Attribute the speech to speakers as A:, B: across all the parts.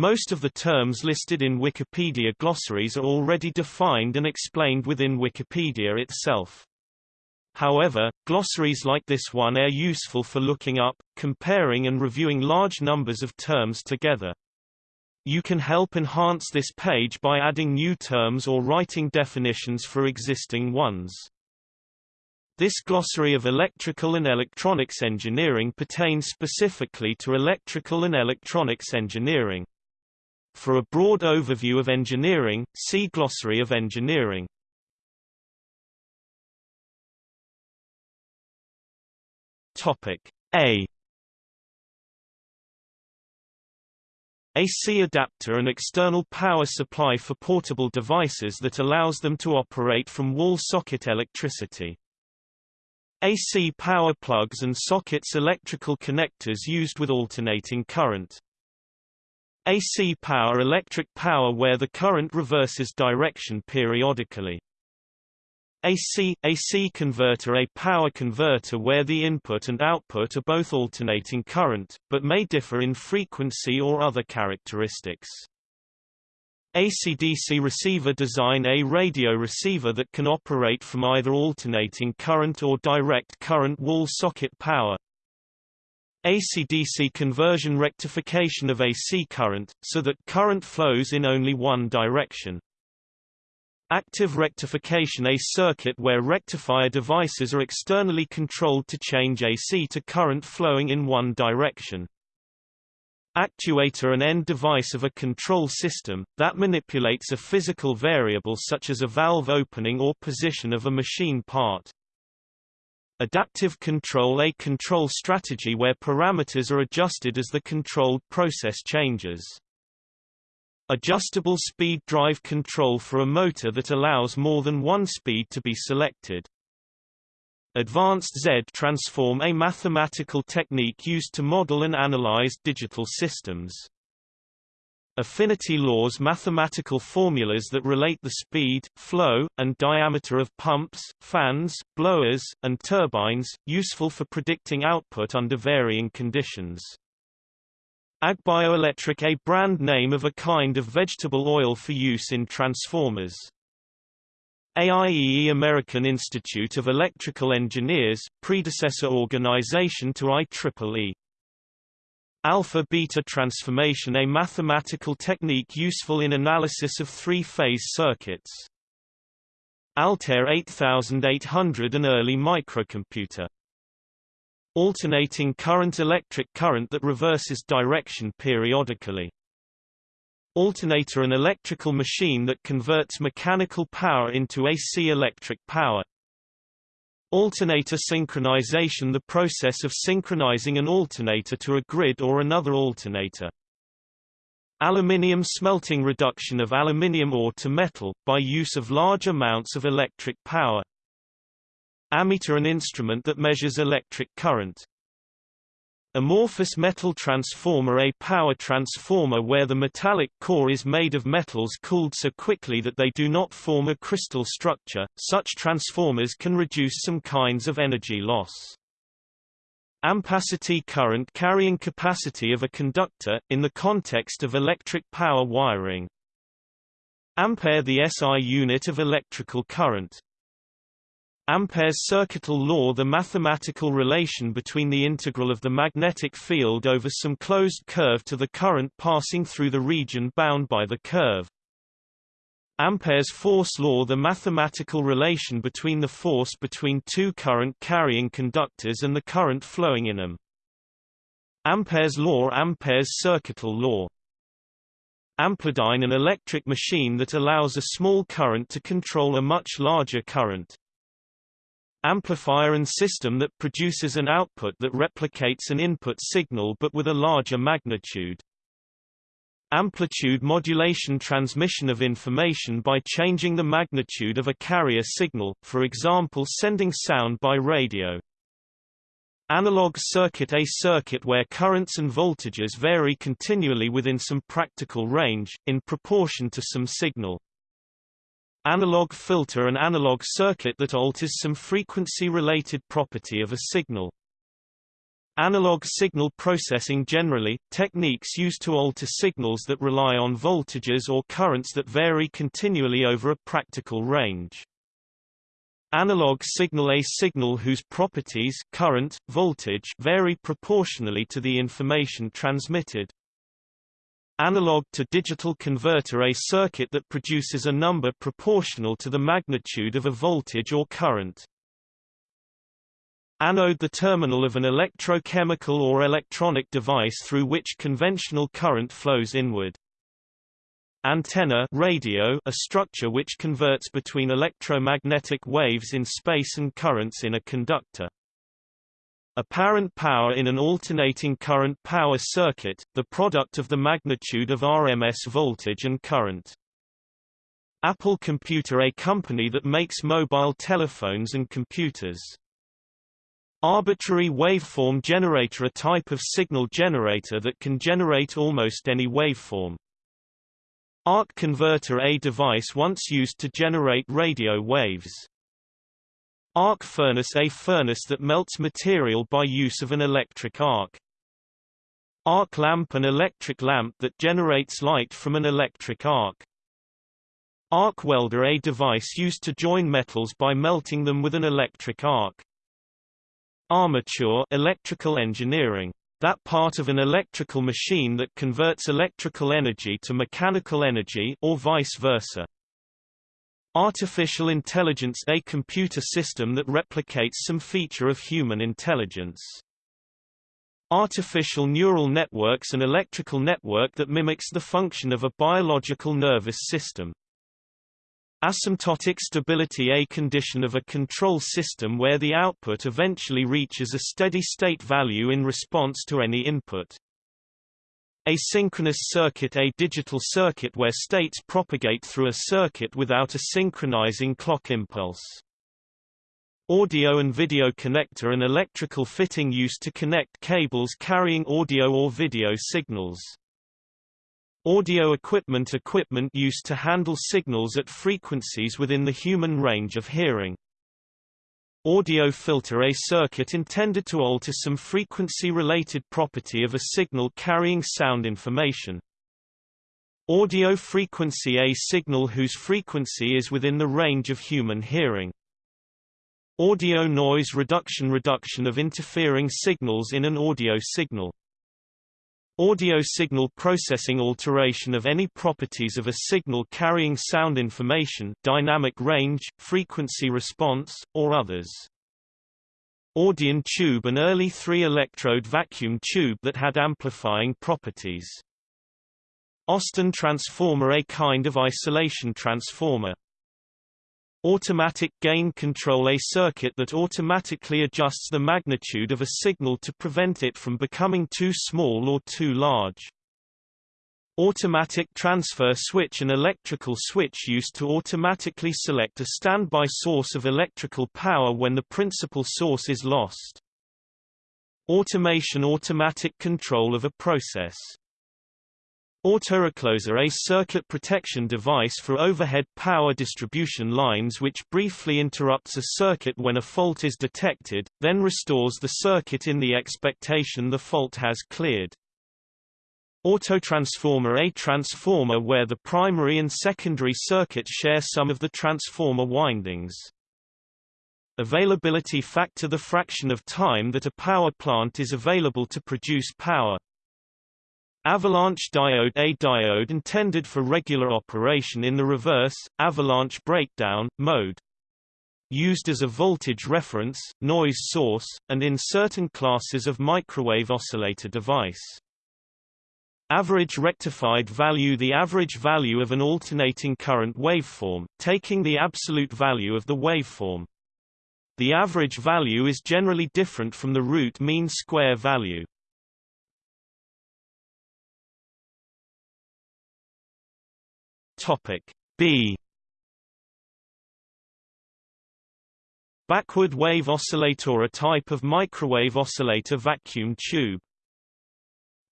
A: Most of the terms listed in Wikipedia glossaries are already defined and explained within Wikipedia itself. However, glossaries like this one are useful for looking up, comparing and reviewing large numbers of terms together. You can help enhance this page by adding new terms or writing definitions for existing ones. This glossary of electrical and electronics engineering pertains specifically to electrical and electronics engineering. For a broad overview of engineering, see Glossary of Engineering. Topic A AC adapter an external power supply for portable devices that allows them to operate from wall socket electricity. AC power plugs and sockets electrical connectors used with alternating current. AC power electric power where the current reverses direction periodically. AC AC converter a power converter where the input and output are both alternating current, but may differ in frequency or other characteristics. AC-DC receiver design a radio receiver that can operate from either alternating current or direct current wall socket power. AC-DC conversion rectification of AC current, so that current flows in only one direction. Active rectification A circuit where rectifier devices are externally controlled to change AC to current flowing in one direction. Actuator an end device of a control system, that manipulates a physical variable such as a valve opening or position of a machine part. Adaptive control A control strategy where parameters are adjusted as the controlled process changes. Adjustable speed drive control for a motor that allows more than one speed to be selected. Advanced Z transform a mathematical technique used to model and analyze digital systems. Affinity laws mathematical formulas that relate the speed, flow, and diameter of pumps, fans, blowers, and turbines, useful for predicting output under varying conditions. Agbioelectric a brand name of a kind of vegetable oil for use in transformers. AIEE American Institute of Electrical Engineers, predecessor organization to IEEE. Alpha-beta transformation a mathematical technique useful in analysis of three-phase circuits. Altair 8800 an early microcomputer Alternating current electric current that reverses direction periodically. Alternator an electrical machine that converts mechanical power into AC electric power. Alternator synchronization the process of synchronizing an alternator to a grid or another alternator. Aluminium smelting reduction of aluminium ore to metal, by use of large amounts of electric power. Ammeter an instrument that measures electric current. Amorphous metal transformer A power transformer where the metallic core is made of metals cooled so quickly that they do not form a crystal structure, such transformers can reduce some kinds of energy loss. Ampacity current carrying capacity of a conductor, in the context of electric power wiring. Ampere the SI unit of electrical current. Ampere's circuital law the mathematical relation between the integral of the magnetic field over some closed curve to the current passing through the region bound by the curve. Ampere's force law the mathematical relation between the force between two current-carrying conductors and the current flowing in them. Ampere's law Ampere's circuital law Amplidyne an electric machine that allows a small current to control a much larger current amplifier and system that produces an output that replicates an input signal but with a larger magnitude. Amplitude modulation transmission of information by changing the magnitude of a carrier signal, for example sending sound by radio. Analog circuit A circuit where currents and voltages vary continually within some practical range, in proportion to some signal. Analog filter an analog circuit that alters some frequency-related property of a signal. Analog signal processing generally, techniques used to alter signals that rely on voltages or currents that vary continually over a practical range. Analog signal A signal whose properties current, voltage vary proportionally to the information transmitted. Analog to digital converter A circuit that produces a number proportional to the magnitude of a voltage or current. Anode the terminal of an electrochemical or electronic device through which conventional current flows inward. Antenna radio a structure which converts between electromagnetic waves in space and currents in a conductor. Apparent power in an alternating current power circuit, the product of the magnitude of RMS voltage and current. Apple Computer a company that makes mobile telephones and computers. Arbitrary waveform generator a type of signal generator that can generate almost any waveform. Arc converter a device once used to generate radio waves. Arc furnace a furnace that melts material by use of an electric arc. Arc lamp an electric lamp that generates light from an electric arc. Arc welder a device used to join metals by melting them with an electric arc. Armature electrical engineering that part of an electrical machine that converts electrical energy to mechanical energy or vice versa. Artificial intelligence a computer system that replicates some feature of human intelligence. Artificial neural networks an electrical network that mimics the function of a biological nervous system. Asymptotic stability A condition of a control system where the output eventually reaches a steady-state value in response to any input. Asynchronous circuit A digital circuit where states propagate through a circuit without a synchronizing clock impulse. Audio and video connector an electrical fitting used to connect cables carrying audio or video signals. Audio equipment equipment used to handle signals at frequencies within the human range of hearing. Audio filter a circuit intended to alter some frequency-related property of a signal carrying sound information. Audio frequency a signal whose frequency is within the range of human hearing. Audio noise reduction reduction of interfering signals in an audio signal. Audio signal processing alteration of any properties of a signal carrying sound information dynamic range, frequency response, or others. Audion tube an early three-electrode vacuum tube that had amplifying properties. Austin transformer a kind of isolation transformer. Automatic gain control A circuit that automatically adjusts the magnitude of a signal to prevent it from becoming too small or too large. Automatic transfer switch An electrical switch used to automatically select a standby source of electrical power when the principal source is lost. Automation Automatic control of a process Autorecloser a circuit protection device for overhead power distribution lines which briefly interrupts a circuit when a fault is detected, then restores the circuit in the expectation the fault has cleared. Autotransformer a transformer where the primary and secondary circuit share some of the transformer windings. Availability factor the fraction of time that a power plant is available to produce power. Avalanche diode A diode intended for regular operation in the reverse, avalanche breakdown, mode. Used as a voltage reference, noise source, and in certain classes of microwave oscillator device. Average rectified value The average value of an alternating current waveform, taking the absolute value of the waveform. The average value is generally different from the root mean square value. Topic B Backward wave oscillator a type of microwave oscillator vacuum tube.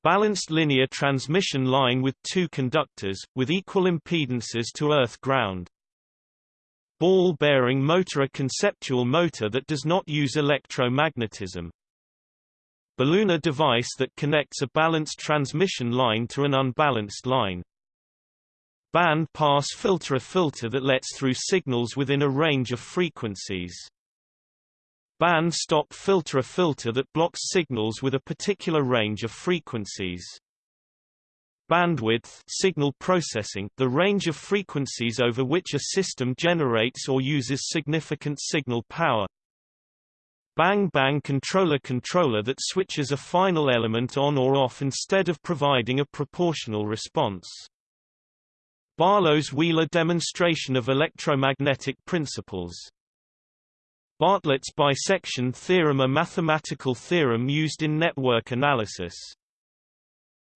A: Balanced linear transmission line with two conductors, with equal impedances to earth ground. Ball bearing motor a conceptual motor that does not use electromagnetism. Balun a device that connects a balanced transmission line to an unbalanced line. Band pass filter A filter that lets through signals within a range of frequencies. Band stop filter A filter that blocks signals with a particular range of frequencies. Bandwidth signal processing the range of frequencies over which a system generates or uses significant signal power. Bang bang controller controller that switches a final element on or off instead of providing a proportional response. Barlow's Wheeler demonstration of electromagnetic principles. Bartlett's bisection theorem a mathematical theorem used in network analysis.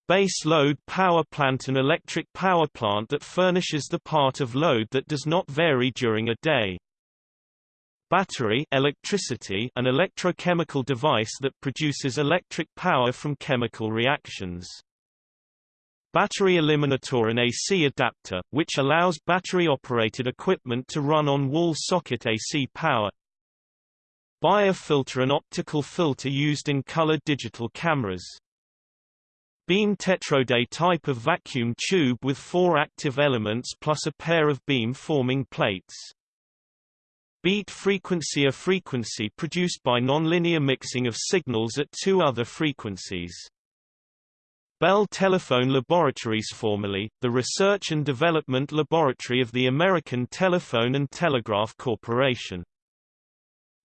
A: Base load power plant An electric power plant that furnishes the part of load that does not vary during a day. Battery electricity an electrochemical device that produces electric power from chemical reactions. Battery eliminator and AC adapter, which allows battery-operated equipment to run on wall socket AC power. Bayer filter an optical filter used in color digital cameras. Beam tetrode type of vacuum tube with four active elements plus a pair of beam-forming plates. Beat frequency a frequency produced by nonlinear mixing of signals at two other frequencies. Bell Telephone Laboratories formerly, the Research and Development Laboratory of the American Telephone and Telegraph Corporation.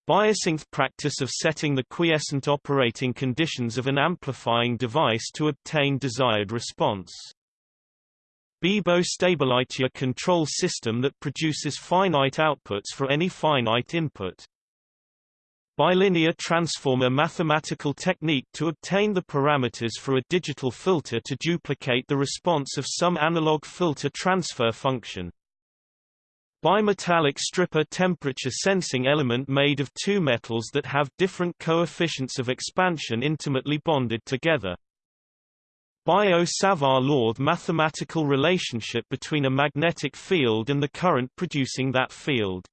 A: Biasynth practice of setting the quiescent operating conditions of an amplifying device to obtain desired response. Bibo stability control system that produces finite outputs for any finite input. Bilinear transformer mathematical technique to obtain the parameters for a digital filter to duplicate the response of some analog filter transfer function. Bimetallic stripper temperature sensing element made of two metals that have different coefficients of expansion intimately bonded together. Biot-Savart law the mathematical relationship between a magnetic field and the current producing that field.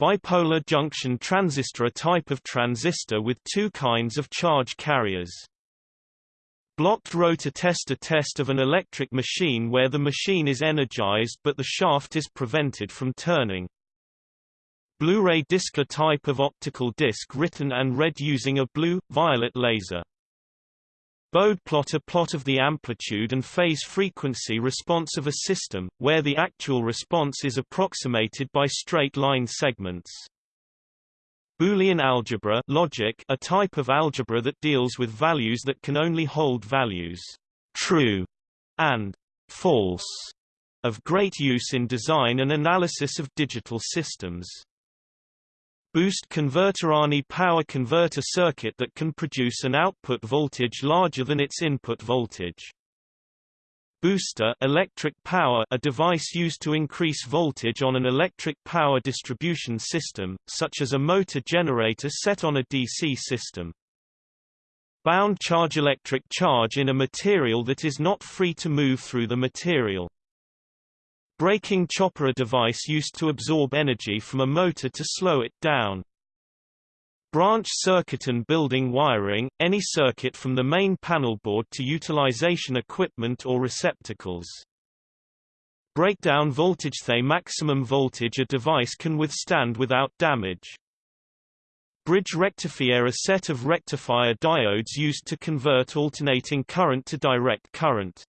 A: Bipolar junction transistor a type of transistor with two kinds of charge carriers. Blocked rotor tester test of an electric machine where the machine is energized but the shaft is prevented from turning. Blu-ray disc a type of optical disc written and read using a blue-violet laser. Bode plot a plot of the amplitude and phase frequency response of a system, where the actual response is approximated by straight-line segments. Boolean algebra logic a type of algebra that deals with values that can only hold values true and false of great use in design and analysis of digital systems. Boost converter Arni power converter circuit that can produce an output voltage larger than its input voltage. Booster electric power a device used to increase voltage on an electric power distribution system, such as a motor generator set on a DC system. Bound charge electric charge in a material that is not free to move through the material. Braking chopper a device used to absorb energy from a motor to slow it down. Branch circuit and building wiring, any circuit from the main panel board to utilization equipment or receptacles. Breakdown voltage The maximum voltage a device can withstand without damage. Bridge rectifier a set of rectifier diodes used to convert alternating current to direct current.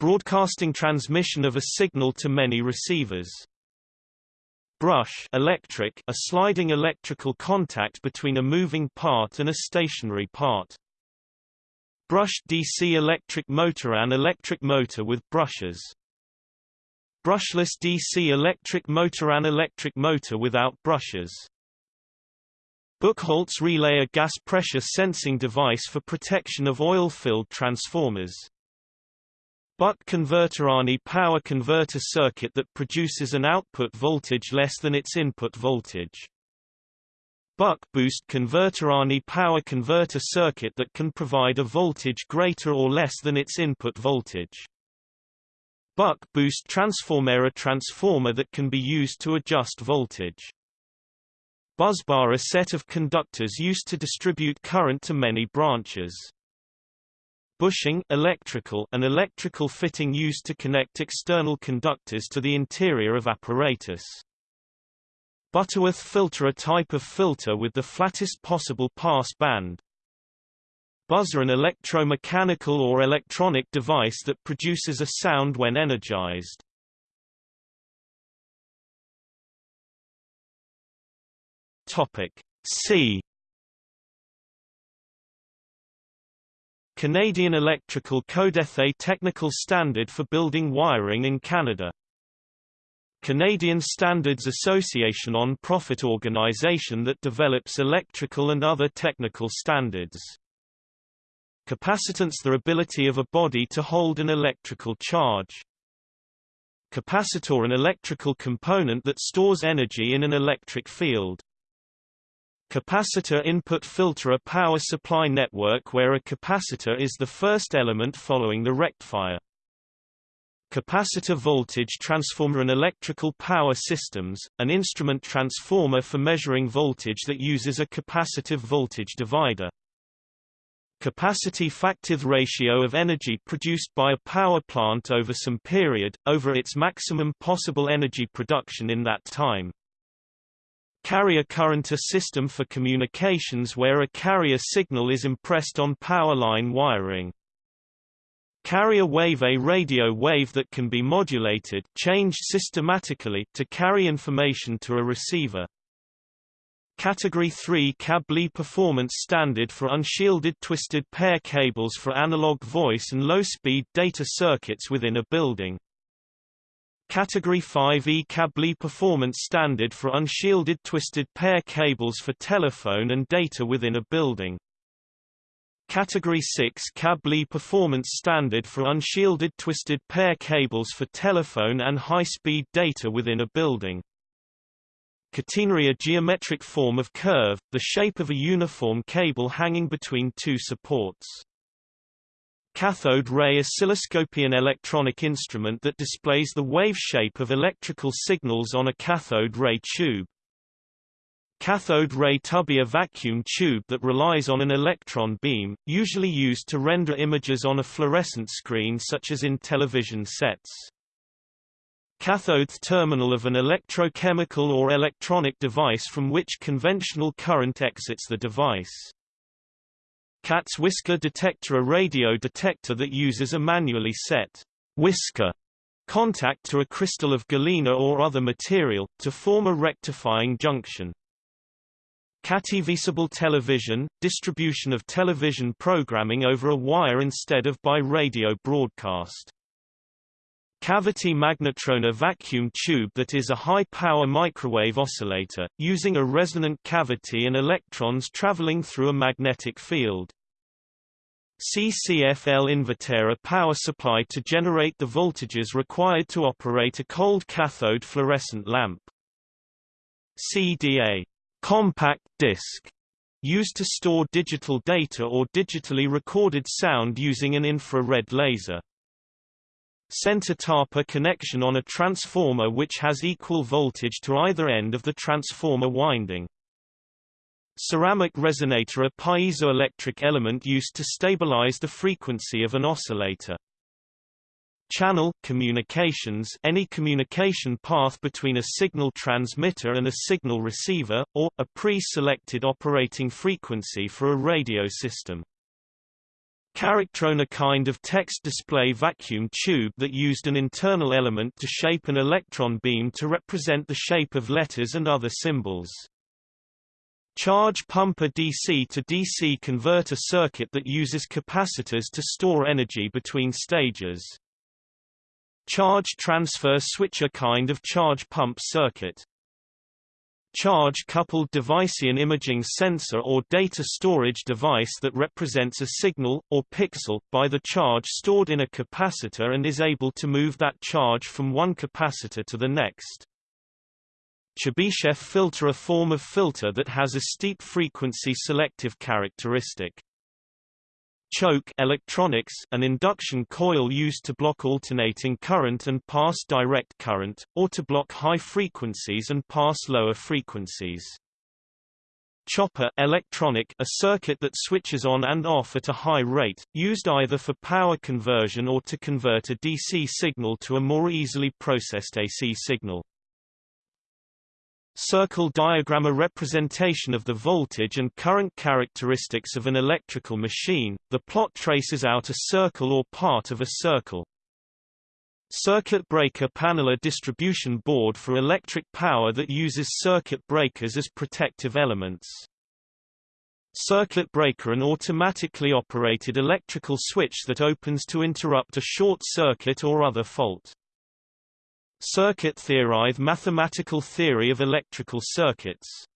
A: Broadcasting transmission of a signal to many receivers. Brush electric a sliding electrical contact between a moving part and a stationary part. Brush DC electric motor An electric motor with brushes. Brushless DC electric motor An electric motor without brushes. Buchholz relay a gas pressure sensing device for protection of oil-filled transformers. Buck converter Arni power converter circuit that produces an output voltage less than its input voltage. Buck boost converter Arni power converter circuit that can provide a voltage greater or less than its input voltage. Buck boost transformer a transformer that can be used to adjust voltage. Busbar a set of conductors used to distribute current to many branches. Bushing electrical and electrical fitting used to connect external conductors to the interior of apparatus. Butterworth filter a type of filter with the flattest possible pass band. Buzzer an electromechanical or electronic device that produces a sound when energized. Topic C Canadian Electrical Codeth a technical standard for building wiring in Canada. Canadian Standards Association on profit organization that develops electrical and other technical standards. Capacitance the ability of a body to hold an electrical charge. Capacitor an electrical component that stores energy in an electric field. Capacitor input filter a power supply network where a capacitor is the first element following the rectifier. Capacitor voltage transformer an electrical power systems, an instrument transformer for measuring voltage that uses a capacitive voltage divider. Capacity factive ratio of energy produced by a power plant over some period, over its maximum possible energy production in that time. Carrier current a system for communications where a carrier signal is impressed on power line wiring. Carrier wave a radio wave that can be modulated changed systematically to carry information to a receiver. Category 3 cable performance standard for unshielded twisted pair cables for analog voice and low-speed data circuits within a building. Category 5E cable performance standard for unshielded twisted pair cables for telephone and data within a building. Category 6 cable performance standard for unshielded twisted pair cables for telephone and high-speed data within a building. Catenary a geometric form of curve, the shape of a uniform cable hanging between two supports. Cathode ray oscilloscope an electronic instrument that displays the wave shape of electrical signals on a cathode ray tube. Cathode ray tube a vacuum tube that relies on an electron beam, usually used to render images on a fluorescent screen such as in television sets. Cathode terminal of an electrochemical or electronic device from which conventional current exits the device. Cat's whisker detector a radio detector that uses a manually set whisker contact to a crystal of galena or other material, to form a rectifying junction. Cativisible television, distribution of television programming over a wire instead of by radio broadcast. Cavity magnetron a vacuum tube that is a high-power microwave oscillator, using a resonant cavity and electrons traveling through a magnetic field. CCFL inverter a power supply to generate the voltages required to operate a cold cathode fluorescent lamp. CDA compact disc used to store digital data or digitally recorded sound using an infrared laser. Center TAPA connection on a transformer which has equal voltage to either end of the transformer winding. Ceramic resonator a piezoelectric element used to stabilize the frequency of an oscillator. Channel communications any communication path between a signal transmitter and a signal receiver, or, a pre-selected operating frequency for a radio system. Charactron a kind of text display vacuum tube that used an internal element to shape an electron beam to represent the shape of letters and other symbols. Charge pump a DC to DC converter circuit that uses capacitors to store energy between stages. Charge transfer switch a kind of charge pump circuit. Charge-coupled device an imaging sensor or data storage device that represents a signal, or pixel, by the charge stored in a capacitor and is able to move that charge from one capacitor to the next. Chebyshev filter a form of filter that has a steep frequency selective characteristic. Choke electronics an induction coil used to block alternating current and pass direct current, or to block high frequencies and pass lower frequencies. Chopper electronic a circuit that switches on and off at a high rate, used either for power conversion or to convert a DC signal to a more easily processed AC signal. Circle diagram A representation of the voltage and current characteristics of an electrical machine, the plot traces out a circle or part of a circle. Circuit breaker panel A distribution board for electric power that uses circuit breakers as protective elements. Circuit breaker An automatically operated electrical switch that opens to interrupt a short circuit or other fault. Circuit theory Mathematical theory of electrical circuits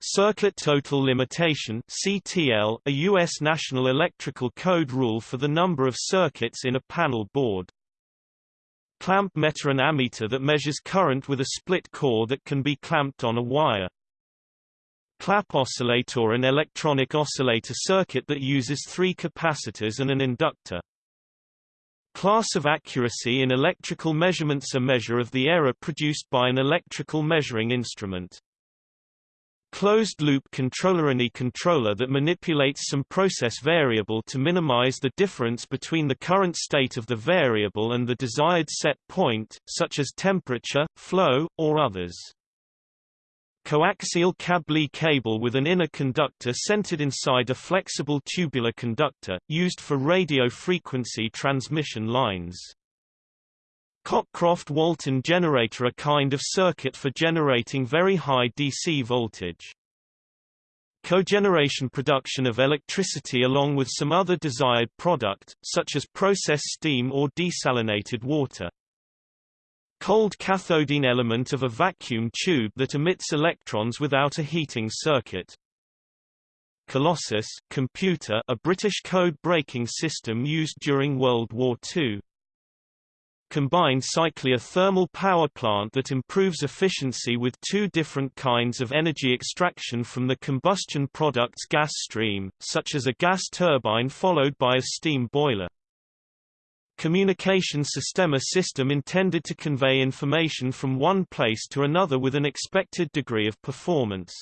A: Circuit Total Limitation CTL, a U.S. National Electrical Code rule for the number of circuits in a panel board. Clamp meter An ammeter that measures current with a split core that can be clamped on a wire. Clapp oscillator An electronic oscillator circuit that uses three capacitors and an inductor. Class of accuracy in electrical measurements A measure of the error produced by an electrical measuring instrument. Closed-loop controller Any controller that manipulates some process variable to minimize the difference between the current state of the variable and the desired set point, such as temperature, flow, or others. Coaxial Kabli cable with an inner conductor centered inside a flexible tubular conductor, used for radio frequency transmission lines. Cockcroft-Walton generator a kind of circuit for generating very high DC voltage. Cogeneration production of electricity along with some other desired product, such as processed steam or desalinated water. Cold cathodine element of a vacuum tube that emits electrons without a heating circuit. Colossus computer a British code-breaking system used during World War II combined cycle a thermal power plant that improves efficiency with two different kinds of energy extraction from the combustion product's gas stream, such as a gas turbine followed by a steam boiler. Communication system A system intended to convey information from one place to another with an expected degree of performance.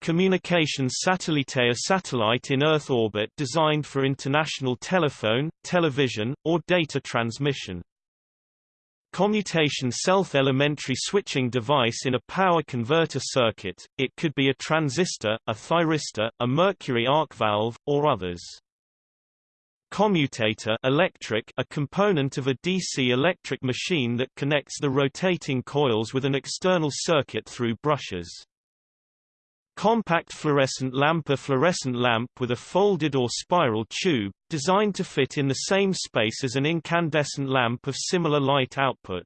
A: Communications satellite A satellite in Earth orbit designed for international telephone, television, or data transmission. Commutation self-elementary switching device in a power converter circuit, it could be a transistor, a thyristor, a mercury arc valve, or others. Commutator electric a component of a DC electric machine that connects the rotating coils with an external circuit through brushes. Compact fluorescent lamp A fluorescent lamp with a folded or spiral tube, designed to fit in the same space as an incandescent lamp of similar light output.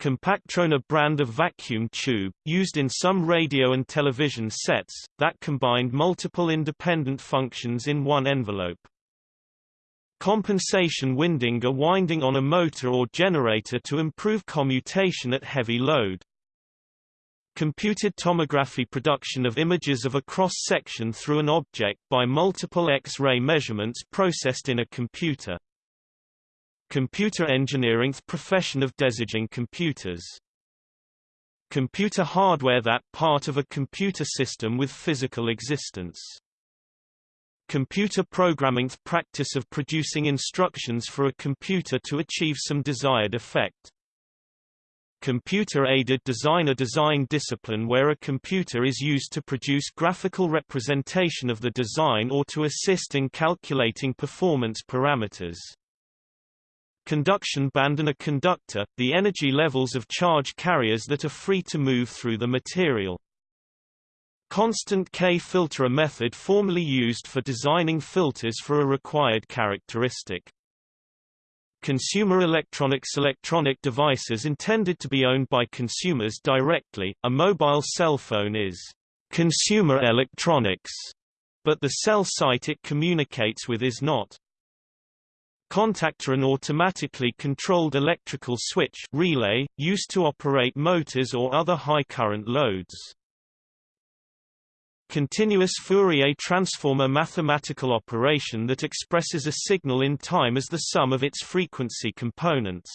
A: Compactron a brand of vacuum tube, used in some radio and television sets, that combined multiple independent functions in one envelope. Compensation winding a winding on a motor or generator to improve commutation at heavy load. Computed tomography production of images of a cross-section through an object by multiple X-ray measurements processed in a computer. Computer engineering profession of designing computers. Computer hardware that part of a computer system with physical existence. Computer programming the practice of producing instructions for a computer to achieve some desired effect. Computer-aided design A design discipline where a computer is used to produce graphical representation of the design or to assist in calculating performance parameters. Conduction band and a conductor, the energy levels of charge carriers that are free to move through the material. Constant K filter a method formerly used for designing filters for a required characteristic. Consumer electronics Electronic devices intended to be owned by consumers directly, a mobile cell phone is consumer electronics, but the cell site it communicates with is not. Contactor An automatically controlled electrical switch relay, used to operate motors or other high-current loads. Continuous Fourier transform a mathematical operation that expresses a signal in time as the sum of its frequency components.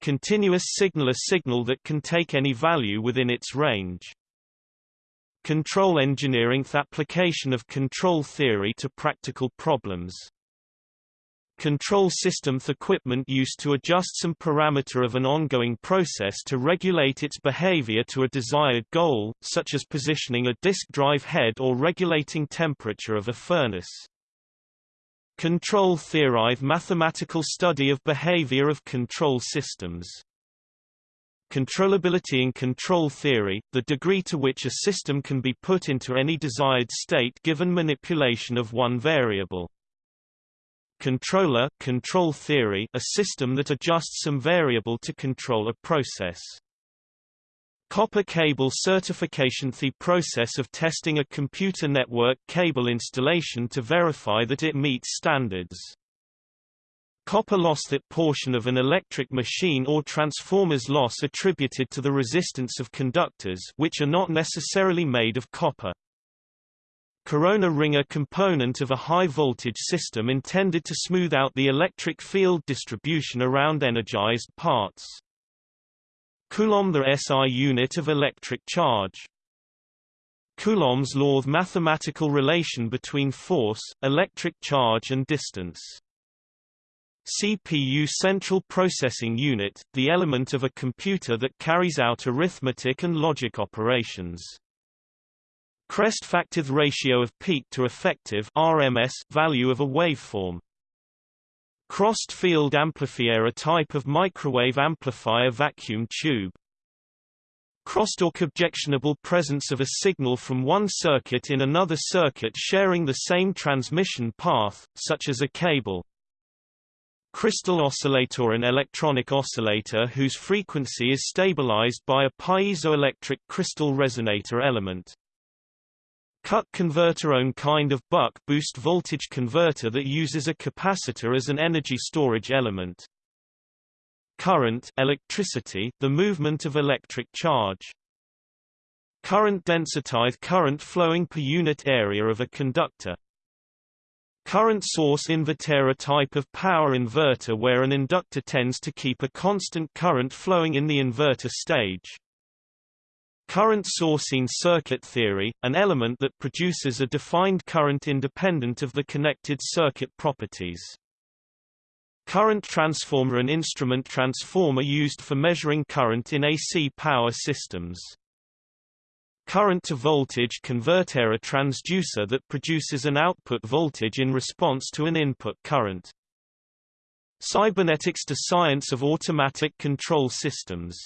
A: Continuous signal a signal that can take any value within its range. Control engineering application of control theory to practical problems. Control system equipment used to adjust some parameter of an ongoing process to regulate its behavior to a desired goal, such as positioning a disk drive head or regulating temperature of a furnace. Control theory mathematical study of behavior of control systems. Controllability in control theory, the degree to which a system can be put into any desired state given manipulation of one variable. Controller control theory a system that adjusts some variable to control a process. Copper cable certification The process of testing a computer network cable installation to verify that it meets standards. Copper loss That portion of an electric machine or transformer's loss attributed to the resistance of conductors which are not necessarily made of copper. Corona ring a component of a high-voltage system intended to smooth out the electric field distribution around energized parts. Coulomb the SI unit of electric charge. Coulomb's law of mathematical relation between force, electric charge and distance. CPU Central Processing Unit, the element of a computer that carries out arithmetic and logic operations. Crest factor ratio of peak to effective RMS value of a waveform. Crossed field amplifier a type of microwave amplifier vacuum tube. Crosstalk objectionable presence of a signal from one circuit in another circuit sharing the same transmission path, such as a cable. Crystal oscillator an electronic oscillator whose frequency is stabilized by a piezoelectric crystal resonator element. Ćuk converter own kind of buck boost voltage converter that uses a capacitor as an energy storage element. Current electricity, the movement of electric charge. Current density current flowing per unit area of a conductor. Current source inverter a type of power inverter where an inductor tends to keep a constant current flowing in the inverter stage. Current sourcing circuit theory, an element that produces a defined current independent of the connected circuit properties. Current transformer An instrument transformer used for measuring current in AC power systems. Current to voltage converter A transducer that produces an output voltage in response to an input current. Cybernetics to science of automatic control systems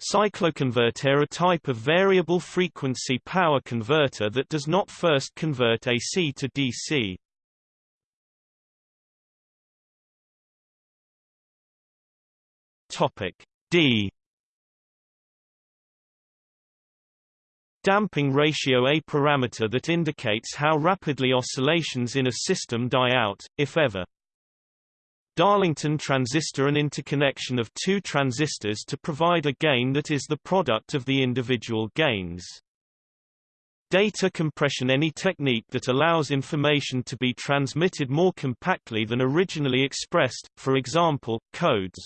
A: Cycloconverter a type of variable frequency power converter that does not first convert AC to DC. Topic D Damping ratio a parameter that indicates how rapidly oscillations in a system die out, if ever. Darlington transistor an interconnection of two transistors to provide a gain that is the product of the individual gains. Data compression any technique that allows information to be transmitted more compactly than originally expressed, for example, codes.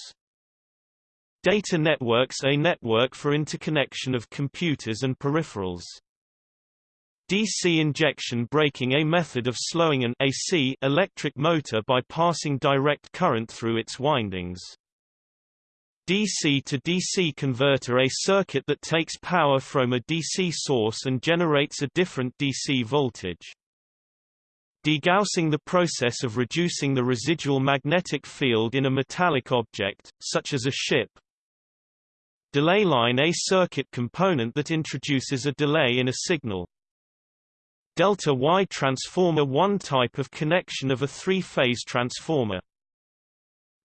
A: Data networks a network for interconnection of computers and peripherals. DC injection braking a method of slowing an AC electric motor by passing direct current through its windings. DC to DC converter a circuit that takes power from a DC source and generates a different DC voltage. Degaussing the process of reducing the residual magnetic field in a metallic object, such as a ship. Delay line a circuit component that introduces a delay in a signal. Delta Y transformer one type of connection of a three-phase transformer.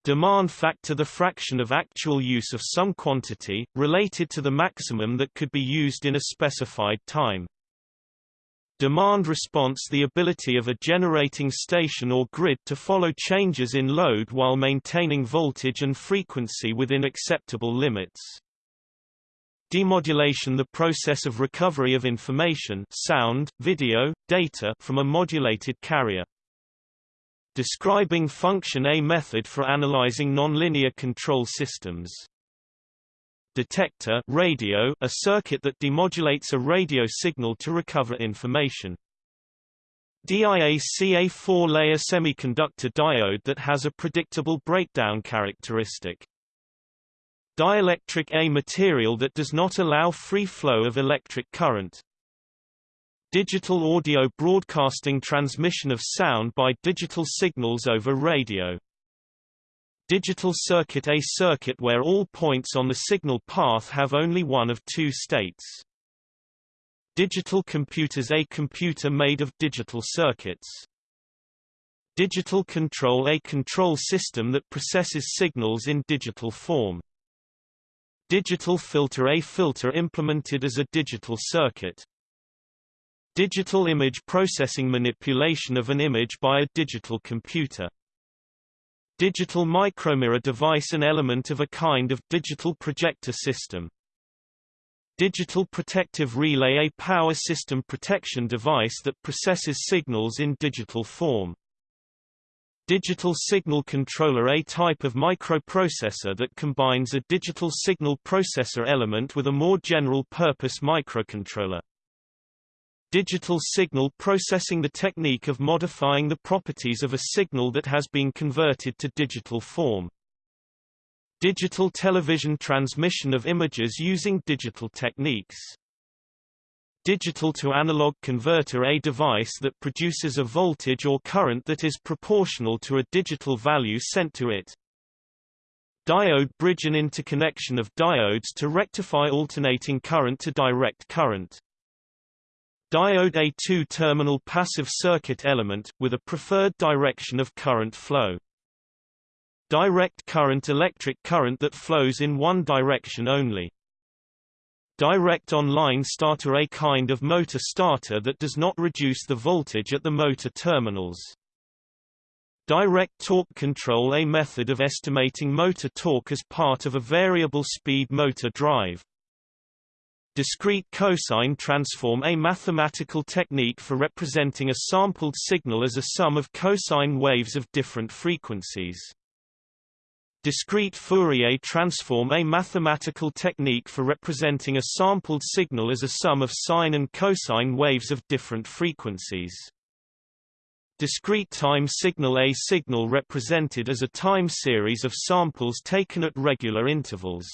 A: Demand factor the fraction of actual use of some quantity, related to the maximum that could be used in a specified time. Demand response the ability of a generating station or grid to follow changes in load while maintaining voltage and frequency within acceptable limits. Demodulation the process of recovery of information sound, video, data from a modulated carrier. Describing function A method for analyzing nonlinear control systems. detector radio a circuit that demodulates a radio signal to recover information. DIAC a four-layer semiconductor diode that has a predictable breakdown characteristic. Dielectric A material that does not allow free flow of electric current. Digital audio broadcasting transmission of sound by digital signals over radio. Digital circuit A circuit where all points on the signal path have only one of two states. Digital computers A computer made of digital circuits. Digital control A control system that processes signals in digital form. Digital filter A filter implemented as a digital circuit. Digital image processing manipulation of an image by a digital computer. Digital micromirror device an element of a kind of digital projector system. Digital protective relay a power system protection device that processes signals in digital form. Digital signal controller a type of microprocessor that combines a digital signal processor element with a more general-purpose microcontroller. Digital signal processing the technique of modifying the properties of a signal that has been converted to digital form. Digital television transmission of images using digital techniques. Digital to analog converter a device that produces a voltage or current that is proportional to a digital value sent to it. Diode bridge an interconnection of diodes to rectify alternating current to direct current. Diode a two-terminal passive circuit element, with a preferred direction of current flow. Direct current electric current that flows in one direction only. Direct on-line starter a kind of motor starter that does not reduce the voltage at the motor terminals. Direct torque control a method of estimating motor torque as part of a variable speed motor drive. Discrete cosine transform a mathematical technique for representing a sampled signal as a sum of cosine waves of different frequencies. Discrete Fourier transform a mathematical technique for representing a sampled signal as a sum of sine and cosine waves of different frequencies. Discrete time signal A signal represented as a time series of samples taken at regular intervals.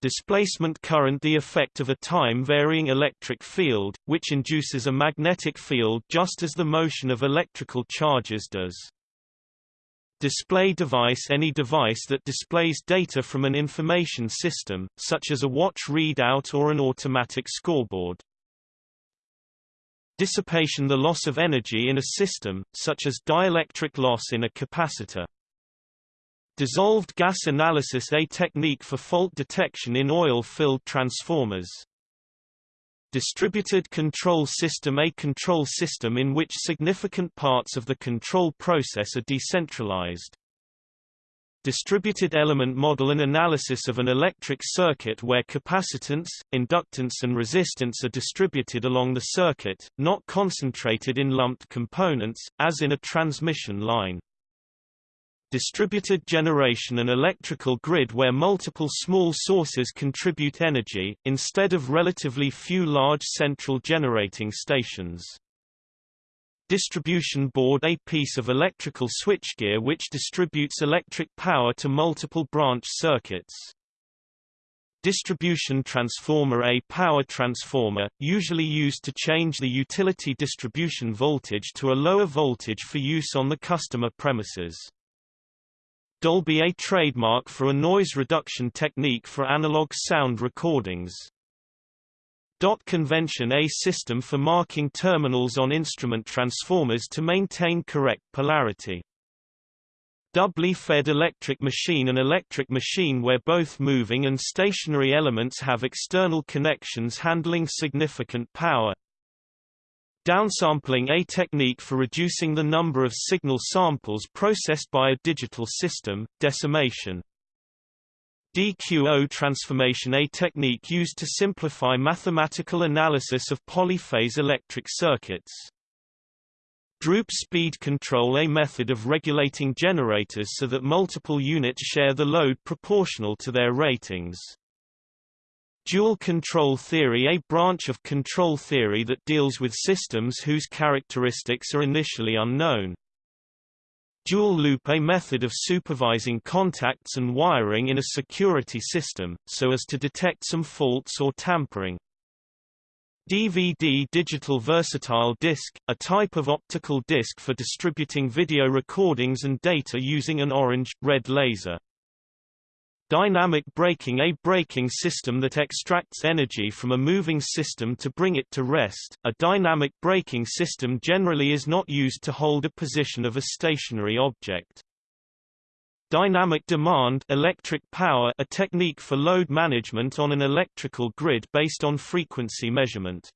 A: Displacement current the effect of a time-varying electric field, which induces a magnetic field just as the motion of electrical charges does. Display device Any device that displays data from an information system, such as a watch readout or an automatic scoreboard. Dissipation The loss of energy in a system, such as dielectric loss in a capacitor. Dissolved gas analysis a technique for fault detection in oil-filled transformers. Distributed control system a control system in which significant parts of the control process are decentralized. Distributed element model an analysis of an electric circuit where capacitance, inductance and resistance are distributed along the circuit, not concentrated in lumped components, as in a transmission line distributed generation and electrical grid where multiple small sources contribute energy, instead of relatively few large central generating stations. Distribution board a piece of electrical switchgear which distributes electric power to multiple branch circuits. Distribution transformer A power transformer, usually used to change the utility distribution voltage to a lower voltage for use on the customer premises. Dolby a trademark for a noise reduction technique for analog sound recordings. Dot convention a system for marking terminals on instrument transformers to maintain correct polarity. Doubly fed electric machine An electric machine where both moving and stationary elements have external connections handling significant power. Downsampling a technique for reducing the number of signal samples processed by a digital system, decimation. DQO transformation a technique used to simplify mathematical analysis of polyphase electric circuits. Droop speed control a method of regulating generators so that multiple units share the load proportional to their ratings. Dual control theory A branch of control theory that deals with systems whose characteristics are initially unknown. Dual loop A method of supervising contacts and wiring in a security system, so as to detect some faults or tampering. DVD digital versatile disc, a type of optical disc for distributing video recordings and data using an orange, red laser. Dynamic braking A braking system that extracts energy from a moving system to bring it to rest. A dynamic braking system generally is not used to hold a position of a stationary object. Dynamic demand electric power a technique for load management on an electrical grid based on frequency measurement.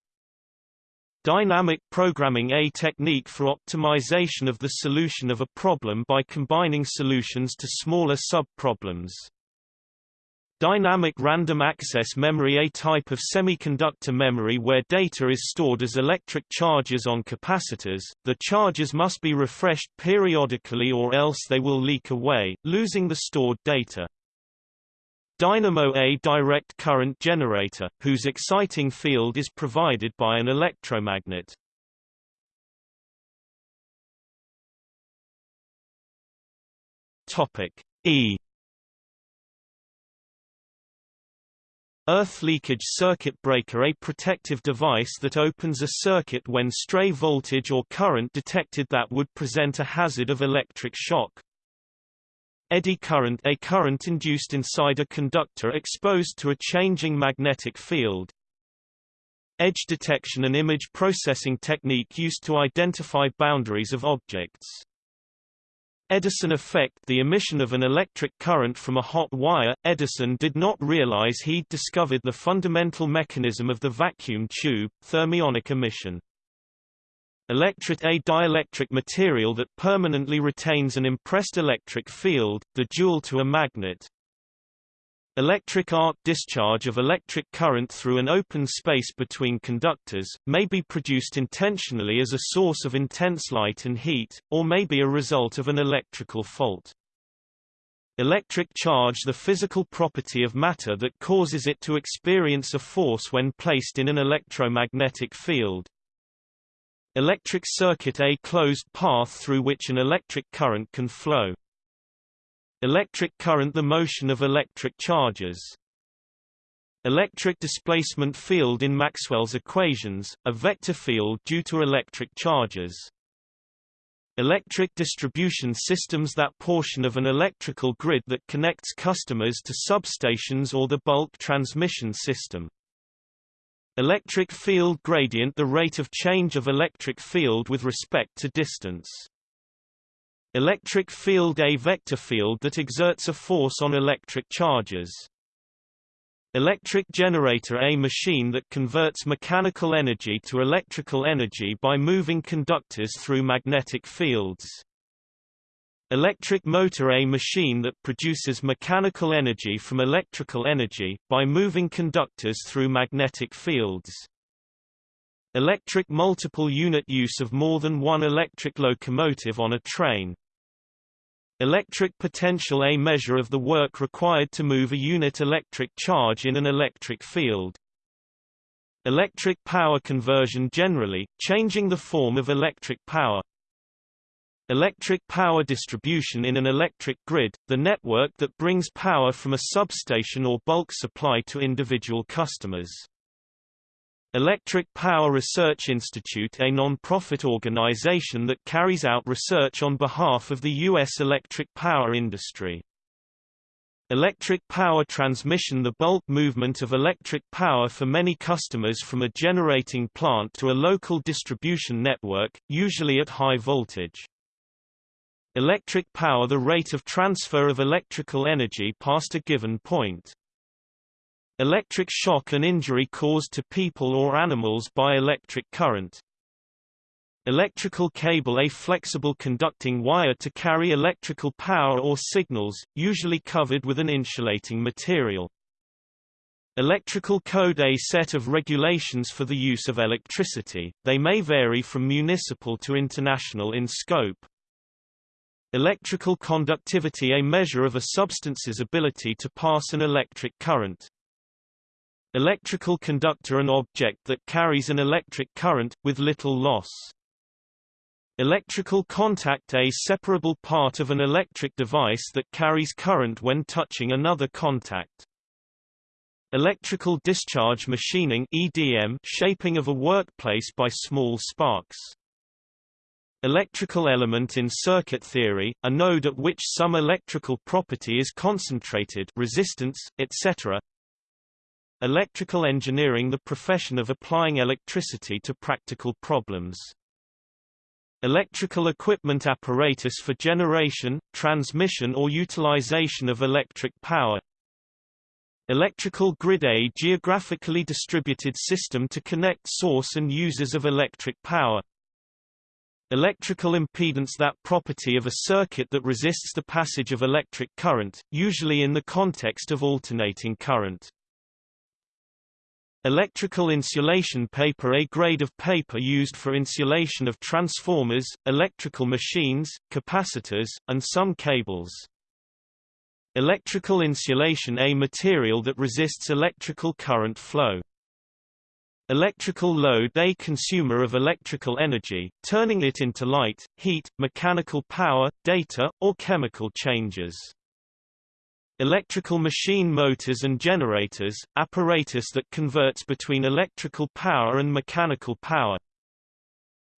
A: Dynamic programming a technique for optimization of the solution of a problem by combining solutions to smaller sub-problems. Dynamic random access memory A type of semiconductor memory where data is stored as electric charges on capacitors, the charges must be refreshed periodically or else they will leak away, losing the stored data. Dynamo A direct current generator, whose exciting field is provided by an electromagnet. E Earth leakage circuit breaker a protective device that opens a circuit when stray voltage or current detected that would present a hazard of electric shock. Eddy current a current induced inside a conductor exposed to a changing magnetic field. Edge detection an image processing technique used to identify boundaries of objects. Edison effect the emission of an electric current from a hot wire. Edison did not realize he'd discovered the fundamental mechanism of the vacuum tube, thermionic emission. Electret a dielectric material that permanently retains an impressed electric field, the dual to a magnet, Electric arc discharge of electric current through an open space between conductors, may be produced intentionally as a source of intense light and heat, or may be a result of an electrical fault. Electric charge the physical property of matter that causes it to experience a force when placed in an electromagnetic field. Electric circuit a closed path through which an electric current can flow. Electric current the motion of electric charges. Electric displacement field in Maxwell's equations, a vector field due to electric charges. Electric distribution systems that portion of an electrical grid that connects customers to substations or the bulk transmission system. Electric field gradient the rate of change of electric field with respect to distance. Electric field A vector field that exerts a force on electric charges. Electric generator A machine that converts mechanical energy to electrical energy by moving conductors through magnetic fields. Electric motor A machine that produces mechanical energy from electrical energy, by moving conductors through magnetic fields. Electric multiple unit use of more than one electric locomotive on a train. Electric potential a measure of the work required to move a unit electric charge in an electric field. Electric power conversion generally, changing the form of electric power. Electric power distribution in an electric grid, the network that brings power from a substation or bulk supply to individual customers. Electric Power Research Institute a non-profit organization that carries out research on behalf of the U.S. electric power industry. Electric power transmission The bulk movement of electric power for many customers from a generating plant to a local distribution network, usually at high voltage. Electric power The rate of transfer of electrical energy past a given point. Electric shock and injury caused to people or animals by electric current. Electrical cable A flexible conducting wire to carry electrical power or signals, usually covered with an insulating material. Electrical code A set of regulations for the use of electricity, they may vary from municipal to international in scope. Electrical conductivity A measure of a substance's ability to pass an electric current. Electrical conductor An object that carries an electric current, with little loss. Electrical contact A separable part of an electric device that carries current when touching another contact. Electrical discharge machining EDM shaping of a workplace by small sparks. Electrical element in circuit theory, a node at which some electrical property is concentrated resistance, etc. Electrical engineering the profession of applying electricity to practical problems. Electrical equipment apparatus for generation, transmission or utilization of electric power. Electrical grid A geographically distributed system to connect source and users of electric power. Electrical impedance that property of a circuit that resists the passage of electric current, usually in the context of alternating current. Electrical insulation paper A grade of paper used for insulation of transformers, electrical machines, capacitors, and some cables. Electrical insulation A material that resists electrical current flow. Electrical load A consumer of electrical energy, turning it into light, heat, mechanical power, data, or chemical changes. Electrical machine motors and generators, apparatus that converts between electrical power and mechanical power.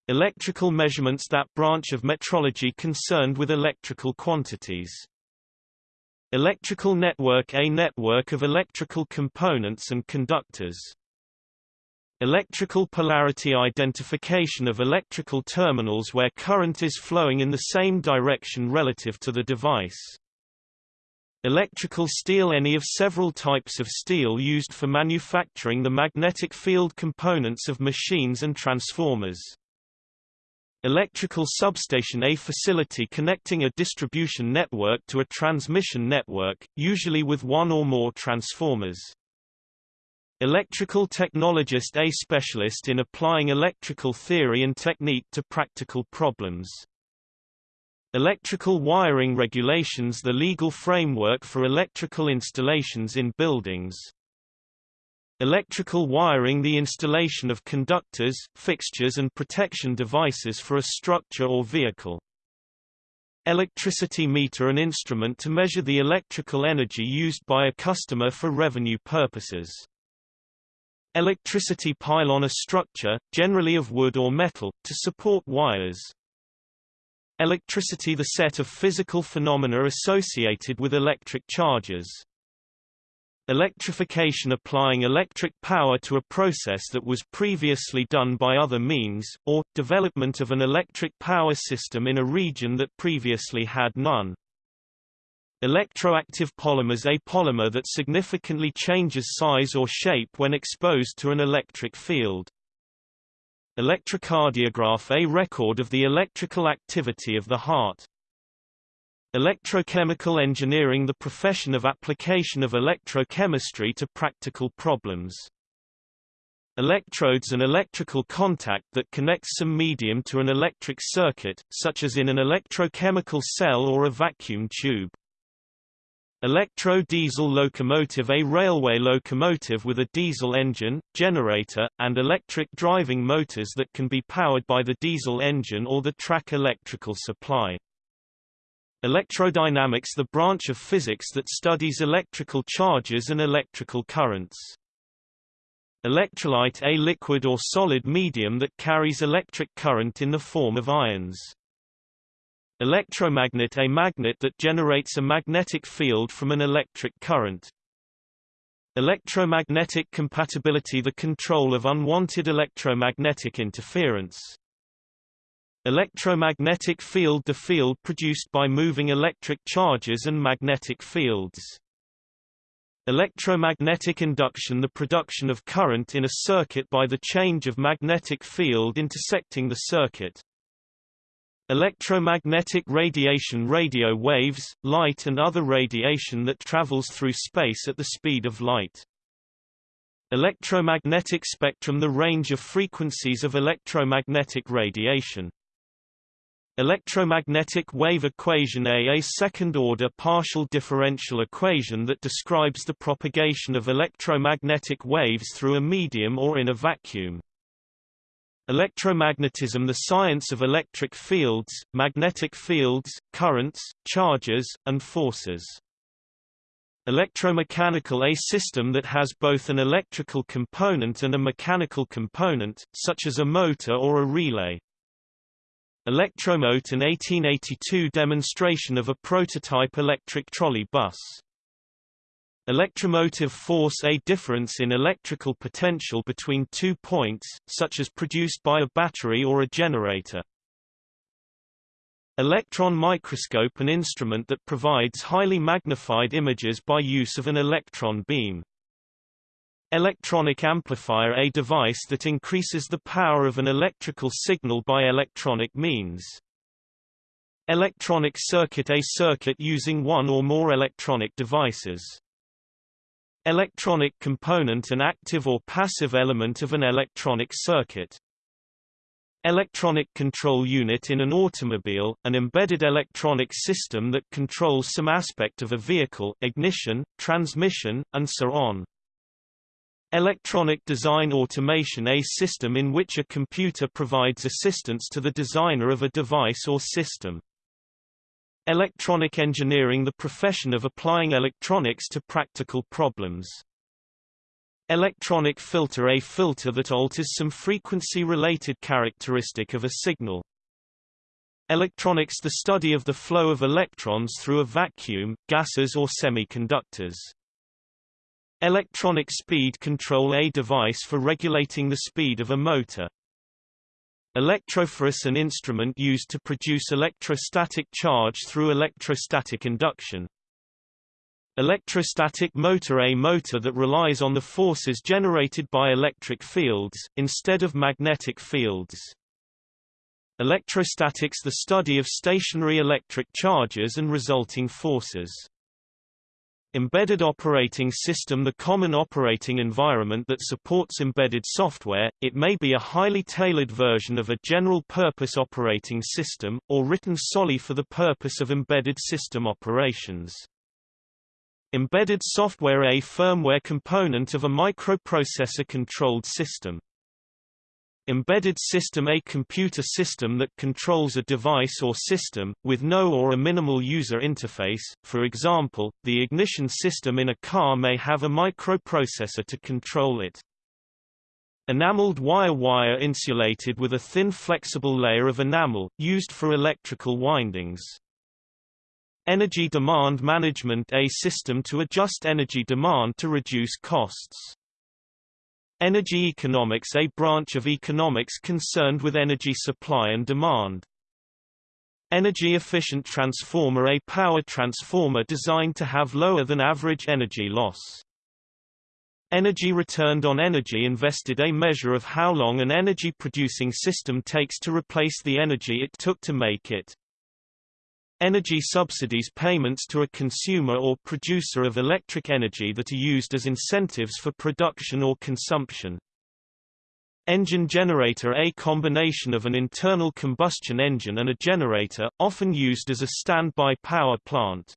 A: Electrical measurements that branch of metrology concerned with electrical quantities. Electrical network A network of electrical components and conductors. Electrical polarity identification of electrical terminals where current is flowing in the same direction relative to the device. Electrical steel Any of several types of steel used for manufacturing the magnetic field components of machines and transformers. Electrical substation A facility connecting a distribution network to a transmission network, usually with one or more transformers. Electrical technologist A specialist in applying electrical theory and technique to practical problems. Electrical wiring regulations the legal framework for electrical installations in buildings. Electrical wiring the installation of conductors, fixtures and protection devices for a structure or vehicle. Electricity meter an instrument to measure the electrical energy used by a customer for revenue purposes. Electricity pylon a structure, generally of wood or metal, to support wires. Electricity the set of physical phenomena associated with electric charges. Electrification applying electric power to a process that was previously done by other means, or, development of an electric power system in a region that previously had none. Electroactive polymers A polymer that significantly changes size or shape when exposed to an electric field. Electrocardiograph A record of the electrical activity of the heart. Electrochemical engineering the profession of application of electrochemistry to practical problems. Electrodes an electrical contact that connects some medium to an electric circuit, such as in an electrochemical cell or a vacuum tube. Electro-diesel locomotive A railway locomotive with a diesel engine, generator, and electric driving motors that can be powered by the diesel engine or the track electrical supply. Electrodynamics the branch of physics that studies electrical charges and electrical currents. Electrolyte A liquid or solid medium that carries electric current in the form of ions. Electromagnet A magnet that generates a magnetic field from an electric current. Electromagnetic compatibility The control of unwanted electromagnetic interference. Electromagnetic field The field produced by moving electric charges and magnetic fields. Electromagnetic induction The production of current in a circuit by the change of magnetic field intersecting the circuit. Electromagnetic radiation radio waves, light and other radiation that travels through space at the speed of light. Electromagnetic spectrum The range of frequencies of electromagnetic radiation. Electromagnetic wave equation A A second-order partial differential equation that describes the propagation of electromagnetic waves through a medium or in a vacuum. Electromagnetism the science of electric fields, magnetic fields, currents, charges, and forces. Electromechanical A system that has both an electrical component and a mechanical component, such as a motor or a relay. Electromote an 1882 demonstration of a prototype electric trolley bus. Electromotive force A difference in electrical potential between two points, such as produced by a battery or a generator. Electron microscope an instrument that provides highly magnified images by use of an electron beam. Electronic amplifier a device that increases the power of an electrical signal by electronic means. Electronic circuit a circuit using one or more electronic devices. Electronic component an active or passive element of an electronic circuit. Electronic control unit in an automobile, an embedded electronic system that controls some aspect of a vehicle ignition, transmission, and so on. Electronic design automation a system in which a computer provides assistance to the designer of a device or system. Electronic engineering the profession of applying electronics to practical problems. Electronic filter a filter that alters some frequency-related characteristic of a signal. Electronics the study of the flow of electrons through a vacuum, gases or semiconductors. Electronic speed control a device for regulating the speed of a motor. Electrophorus an instrument used to produce electrostatic charge through electrostatic induction. Electrostatic motor A motor that relies on the forces generated by electric fields, instead of magnetic fields. Electrostatics the study of stationary electric charges and resulting forces. Embedded operating system The common operating environment that supports embedded software, it may be a highly tailored version of a general-purpose operating system, or written solely for the purpose of embedded system operations. Embedded software A firmware component of a microprocessor-controlled system. Embedded system A computer system that controls a device or system, with no or a minimal user interface, for example, the ignition system in a car may have a microprocessor to control it. Enameled wire wire insulated with a thin flexible layer of enamel, used for electrical windings. Energy demand management A system to adjust energy demand to reduce costs. Energy economics a branch of economics concerned with energy supply and demand. Energy efficient transformer a power transformer designed to have lower than average energy loss. Energy returned on energy invested a measure of how long an energy producing system takes to replace the energy it took to make it. Energy subsidies payments to a consumer or producer of electric energy that are used as incentives for production or consumption. Engine generator A combination of an internal combustion engine and a generator, often used as a standby power plant.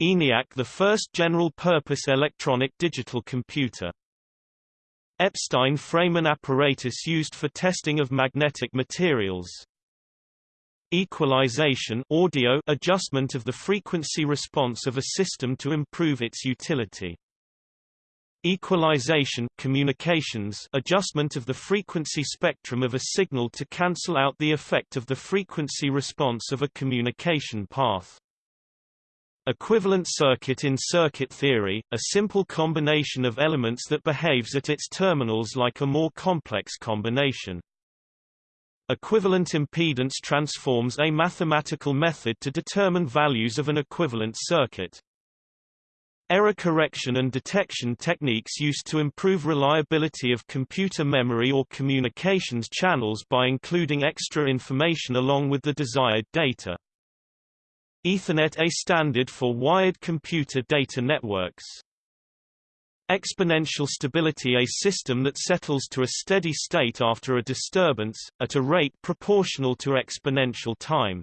A: ENIAC the first general-purpose electronic digital computer. Epstein frame an apparatus used for testing of magnetic materials. Equalization audio adjustment of the frequency response of a system to improve its utility. Equalization communications adjustment of the frequency spectrum of a signal to cancel out the effect of the frequency response of a communication path. Equivalent circuit in circuit theory, a simple combination of elements that behaves at its terminals like a more complex combination. Equivalent impedance transforms a mathematical method to determine values of an equivalent circuit. Error correction and detection techniques used to improve reliability of computer memory or communications channels by including extra information along with the desired data. Ethernet a standard for wired computer data networks. Exponential stability a system that settles to a steady state after a disturbance, at a rate proportional to exponential time.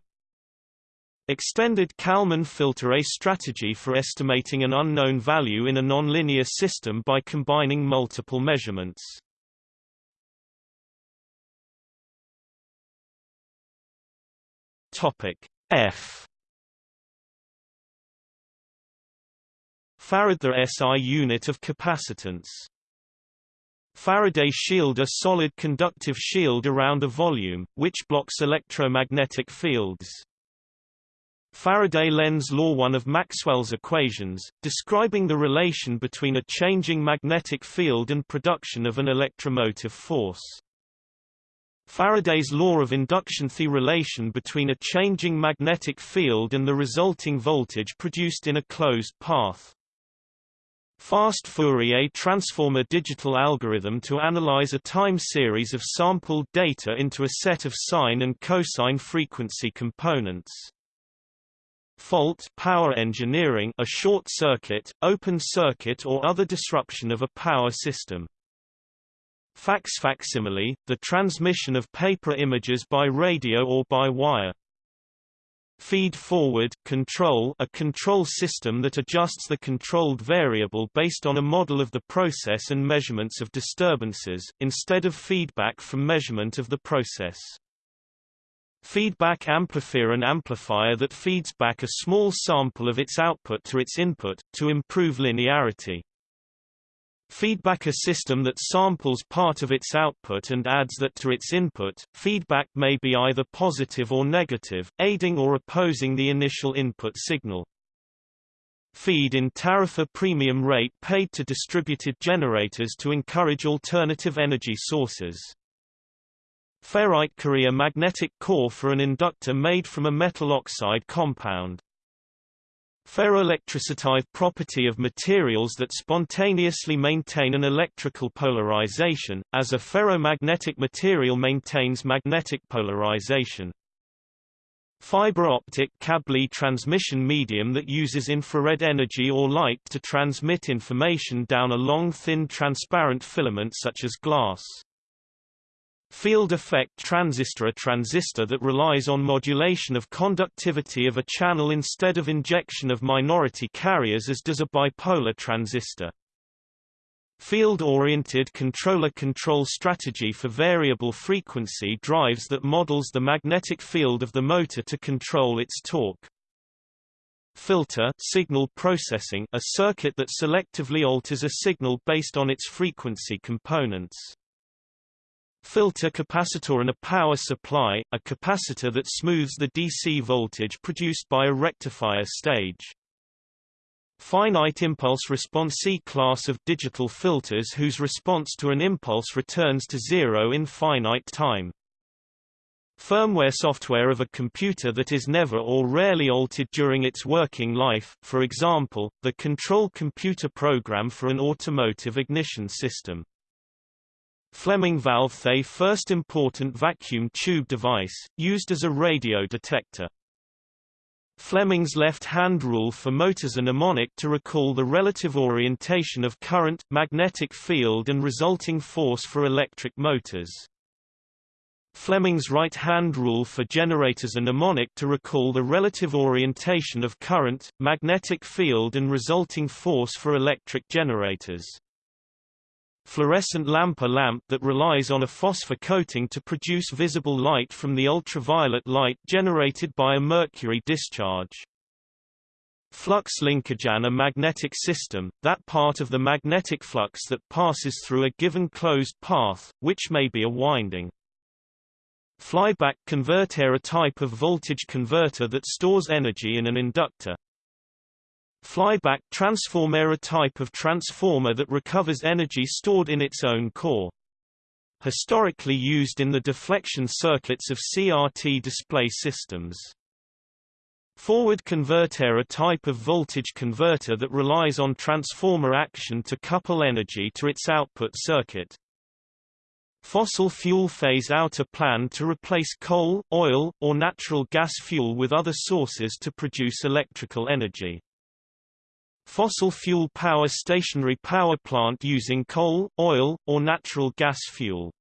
A: Extended Kalman filter a strategy for estimating an unknown value in a nonlinear system by combining multiple measurements. Topic F Farad the SI unit of capacitance. Faraday shield a solid conductive shield around a volume, which blocks electromagnetic fields. Faraday Lenz law one of Maxwell's equations, describing the relation between a changing magnetic field and production of an electromotive force. Faraday's law of induction the relation between a changing magnetic field and the resulting voltage produced in a closed path. Fast Fourier transformer digital algorithm to analyze a time series of sampled data into a set of sine and cosine frequency components. Fault power engineering a short circuit, open circuit or other disruption of a power system. Fax facsimile, the transmission of paper images by radio or by wire. Feed-forward control a control system that adjusts the controlled variable based on a model of the process and measurements of disturbances, instead of feedback from measurement of the process. Feedback amplifier an amplifier that feeds back a small sample of its output to its input, to improve linearity. Feedback a system that samples part of its output and adds that to its input. Feedback may be either positive or negative, aiding or opposing the initial input signal. Feed-in tariff a premium rate paid to distributed generators to encourage alternative energy sources. Ferrite core a magnetic core for an inductor made from a metal oxide compound. Ferroelectricity property of materials that spontaneously maintain an electrical polarization, as a ferromagnetic material maintains magnetic polarization. Fiber optic cable transmission medium that uses infrared energy or light to transmit information down a long thin transparent filament such as glass. Field effect transistor A transistor that relies on modulation of conductivity of a channel instead of injection of minority carriers as does a bipolar transistor. Field-oriented controller control strategy for variable frequency drives that models the magnetic field of the motor to control its torque. Filter signal processing a circuit that selectively alters a signal based on its frequency components. Filter capacitor and a power supply, a capacitor that smooths the DC voltage produced by a rectifier stage. Finite impulse response C-class of digital filters whose response to an impulse returns to zero in finite time. Firmware software of a computer that is never or rarely altered during its working life, for example, the control computer program for an automotive ignition system. Fleming valve the first important vacuum tube device, used as a radio detector. Fleming's left-hand rule for motors a mnemonic to recall the relative orientation of current, magnetic field and resulting force for electric motors. Fleming's right-hand rule for generators a mnemonic to recall the relative orientation of current, magnetic field and resulting force for electric generators. Fluorescent lamp A lamp that relies on a phosphor coating to produce visible light from the ultraviolet light generated by a mercury discharge. Flux linkage A magnetic system, that part of the magnetic flux that passes through a given closed path, which may be a winding. Flyback converter A type of voltage converter that stores energy in an inductor. Flyback transformer a type of transformer that recovers energy stored in its own core. Historically used in the deflection circuits of CRT display systems. Forward converter a type of voltage converter that relies on transformer action to couple energy to its output circuit. Fossil fuel phase-out a plan to replace coal, oil, or natural gas fuel with other sources to produce electrical energy. Fossil fuel power stationary power plant using coal, oil, or natural gas fuel.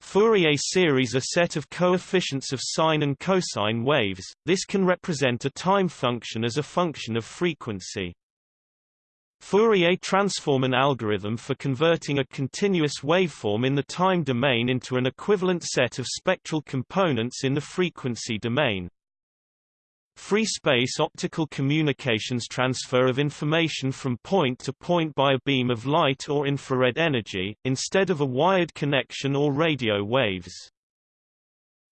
A: Fourier series a set of coefficients of sine and cosine waves, this can represent a time function as a function of frequency. Fourier transform an algorithm for converting a continuous waveform in the time domain into an equivalent set of spectral components in the frequency domain. Free space optical communications transfer of information from point to point by a beam of light or infrared energy, instead of a wired connection or radio waves.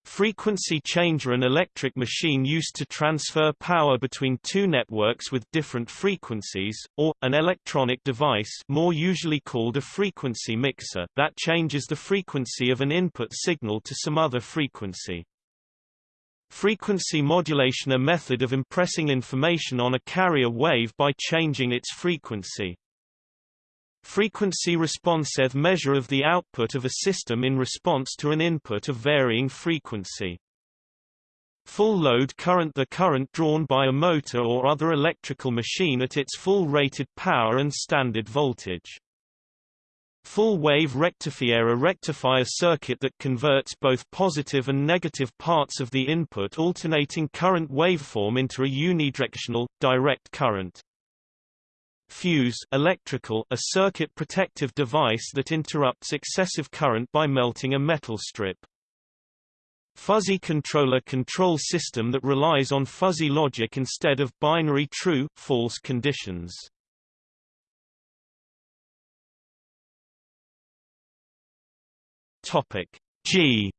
A: Frequency changer an electric machine used to transfer power between two networks with different frequencies, or, an electronic device more usually called a frequency mixer that changes the frequency of an input signal to some other frequency. Frequency modulation a method of impressing information on a carrier wave by changing its frequency. Frequency response a measure of the output of a system in response to an input of varying frequency. Full load current the current drawn by a motor or other electrical machine at its full rated power and standard voltage. Full-wave rectifier A rectifier circuit that converts both positive and negative parts of the input alternating current waveform into a unidirectional, direct current. Fuse electrical a circuit protective device that interrupts excessive current by melting a metal strip. Fuzzy controller control system that relies on fuzzy logic instead of binary true-false conditions. Topic G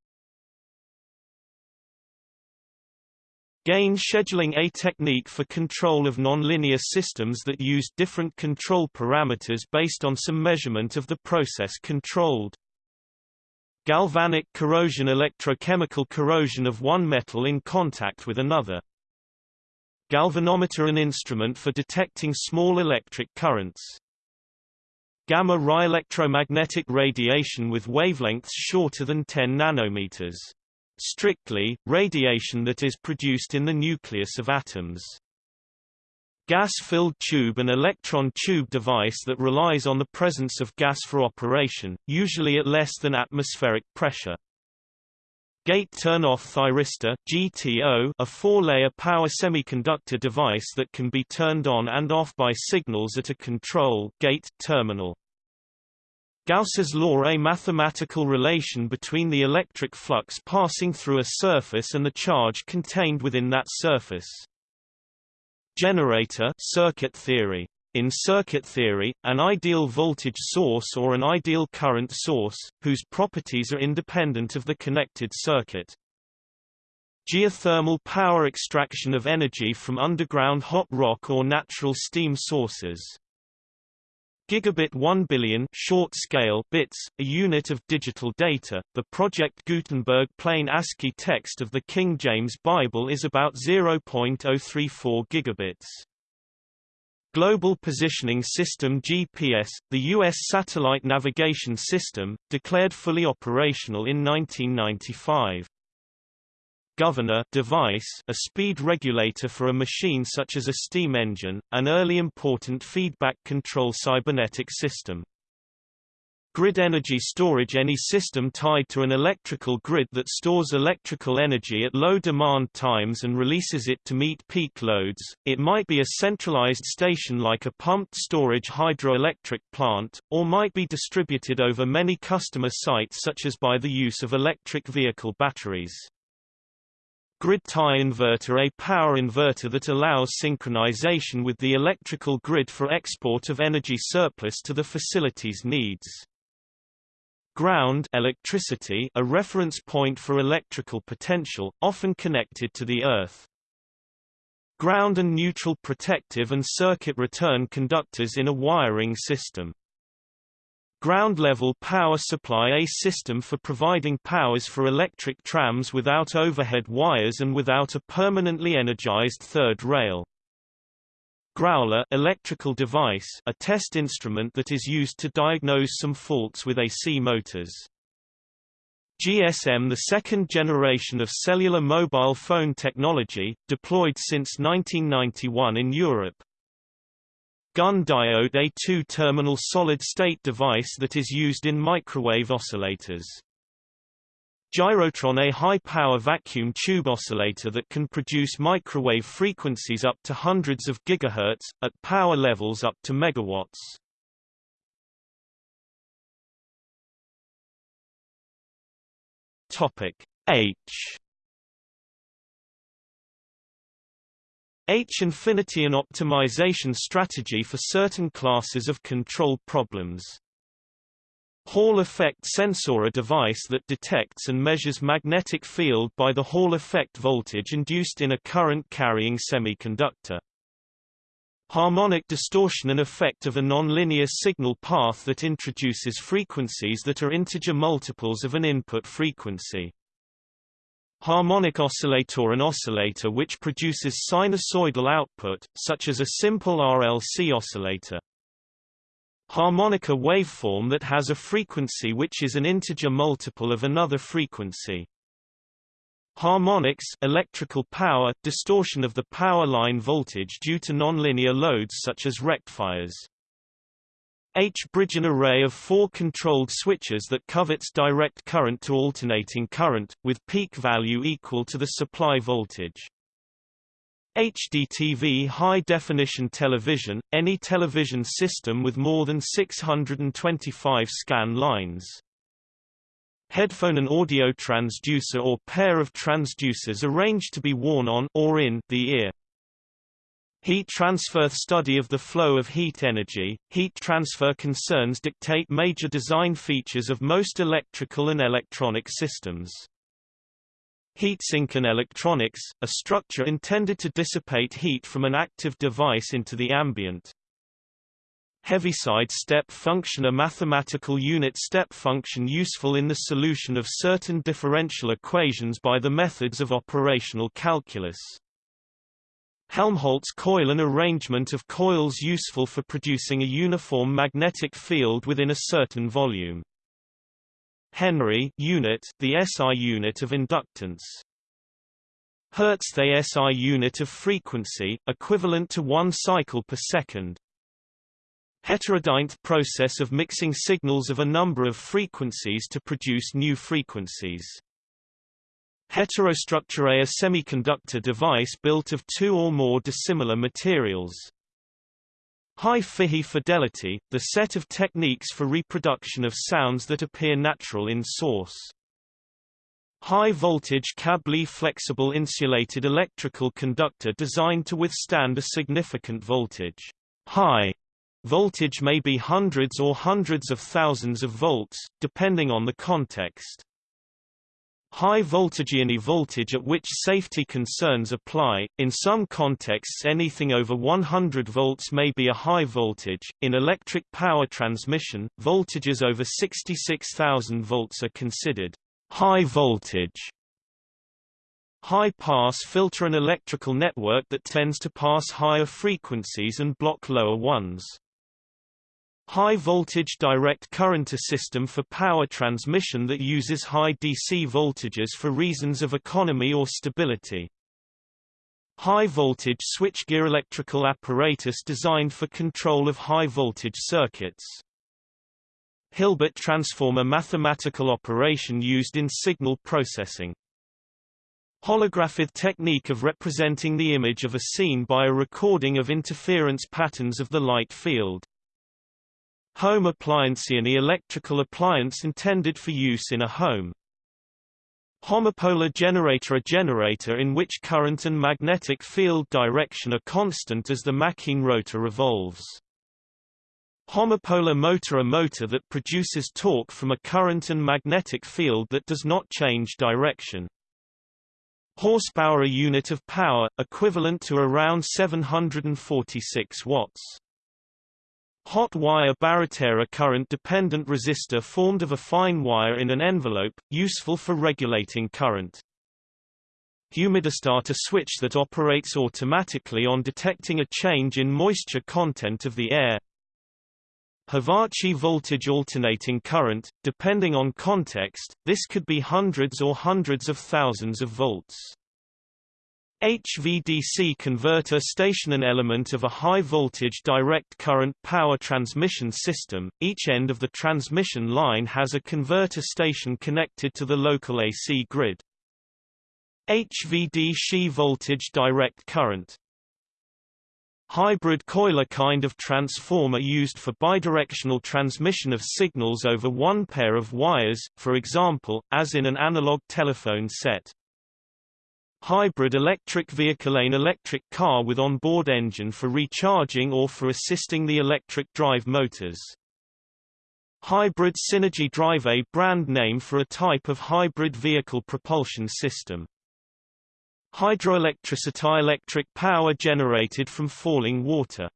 A: Gain scheduling a technique for control of nonlinear systems that use different control parameters based on some measurement of the process controlled. Galvanic corrosion electrochemical corrosion of one metal in contact with another. Galvanometer an instrument for detecting small electric currents. Gamma-Ray electromagnetic radiation with wavelengths shorter than 10 nanometers. Strictly, radiation that is produced in the nucleus of atoms. Gas-filled tube an electron tube device that relies on the presence of gas for operation, usually at less than atmospheric pressure. Gate turn-off thyristor GTO, a four-layer power semiconductor device that can be turned on and off by signals at a control gate terminal. Gauss's law a mathematical relation between the electric flux passing through a surface and the charge contained within that surface. Generator circuit theory in circuit theory, an ideal voltage source or an ideal current source, whose properties are independent of the connected circuit. Geothermal power extraction of energy from underground hot rock or natural steam sources. Gigabit 1 billion short scale bits, a unit of digital data. The Project Gutenberg plain ASCII text of the King James Bible is about 0.034 gigabits. Global Positioning System GPS, the U.S. satellite navigation system, declared fully operational in 1995. Governor device a speed regulator for a machine such as a steam engine, an early important feedback control cybernetic system. Grid energy storage Any system tied to an electrical grid that stores electrical energy at low demand times and releases it to meet peak loads, it might be a centralized station like a pumped storage hydroelectric plant, or might be distributed over many customer sites such as by the use of electric vehicle batteries. Grid tie inverter A power inverter that allows synchronization with the electrical grid for export of energy surplus to the facility's needs. Ground electricity a reference point for electrical potential, often connected to the Earth. Ground and neutral protective and circuit return conductors in a wiring system. Ground-level power supply A system for providing powers for electric trams without overhead wires and without a permanently energized third rail. Growler electrical device a test instrument that is used to diagnose some faults with AC motors. GSM the second generation of cellular mobile phone technology, deployed since 1991 in Europe. Gunn diode a two-terminal solid-state device that is used in microwave oscillators. Gyrotron a high-power vacuum tube oscillator that can produce microwave frequencies up to hundreds of gigahertz, at power levels up to megawatts. Topic H H infinity an optimization strategy for certain classes of control problems. Hall effect sensor a device that detects and measures magnetic field by the Hall effect voltage induced in a current-carrying semiconductor. Harmonic distortion an effect of a nonlinear signal path that introduces frequencies that are integer multiples of an input frequency. Harmonic oscillator an oscillator which produces sinusoidal output, such as a simple RLC oscillator. Harmonic a waveform that has a frequency which is an integer multiple of another frequency. Harmonics electrical power, distortion of the power line voltage due to nonlinear loads such as rectifiers. H-bridge an array of four controlled switches that converts direct current to alternating current, with peak value equal to the supply voltage. HDTV high-definition television, any television system with more than 625 scan lines. Headphone and audio transducer or pair of transducers arranged to be worn on or in the ear. Heat transfer study of the flow of heat energy. Heat transfer concerns dictate major design features of most electrical and electronic systems. Heatsink and electronics, a structure intended to dissipate heat from an active device into the ambient. Heaviside step function a mathematical unit step function useful in the solution of certain differential equations by the methods of operational calculus. Helmholtz coil an arrangement of coils useful for producing a uniform magnetic field within a certain volume. Henry unit, the SI unit of inductance. Hertz the SI unit of frequency, equivalent to one cycle per second. Heterodyne process of mixing signals of a number of frequencies to produce new frequencies. Heterostructure a semiconductor device built of two or more dissimilar materials. High fidelity, the set of techniques for reproduction of sounds that appear natural in source. High voltage cable a flexible insulated electrical conductor designed to withstand a significant voltage. High voltage may be hundreds or hundreds of thousands of volts, depending on the context. High voltage any voltage at which safety concerns apply. In some contexts anything over 100 volts may be a high voltage. In electric power transmission, voltages over 66,000 volts are considered high voltage. High pass filter an electrical network that tends to pass higher frequencies and block lower ones. High voltage direct current a system for power transmission that uses high DC voltages for reasons of economy or stability. High voltage switchgear electrical apparatus designed for control of high voltage circuits. Hilbert transform a mathematical operation used in signal processing. Holographic technique of representing the image of a scene by a recording of interference patterns of the light field. Home appliance Any electrical appliance intended for use in a home. Homopolar generator A generator in which current and magnetic field direction are constant as the Machine rotor revolves. Homopolar motor A motor that produces torque from a current and magnetic field that does not change direction. Horsepower A unit of power, equivalent to around 746 watts. Hot wire barretter current-dependent resistor formed of a fine wire in an envelope, useful for regulating current. Humidistat a switch that operates automatically on detecting a change in moisture content of the air. HVAC voltage alternating current, depending on context, this could be hundreds or hundreds of thousands of volts. HVDC converter station an element of a high-voltage direct current power transmission system, each end of the transmission line has a converter station connected to the local AC grid. HVDC voltage direct current Hybrid coil a kind of transformer used for bidirectional transmission of signals over one pair of wires, for example, as in an analog telephone set. Hybrid electric vehicle An electric car with onboard engine for recharging or for assisting the electric drive motors. Hybrid Synergy Drive A brand name for a type of hybrid vehicle propulsion system. Hydroelectricity electric power generated from falling water.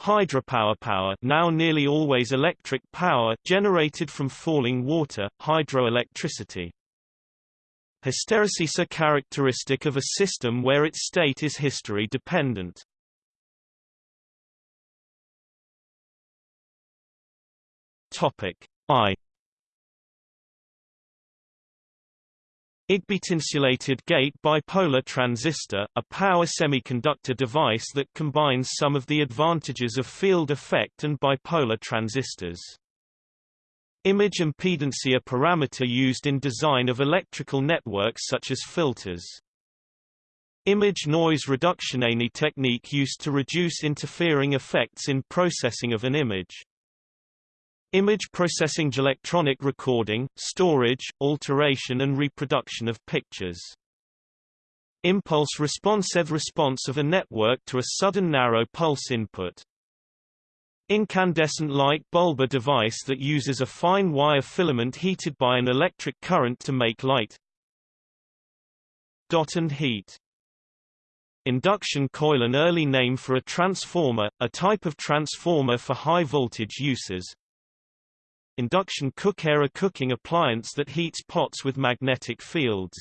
A: Hydropower power now nearly always electric power generated from falling water, hydroelectricity. Hysteresis a characteristic of a system where its state is history dependent. Topic I IGBT-insulated gate bipolar transistor, a power semiconductor device that combines some of the advantages of field effect and bipolar transistors. Image impedance a parameter used in design of electrical networks such as filters. Image noise reduction a technique used to reduce interfering effects in processing of an image. Image processing electronic recording, storage, alteration and reproduction of pictures. Impulse responsive response of a network to a sudden narrow pulse input. Incandescent light bulb a device that uses a fine wire filament heated by an electric current to make light. Dot and heat Induction coil an early name for a transformer, a type of transformer for high voltage uses. Induction cooker a cooking appliance that heats pots with magnetic fields.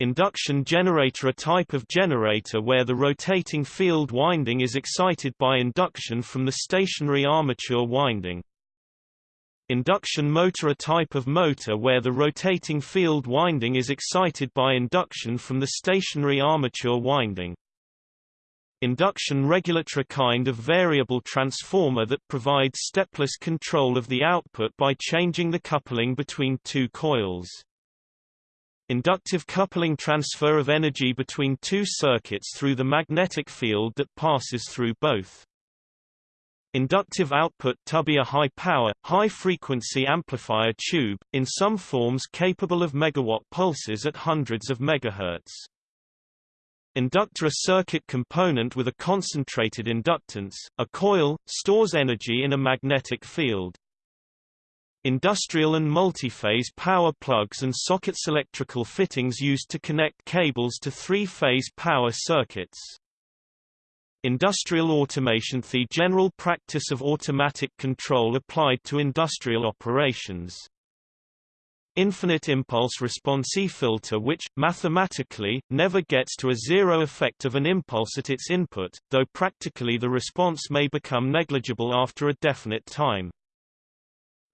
A: Induction generator a type of generator where the rotating field winding is excited by induction from the stationary armature winding. Induction motor a type of motor where the rotating field winding is excited by induction from the stationary armature winding. Induction regulator a kind of variable transformer that provides stepless control of the output by changing the coupling between two coils. Inductive coupling transfer of energy between two circuits through the magnetic field that passes through both. Inductive output tubby a high-power, high-frequency amplifier tube, in some forms capable of megawatt pulses at hundreds of megahertz. Inductor a circuit component with a concentrated inductance, a coil, stores energy in a magnetic field. Industrial and multi-phase power plugs and sockets electrical fittings used to connect cables to three-phase power circuits. Industrial automation The general practice of automatic control applied to industrial operations. Infinite impulse response E-filter which, mathematically, never gets to a zero effect of an impulse at its input, though practically the response may become negligible after a definite time.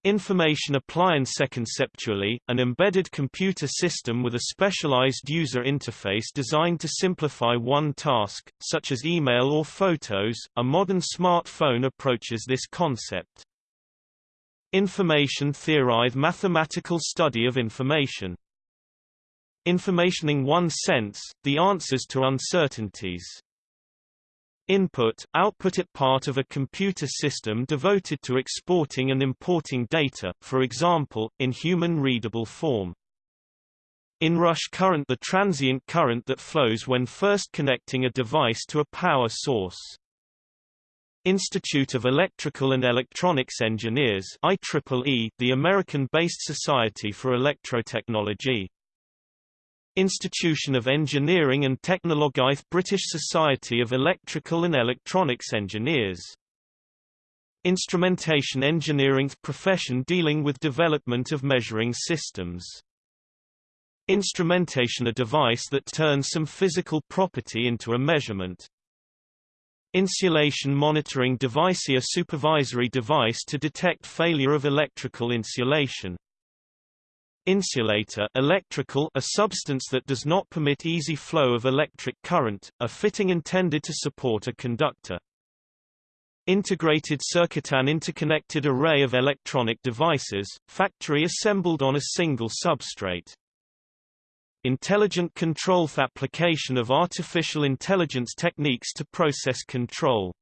A: Information appliance conceptually, an embedded computer system with a specialized user interface designed to simplify one task, such as email or photos, a modern smartphone approaches this concept. Information theory mathematical study of information. Informationing one sense, the answers to uncertainties. Input, output it part of a computer system devoted to exporting and importing data, for example, in human-readable form. Inrush current the transient current that flows when first connecting a device to a power source. Institute of Electrical and Electronics Engineers IEEE, the American-based Society for Electrotechnology Institution of Engineering and Technology British Society of Electrical and Electronics Engineers Instrumentation engineering profession dealing with development of measuring systems. Instrumentation a device that turns some physical property into a measurement. Insulation monitoring device a supervisory device to detect failure of electrical insulation. Insulator electrical a substance that does not permit easy flow of electric current, a fitting intended to support a conductor. Integrated circuit An interconnected array of electronic devices, factory assembled on a single substrate. Intelligent control application of artificial intelligence techniques to process control.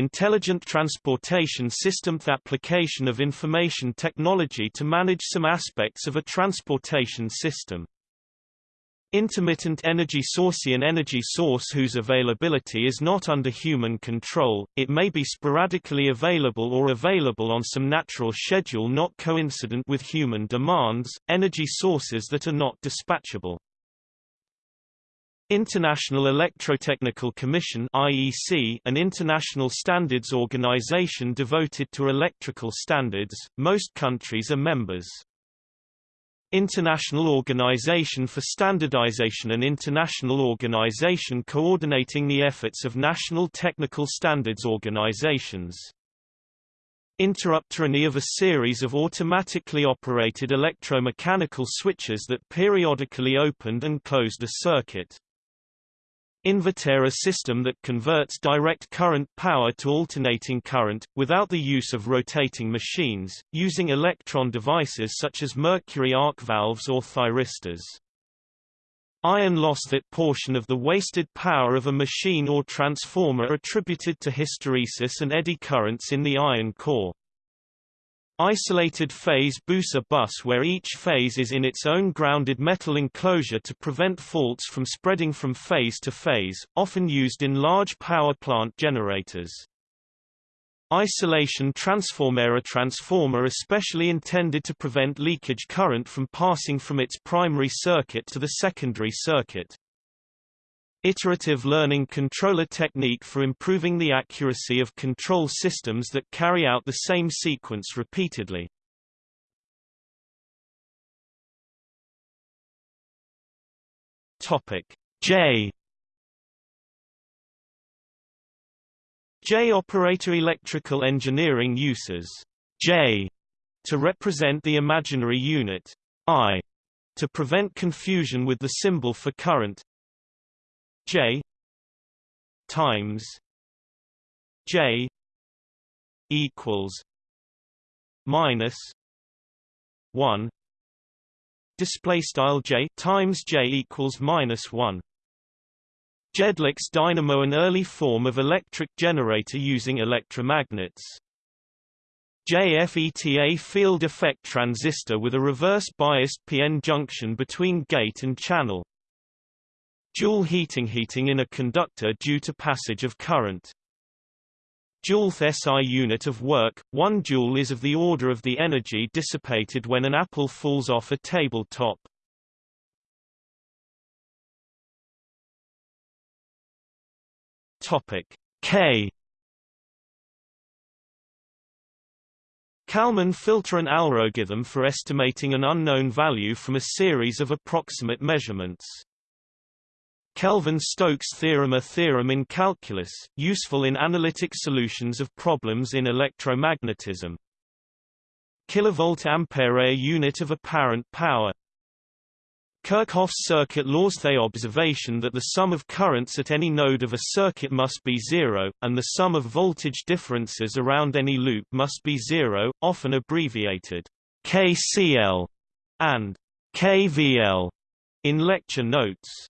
A: Intelligent transportation system The application of information technology to manage some aspects of a transportation system. Intermittent energy source An energy source whose availability is not under human control, it may be sporadically available or available on some natural schedule not coincident with human demands, energy sources that are not dispatchable. International Electrotechnical Commission IEC, an international standards organization devoted to electrical standards, most countries are members. International Organization for Standardization An international organization coordinating the efforts of national technical standards organizations. Interrupter Any of a series of automatically operated electromechanical switches that periodically opened and closed a circuit. Inverter a system that converts direct current power to alternating current, without the use of rotating machines, using electron devices such as mercury arc valves or thyristors. Iron loss That portion of the wasted power of a machine or transformer attributed to hysteresis and eddy currents in the iron core. Isolated phase bus a bus where each phase is in its own grounded metal enclosure to prevent faults from spreading from phase to phase, often used in large power plant generators. Isolation transformer A transformer especially intended to prevent leakage current from passing from its primary circuit to the secondary circuit. Iterative learning controller technique for improving the accuracy of control systems that carry out the same sequence repeatedly. Topic J J operator electrical engineering uses J to represent the imaginary unit I to prevent confusion with the symbol for current J times J equals minus one display style J times J equals minus one Jedlik's dynamo an early form of electric generator using electromagnets. JFET a field effect transistor with a reverse biased PN junction between gate and channel. Joule heating heating in a conductor due to passage of current. Joule's SI unit of work, 1 joule is of the order of the energy dissipated when an apple falls off a tabletop. Topic K Kalman filter an algorithm for estimating an unknown value from a series of approximate measurements. Kelvin-Stokes theorem A theorem in calculus, useful in analytic solutions of problems in electromagnetism. Kilovolt ampere A unit of apparent power Kirchhoff's circuit laws The observation that the sum of currents at any node of a circuit must be zero, and the sum of voltage differences around any loop must be zero, often abbreviated KCL and KVL in lecture notes.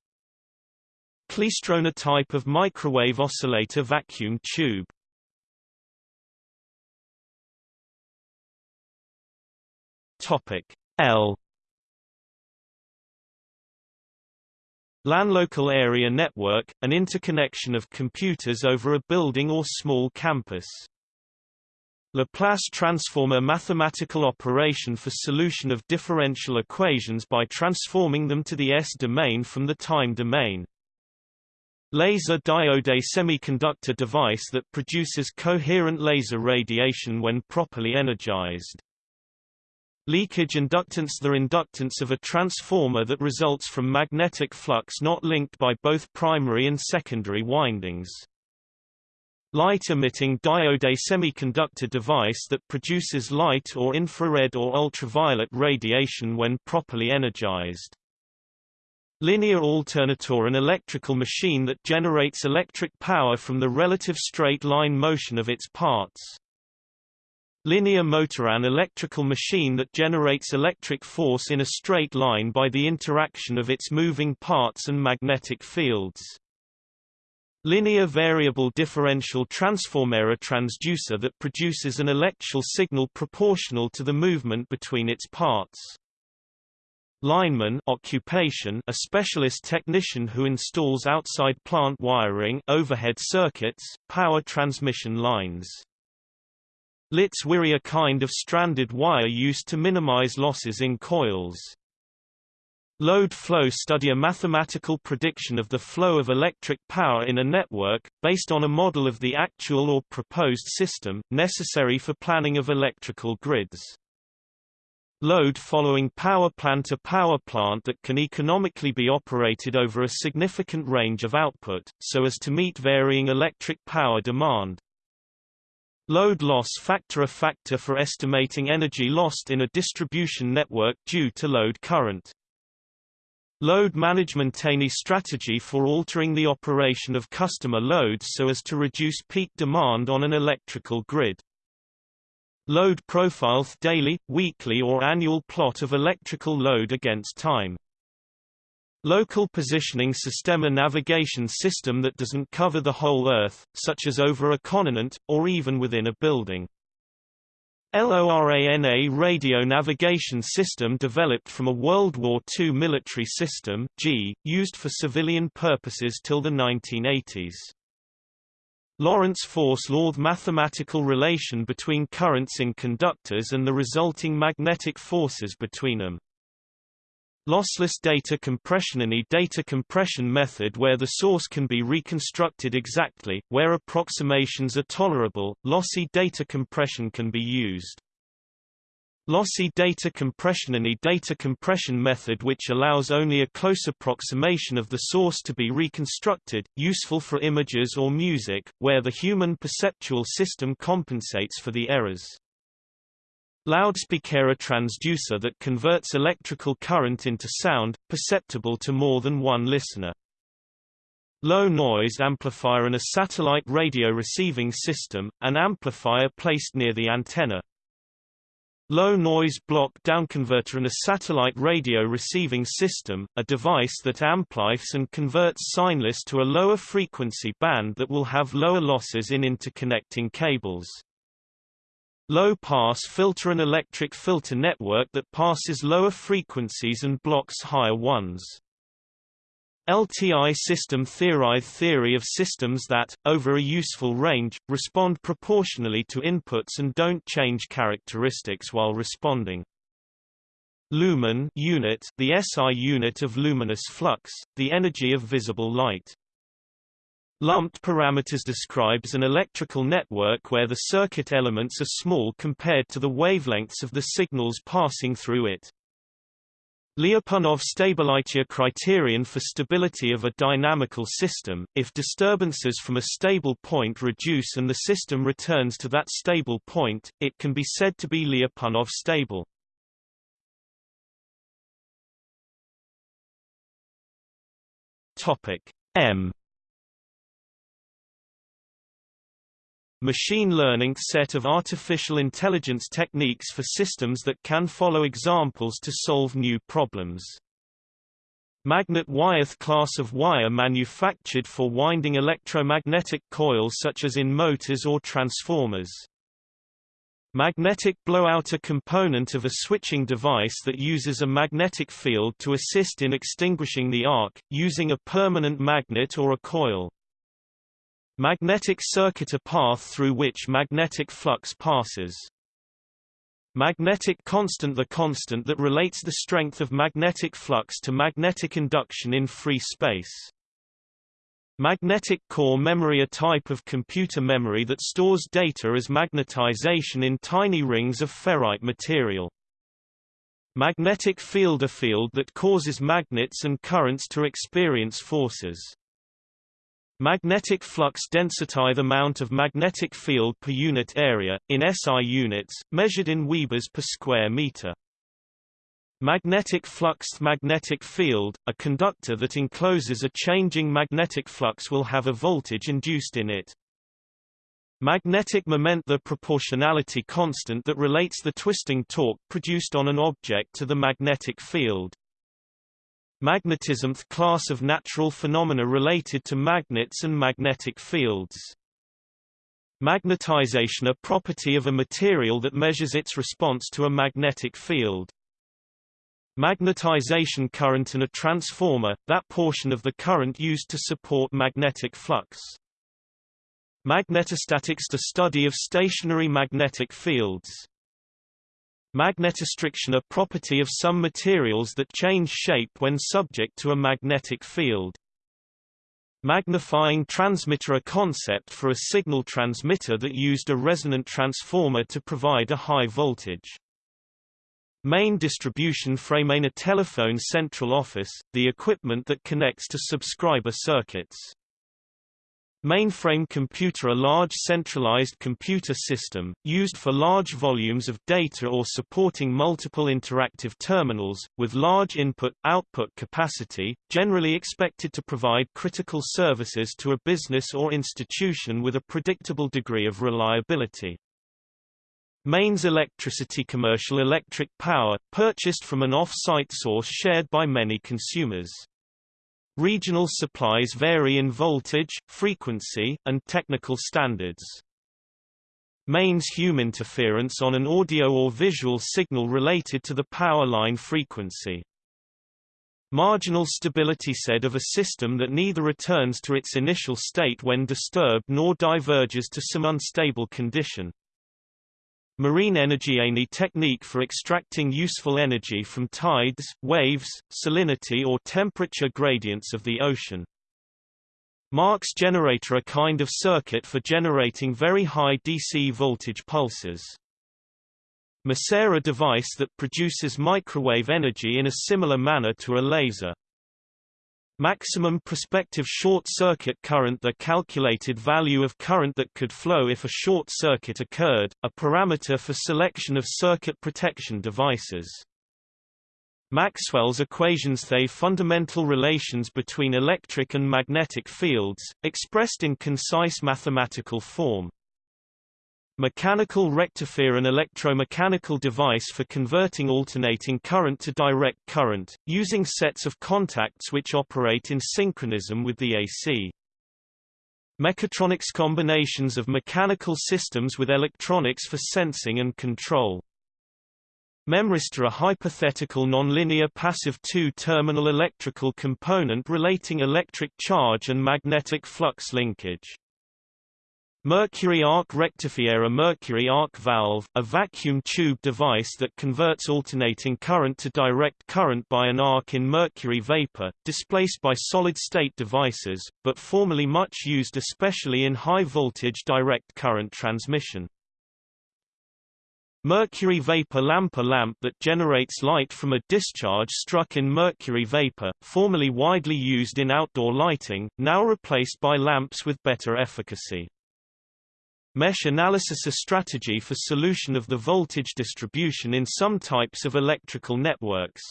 A: Klystron a type of microwave oscillator vacuum tube. Topic L LAN Local Area Network, an interconnection of computers over a building or small campus. Laplace transform a mathematical operation for solution of differential equations by transforming them to the S-domain from the time domain. Laser diode a semiconductor device that produces coherent laser radiation when properly energized. Leakage inductance The inductance of a transformer that results from magnetic flux not linked by both primary and secondary windings. Light-emitting diode A semiconductor device that produces light or infrared or ultraviolet radiation when properly energized. Linear alternator an electrical machine that generates electric power from the relative straight line motion of its parts. Linear motor an electrical machine that generates electric force in a straight line by the interaction of its moving parts and magnetic fields. Linear variable differential transformer a transducer that produces an electrical signal proportional to the movement between its parts. Lineman occupation a specialist technician who installs outside plant wiring overhead circuits, power transmission lines. Litz wire a kind of stranded wire used to minimize losses in coils. Load flow study a mathematical prediction of the flow of electric power in a network, based on a model of the actual or proposed system, necessary for planning of electrical grids. Load following power plant a power plant that can economically be operated over a significant range of output, so as to meet varying electric power demand. Load loss factor a factor for estimating energy lost in a distribution network due to load current. Load management any strategy for altering the operation of customer loads so as to reduce peak demand on an electrical grid. Load profile daily, weekly or annual plot of electrical load against time. Local positioning system a navigation system that doesn't cover the whole Earth, such as over a continent, or even within a building. LORAN a radio navigation system developed from a World War II military system Gee, used for civilian purposes till the 1980s. Lorentz force law the mathematical relation between currents in conductors and the resulting magnetic forces between them. Lossless data compression Any data compression method where the source can be reconstructed exactly, where approximations are tolerable, lossy data compression can be used. Lossy data compression Any data compression method which allows only a close approximation of the source to be reconstructed, useful for images or music, where the human perceptual system compensates for the errors. Loudspeaker a transducer that converts electrical current into sound, perceptible to more than one listener. Low noise amplifier and a satellite radio receiving system, an amplifier placed near the antenna. Low noise block downconverter and a satellite radio receiving system, a device that amplifies and converts signless to a lower frequency band that will have lower losses in interconnecting cables. Low-pass filter an electric filter network that passes lower frequencies and blocks higher ones. LTI system theory theory of systems that, over a useful range, respond proportionally to inputs and don't change characteristics while responding. Lumen unit the SI unit of luminous flux, the energy of visible light. Lumped parameters describes an electrical network where the circuit elements are small compared to the wavelengths of the signals passing through it. Lyapunov stability criterion for stability of a dynamical system, if disturbances from a stable point reduce and the system returns to that stable point, it can be said to be Lyapunov stable. Topic M Machine learning set of artificial intelligence techniques for systems that can follow examples to solve new problems. Magnet wire a class of wire manufactured for winding electromagnetic coils such as in motors or transformers. Magnetic blowout a component of a switching device that uses a magnetic field to assist in extinguishing the arc, using a permanent magnet or a coil. Magnetic circuit a path through which magnetic flux passes. Magnetic constant The constant that relates the strength of magnetic flux to magnetic induction in free space. Magnetic core memory A type of computer memory that stores data as magnetization in tiny rings of ferrite material. Magnetic field A field that causes magnets and currents to experience forces. Magnetic flux density the amount of magnetic field per unit area, in SI units, measured in Webers per square meter. Magnetic flux magnetic field, a conductor that encloses a changing magnetic flux will have a voltage induced in it. Magnetic moment the proportionality constant that relates the twisting torque produced on an object to the magnetic field. Magnetism – class of natural phenomena related to magnets and magnetic fields. Magnetization a property of a material that measures its response to a magnetic field. Magnetization current in a transformer, that portion of the current used to support magnetic flux. Magnetostatics the study of stationary magnetic fields. Magnetostriction a property of some materials that change shape when subject to a magnetic field. Magnifying transmitter a concept for a signal transmitter that used a resonant transformer to provide a high voltage. Main distribution frame in a telephone central office, the equipment that connects to subscriber circuits. Mainframe computer A large centralized computer system, used for large volumes of data or supporting multiple interactive terminals, with large input-output capacity, generally expected to provide critical services to a business or institution with a predictable degree of reliability. Mains electricity Commercial electric power, purchased from an off-site source shared by many consumers. Regional supplies vary in voltage, frequency, and technical standards. Mains hum an interference on an audio or visual signal related to the power line frequency. Marginal stability said of a system that neither returns to its initial state when disturbed nor diverges to some unstable condition. Marine energy Any technique for extracting useful energy from tides, waves, salinity or temperature gradients of the ocean. Marx generator a kind of circuit for generating very high DC voltage pulses. Maser a device that produces microwave energy in a similar manner to a laser. Maximum prospective short circuit current The calculated value of current that could flow if a short circuit occurred, a parameter for selection of circuit protection devices. Maxwell's equations They fundamental relations between electric and magnetic fields, expressed in concise mathematical form. Mechanical rectifier an electromechanical device for converting alternating current to direct current, using sets of contacts which operate in synchronism with the AC. Mechatronics combinations of mechanical systems with electronics for sensing and control. Memristor a hypothetical nonlinear passive two-terminal electrical component relating electric charge and magnetic flux linkage. Mercury arc rectifier A mercury arc valve, a vacuum tube device that converts alternating current to direct current by an arc in mercury vapor, displaced by solid-state devices, but formerly much used especially in high-voltage direct current transmission. Mercury vapor lamp A lamp that generates light from a discharge struck in mercury vapor, formerly widely used in outdoor lighting, now replaced by lamps with better efficacy. Mesh analysis a strategy for solution of the voltage distribution in some types of electrical networks.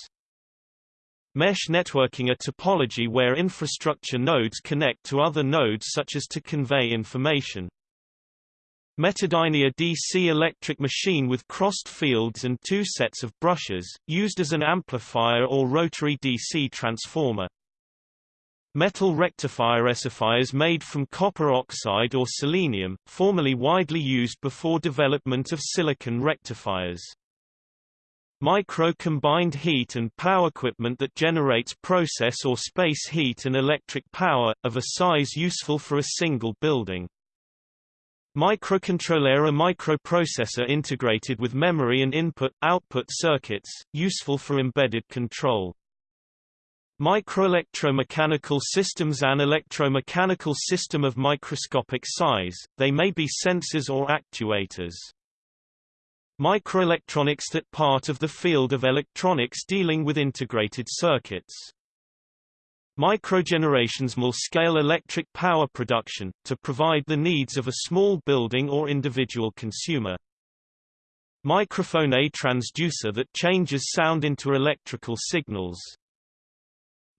A: Mesh networking a topology where infrastructure nodes connect to other nodes such as to convey information. Metadyne DC electric machine with crossed fields and two sets of brushes, used as an amplifier or rotary DC transformer. Metal rectifier rectifiers made from copper oxide or selenium, formerly widely used before development of silicon rectifiers. Micro-combined heat and power equipment that generates process or space heat and electric power, of a size useful for a single building. Microcontroller a microprocessor integrated with memory and input-output circuits, useful for embedded control. Microelectromechanical systems An electromechanical system of microscopic size, they may be sensors or actuators. Microelectronics that part of the field of electronics dealing with integrated circuits. Microgenerations small-scale electric power production, to provide the needs of a small building or individual consumer. Microphone A transducer that changes sound into electrical signals.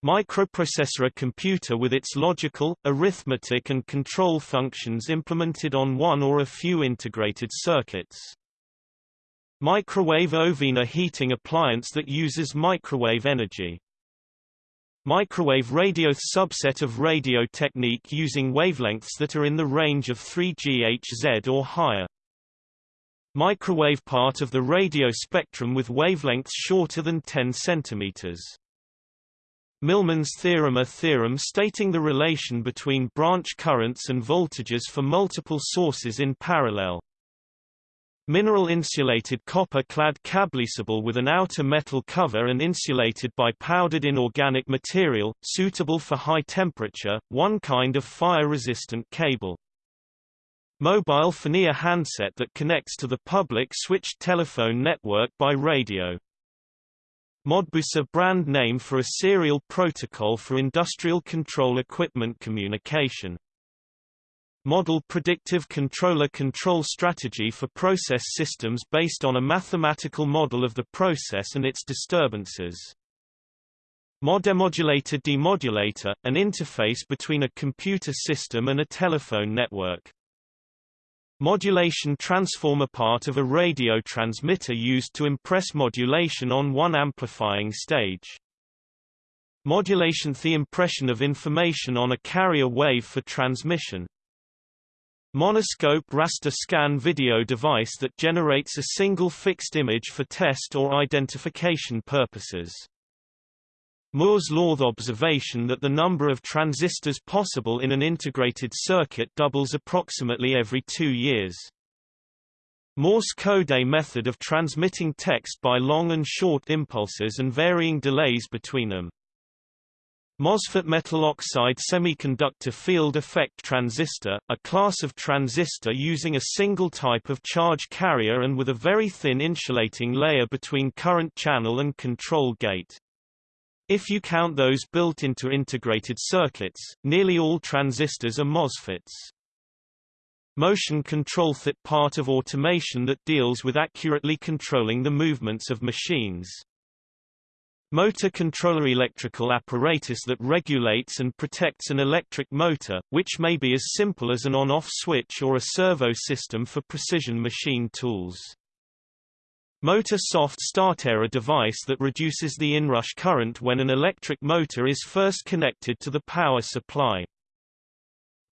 A: Microprocessor a computer with its logical, arithmetic and control functions implemented on one or a few integrated circuits. Microwave oven a heating appliance that uses microwave energy. Microwave radio subset of radio technique using wavelengths that are in the range of 3 GHz or higher. Microwave part of the radio spectrum with wavelengths shorter than 10 cm. Millman's theorem A theorem stating the relation between branch currents and voltages for multiple sources in parallel. Mineral insulated copper clad cable a cable with an outer metal cover and insulated by powdered inorganic material, suitable for high temperature, one kind of fire-resistant cable. Mobile phone handset that connects to the public switched telephone network by radio. Modbus a brand name for a serial protocol for industrial control equipment communication. Model predictive controller control strategy for process systems based on a mathematical model of the process and its disturbances. Modem modulator demodulator, an interface between a computer system and a telephone network. Modulation transformer part of a radio transmitter used to impress modulation on one amplifying stage. Modulation the impression of information on a carrier wave for transmission. Monoscope raster scan video device that generates a single fixed image for test or identification purposes. Moore's law observation that the number of transistors possible in an integrated circuit doubles approximately every two years. Morse code a method of transmitting text by long and short impulses and varying delays between them. MOSFET metal oxide semiconductor field effect transistor, a class of transistor using a single type of charge carrier and with a very thin insulating layer between current channel and control gate. If you count those built into integrated circuits, nearly all transistors are MOSFETs. Motion control that part of automation that deals with accurately controlling the movements of machines. Motor controller electrical apparatus that regulates and protects an electric motor, which may be as simple as an on-off switch or a servo system for precision machine tools. Motor soft starter a device that reduces the inrush current when an electric motor is first connected to the power supply.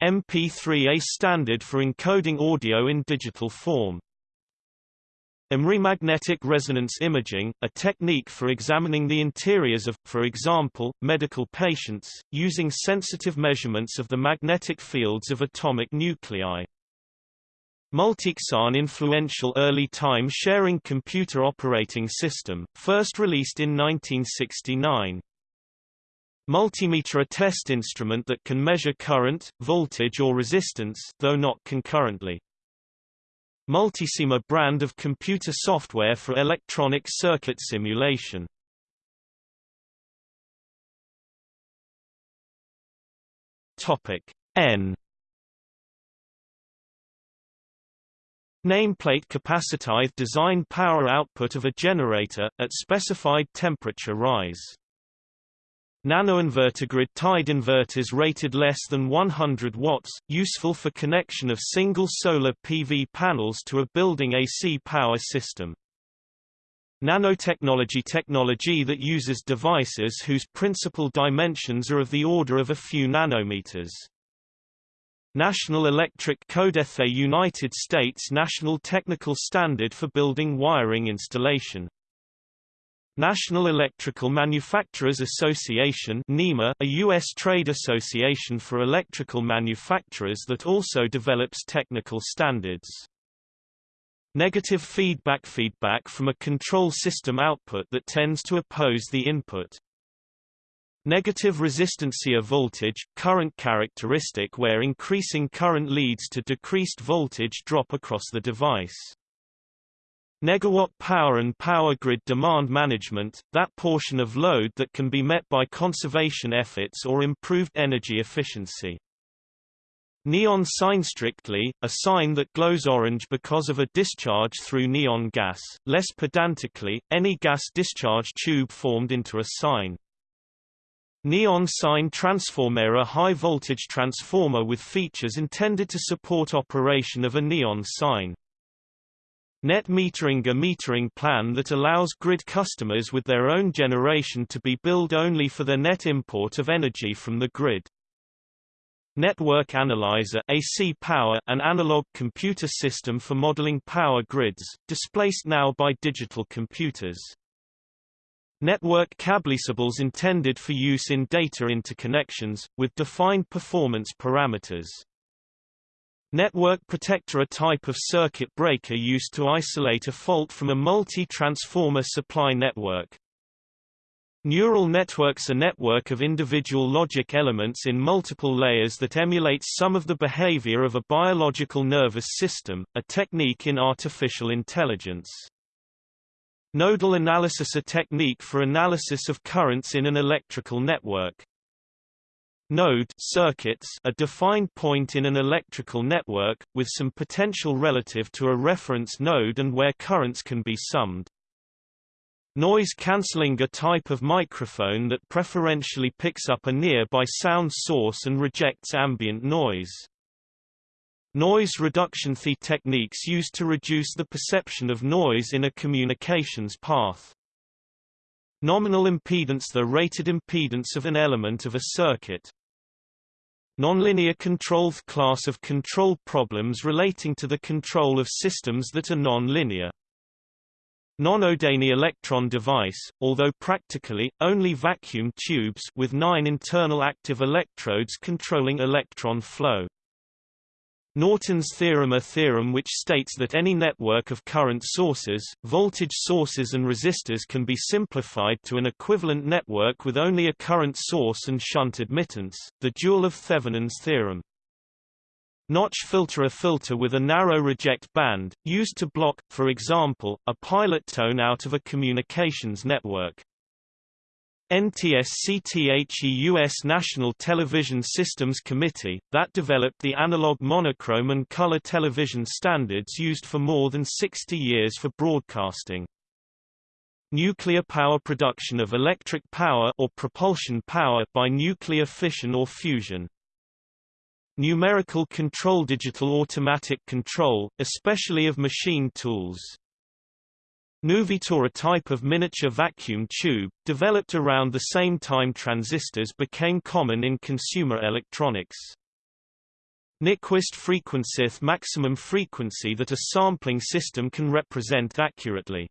A: MP3 a standard for encoding audio in digital form. MRI magnetic resonance imaging, a technique for examining the interiors of, for example, medical patients, using sensitive measurements of the magnetic fields of atomic nuclei. Multics influential early time-sharing computer operating system, first released in 1969. Multimeter a test instrument that can measure current, voltage or resistance though not concurrently. Multisim brand of computer software for electronic circuit simulation. Topic N Nameplate capacitized design power output of a generator, at specified temperature rise. Nanoinverter grid tied inverters rated less than 100 watts, useful for connection of single solar PV panels to a building AC power system. Nanotechnology technology that uses devices whose principal dimensions are of the order of a few nanometers. National Electric Code a United States national technical standard for building wiring installation. National Electrical Manufacturers Association NEMA, a U.S. trade association for electrical manufacturers that also develops technical standards. Negative feedback feedback from a control system output that tends to oppose the input. Negative resistance a voltage, current characteristic where increasing current leads to decreased voltage drop across the device. Negawatt power and power grid demand management, that portion of load that can be met by conservation efforts or improved energy efficiency. Neon sign strictly, a sign that glows orange because of a discharge through neon gas, less pedantically, any gas discharge tube formed into a sign. Neon sign transformer a high-voltage transformer with features intended to support operation of a neon sign. Net metering a metering plan that allows grid customers with their own generation to be billed only for the net import of energy from the grid. Network Analyzer AC power an analog computer system for modeling power grids, displaced now by digital computers. Network cable cables intended for use in data interconnections, with defined performance parameters. Network protector a type of circuit breaker used to isolate a fault from a multi-transformer supply network. Neural networks a network of individual logic elements in multiple layers that emulates some of the behavior of a biological nervous system, a technique in artificial intelligence. Nodal analysis a technique for analysis of currents in an electrical network. Node circuits a defined point in an electrical network, with some potential relative to a reference node and where currents can be summed. Noise cancelling a type of microphone that preferentially picks up a nearby sound source and rejects ambient noise. Noise reduction The techniques used to reduce the perception of noise in a communications path. Nominal impedance The rated impedance of an element of a circuit. Nonlinear control The class of control problems relating to the control of systems that are nonlinear. Non-Odani electron device, although practically, only vacuum tubes with nine internal active electrodes controlling electron flow. Norton's theorem a theorem which states that any network of current sources, voltage sources and resistors can be simplified to an equivalent network with only a current source and shunt admittance, the dual of Thevenin's theorem. Notch filter A filter with a narrow reject band, used to block, for example, a pilot tone out of a communications network. NTSC-THE U.S. National Television Systems Committee, that developed the analog monochrome and color television standards used for more than 60 years for broadcasting. Nuclear power production of electric power or propulsion power by nuclear fission or fusion. Numerical control Digital automatic control, especially of machine tools. Nuvistor a type of miniature vacuum tube, developed around the same time transistors became common in consumer electronics. Nyquist frequency maximum frequency that a sampling system can represent accurately.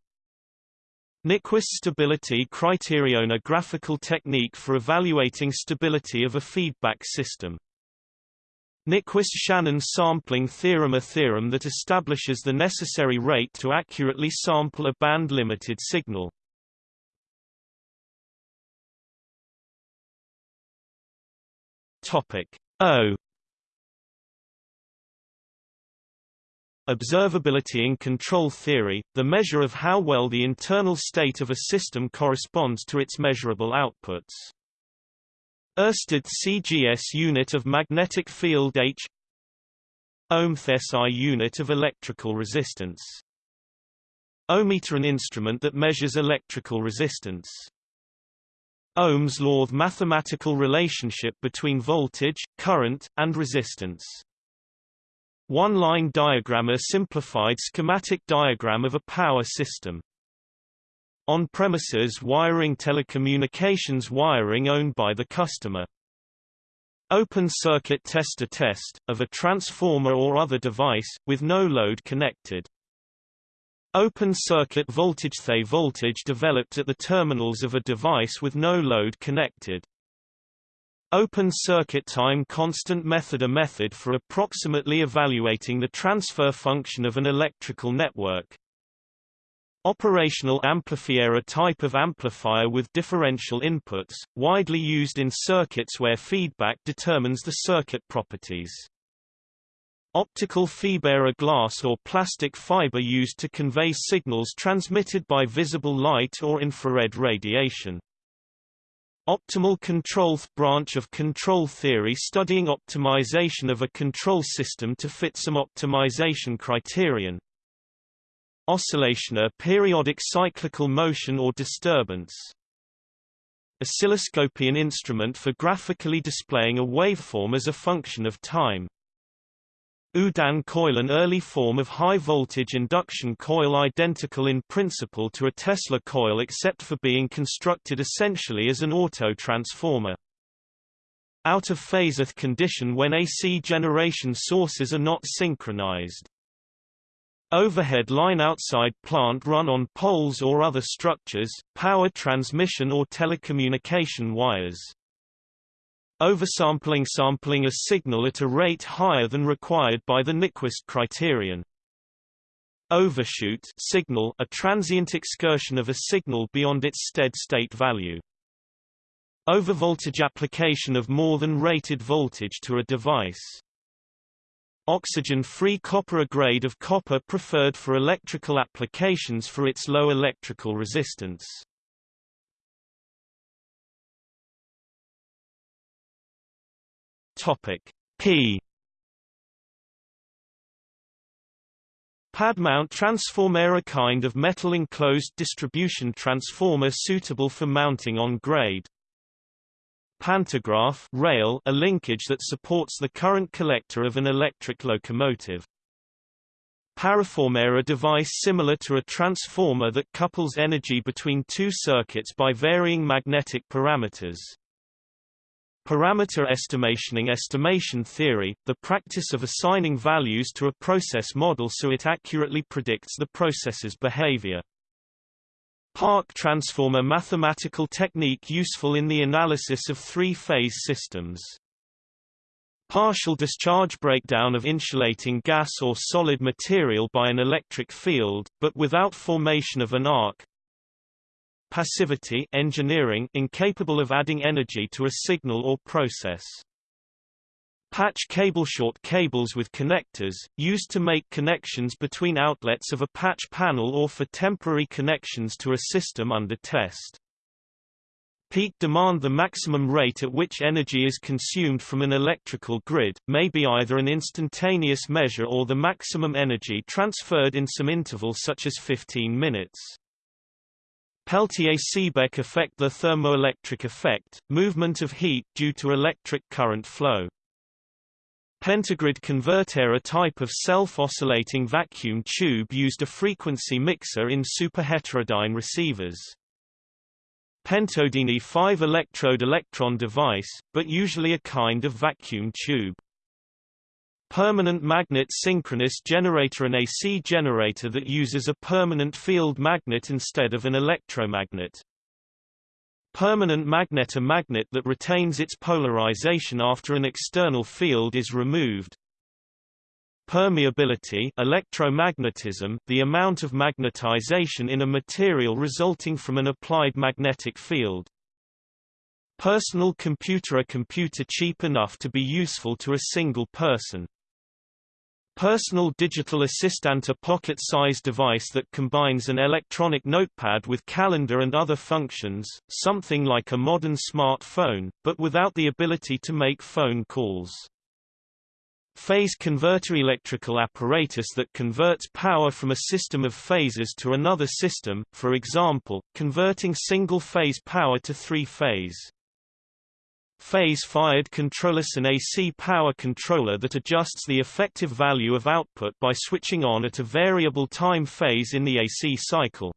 A: Nyquist stability criterion a graphical technique for evaluating stability of a feedback system. Nyquist-Shannon sampling theorem A theorem that establishes the necessary rate to accurately sample a band-limited signal. Topic O Observability in control theory, the measure of how well the internal state of a system corresponds to its measurable outputs. Ørsted CGS unit of magnetic field H Ohmth SI unit of electrical resistance Ohmmeter an instrument that measures electrical resistance. Ohm's law the mathematical relationship between voltage, current, and resistance. One-line diagram a simplified schematic diagram of a power system. On-premises wiring telecommunications wiring owned by the customer. Open circuit tester test, of a transformer or other device, with no load connected. Open circuit voltage The voltage developed at the terminals of a device with no load connected. Open circuit time constant method A method for approximately evaluating the transfer function of an electrical network. Operational amplifier a type of amplifier with differential inputs, widely used in circuits where feedback determines the circuit properties. Optical fiber a glass or plastic fiber used to convey signals transmitted by visible light or infrared radiation. Optimal control branch of control theory studying optimization of a control system to fit some optimization criterion. Oscillation a periodic cyclical motion or disturbance. Oscilloscope an instrument for graphically displaying a waveform as a function of time. Oudin coil an early form of high-voltage induction coil identical in principle to a Tesla coil except for being constructed essentially as an auto-transformer. Out-of-phase condition when AC generation sources are not synchronized. Overhead line outside plant run on poles or other structures, power transmission or telecommunication wires. Oversampling sampling a signal at a rate higher than required by the Nyquist criterion. Overshoot signal a transient excursion of a signal beyond its stead-state value. Overvoltage application of more than rated voltage to a device. Oxygen-free copper a grade of copper preferred for electrical applications for its low electrical resistance. Topic P Pad mount transformer a kind of metal enclosed distribution transformer suitable for mounting on grade. Pantograph rail a linkage that supports the current collector of an electric locomotive. Paraformer a device similar to a transformer that couples energy between two circuits by varying magnetic parameters. Parameter estimationing estimation theory, the practice of assigning values to a process model so it accurately predicts the process's behavior. Park transform a mathematical technique useful in the analysis of three-phase systems. Partial discharge breakdown of insulating gas or solid material by an electric field, but without formation of an arc, Passivity engineering incapable of adding energy to a signal or process. Patch cable short cables with connectors, used to make connections between outlets of a patch panel or for temporary connections to a system under test. Peak demand The maximum rate at which energy is consumed from an electrical grid, may be either an instantaneous measure or the maximum energy transferred in some interval such as 15 minutes. Peltier-Seebeck effect The thermoelectric effect, movement of heat due to electric current flow. Pentagrid converter a type of self-oscillating vacuum tube used a frequency mixer in superheterodyne receivers. Pentode a 5-electrode electron device, but usually a kind of vacuum tube. Permanent magnet synchronous generator An AC generator that uses a permanent field magnet instead of an electromagnet. Permanent magnet A magnet that retains its polarization after an external field is removed. Permeability electromagnetism, the amount of magnetization in a material resulting from an applied magnetic field. Personal computer A computer cheap enough to be useful to a single person. Personal Digital Assistant a pocket-sized device that combines an electronic notepad with calendar and other functions, something like a modern smartphone, but without the ability to make phone calls. Phase converter electrical apparatus that converts power from a system of phases to another system, for example, converting single-phase power to three-phase. Phase-fired controller an AC power controller that adjusts the effective value of output by switching on at a variable time phase in the AC cycle.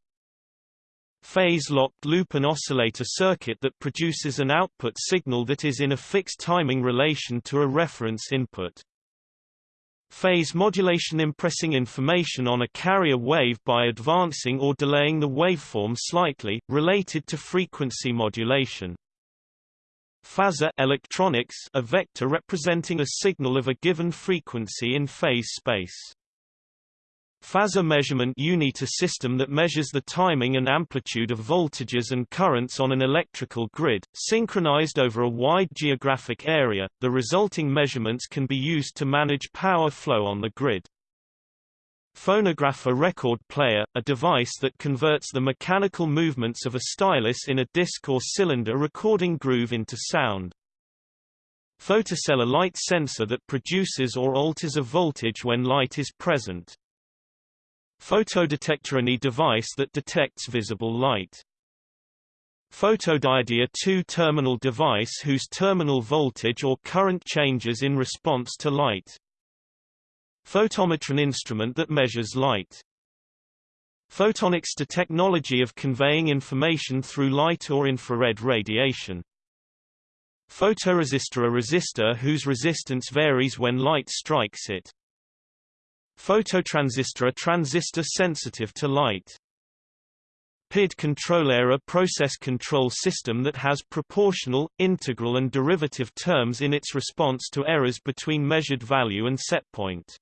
A: Phase-locked loop an oscillator circuit that produces an output signal that is in a fixed timing relation to a reference input. Phase modulation impressing information on a carrier wave by advancing or delaying the waveform slightly, related to frequency modulation. Phasor electronics a vector representing a signal of a given frequency in phase space. Phasor measurement unit a system that measures the timing and amplitude of voltages and currents on an electrical grid, synchronized over a wide geographic area. The resulting measurements can be used to manage power flow on the grid. Phonograph a record player, a device that converts the mechanical movements of a stylus in a disc or cylinder recording groove into sound. Photocell a light sensor that produces or alters a voltage when light is present. Photodetector any device that detects visible light. Photodiode a two-terminal device whose terminal voltage or current changes in response to light. Photometer an instrument that measures light. Photonics the technology of conveying information through light or infrared radiation. Photoresistor a resistor whose resistance varies when light strikes it. Phototransistor a transistor sensitive to light. PID controller a process control system that has proportional, integral and derivative terms in its response to errors between measured value and setpoint.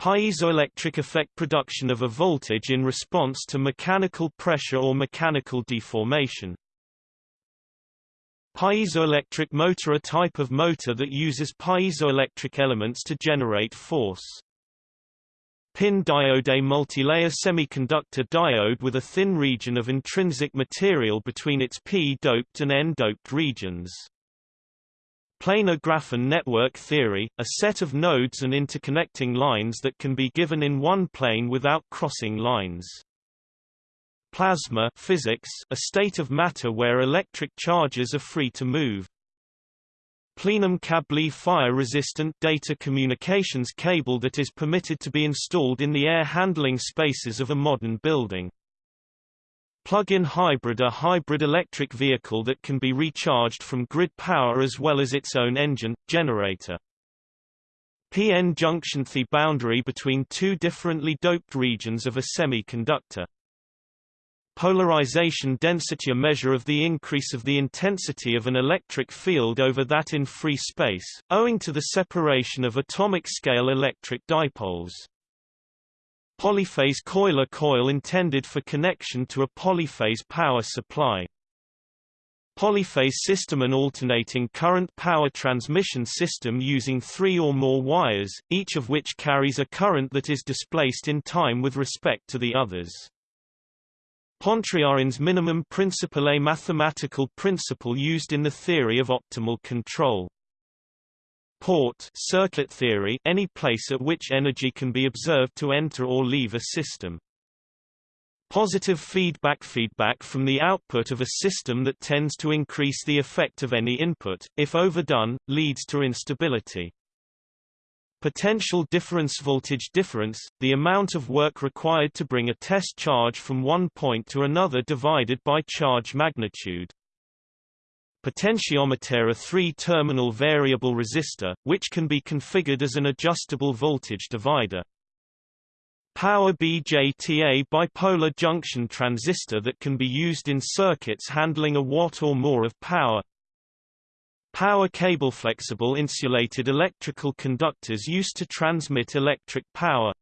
A: Piezoelectric effect production of a voltage in response to mechanical pressure or mechanical deformation. Piezoelectric motor a type of motor that uses piezoelectric elements to generate force. PIN diode a multilayer semiconductor diode with a thin region of intrinsic material between its p-doped and n-doped regions. Planar graph in network theory, a set of nodes and interconnecting lines that can be given in one plane without crossing lines. Plasma physics, a state of matter where electric charges are free to move. Plenum cable fire-resistant data communications cable that is permitted to be installed in the air handling spaces of a modern building. Plug-in hybrid a hybrid electric vehicle that can be recharged from grid power as well as its own engine, generator. PN junction the boundary between two differently doped regions of a semiconductor. Polarization density a measure of the increase of the intensity of an electric field over that in free space, owing to the separation of atomic-scale electric dipoles. Polyphase coil coil intended for connection to a polyphase power supply. Polyphase system an alternating current power transmission system using three or more wires, each of which carries a current that is displaced in time with respect to the others. Pontryagin's minimum principle a mathematical principle used in the theory of optimal control. Port circuit theory any place at which energy can be observed to enter or leave a system. Positive feedback feedback from the output of a system that tends to increase the effect of any input, if overdone, leads to instability. Potential difference voltage difference, the amount of work required to bring a test charge from one point to another divided by charge magnitude potentiometer a three-terminal variable resistor, which can be configured as an adjustable voltage divider. Power BJT a bipolar junction transistor that can be used in circuits handling a watt or more of power. Power cable flexible insulated electrical conductors used to transmit electric power.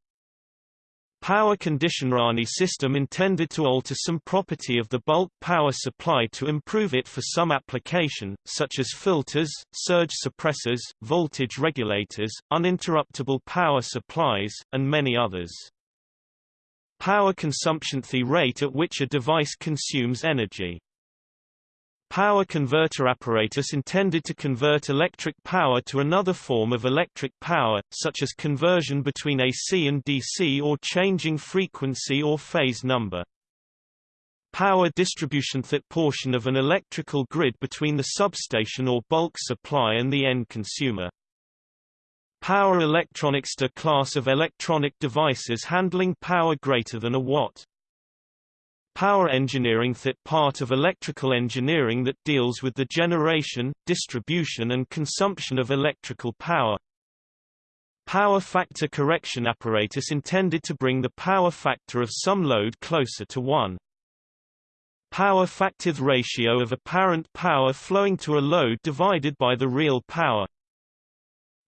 A: Power conditioner system intended to alter some property of the bulk power supply to improve it for some application, such as filters, surge suppressors, voltage regulators, uninterruptible power supplies, and many others. Power consumption the rate at which a device consumes energy. Power converter apparatus intended to convert electric power to another form of electric power, such as conversion between AC and DC or changing frequency or phase number. Power distribution that portion of an electrical grid between the substation or bulk supply and the end consumer. Power electronics a class of electronic devices handling power greater than a watt. Power engineering that part of electrical engineering that deals with the generation, distribution and consumption of electrical power. Power factor correction apparatus intended to bring the power factor of some load closer to 1. Power factor ratio of apparent power flowing to a load divided by the real power.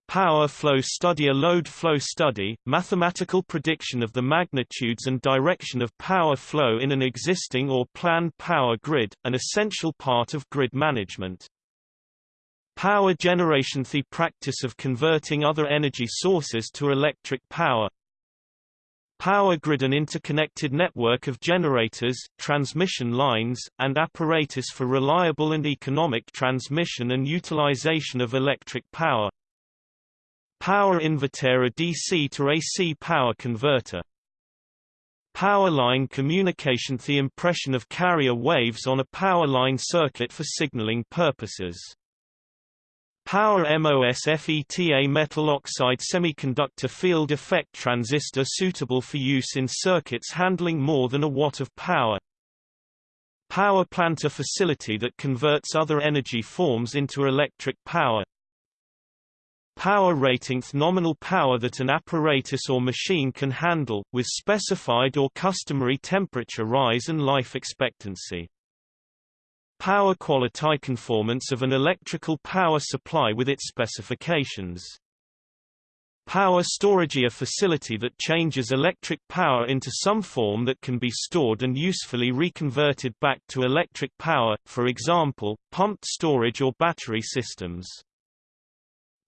A: Power flow study A load flow study, mathematical prediction of the magnitudes and direction of power flow in an existing or planned power grid, an essential part of grid management. Power generation The practice of converting other energy sources to electric power. Power grid An interconnected network of generators, transmission lines, and apparatus for reliable and economic transmission and utilization of electric power. Power inverter a DC to AC power converter. Power line communication The impression of carrier waves on a power line circuit for signaling purposes. Power MOSFET a metal oxide semiconductor field effect transistor suitable for use in circuits handling more than a watt of power. Power plant a facility that converts other energy forms into electric power. Power rating nominal power that an apparatus or machine can handle, with specified or customary temperature rise and life expectancy. Power quality conformance of an electrical power supply with its specifications. Power storage a facility that changes electric power into some form that can be stored and usefully reconverted back to electric power, for example, pumped storage or battery systems.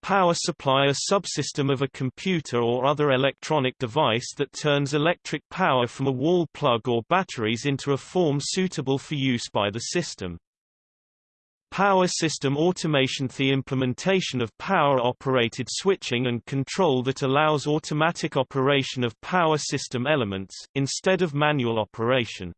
A: Power supply a subsystem of a computer or other electronic device that turns electric power from a wall plug or batteries into a form suitable for use by the system. Power system automation The implementation of power-operated switching and control that allows automatic operation of power system elements, instead of manual operation.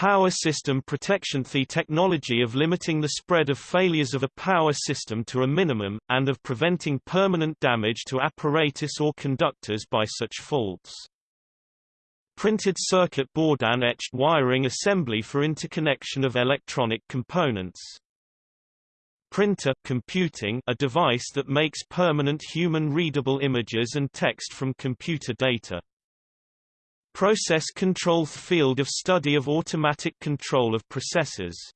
A: Power system protection The technology of limiting the spread of failures of a power system to a minimum, and of preventing permanent damage to apparatus or conductors by such faults. Printed circuit board and etched wiring assembly for interconnection of electronic components. Printer computing a device that makes permanent human-readable images and text from computer data. Process control field of study of automatic control of processes.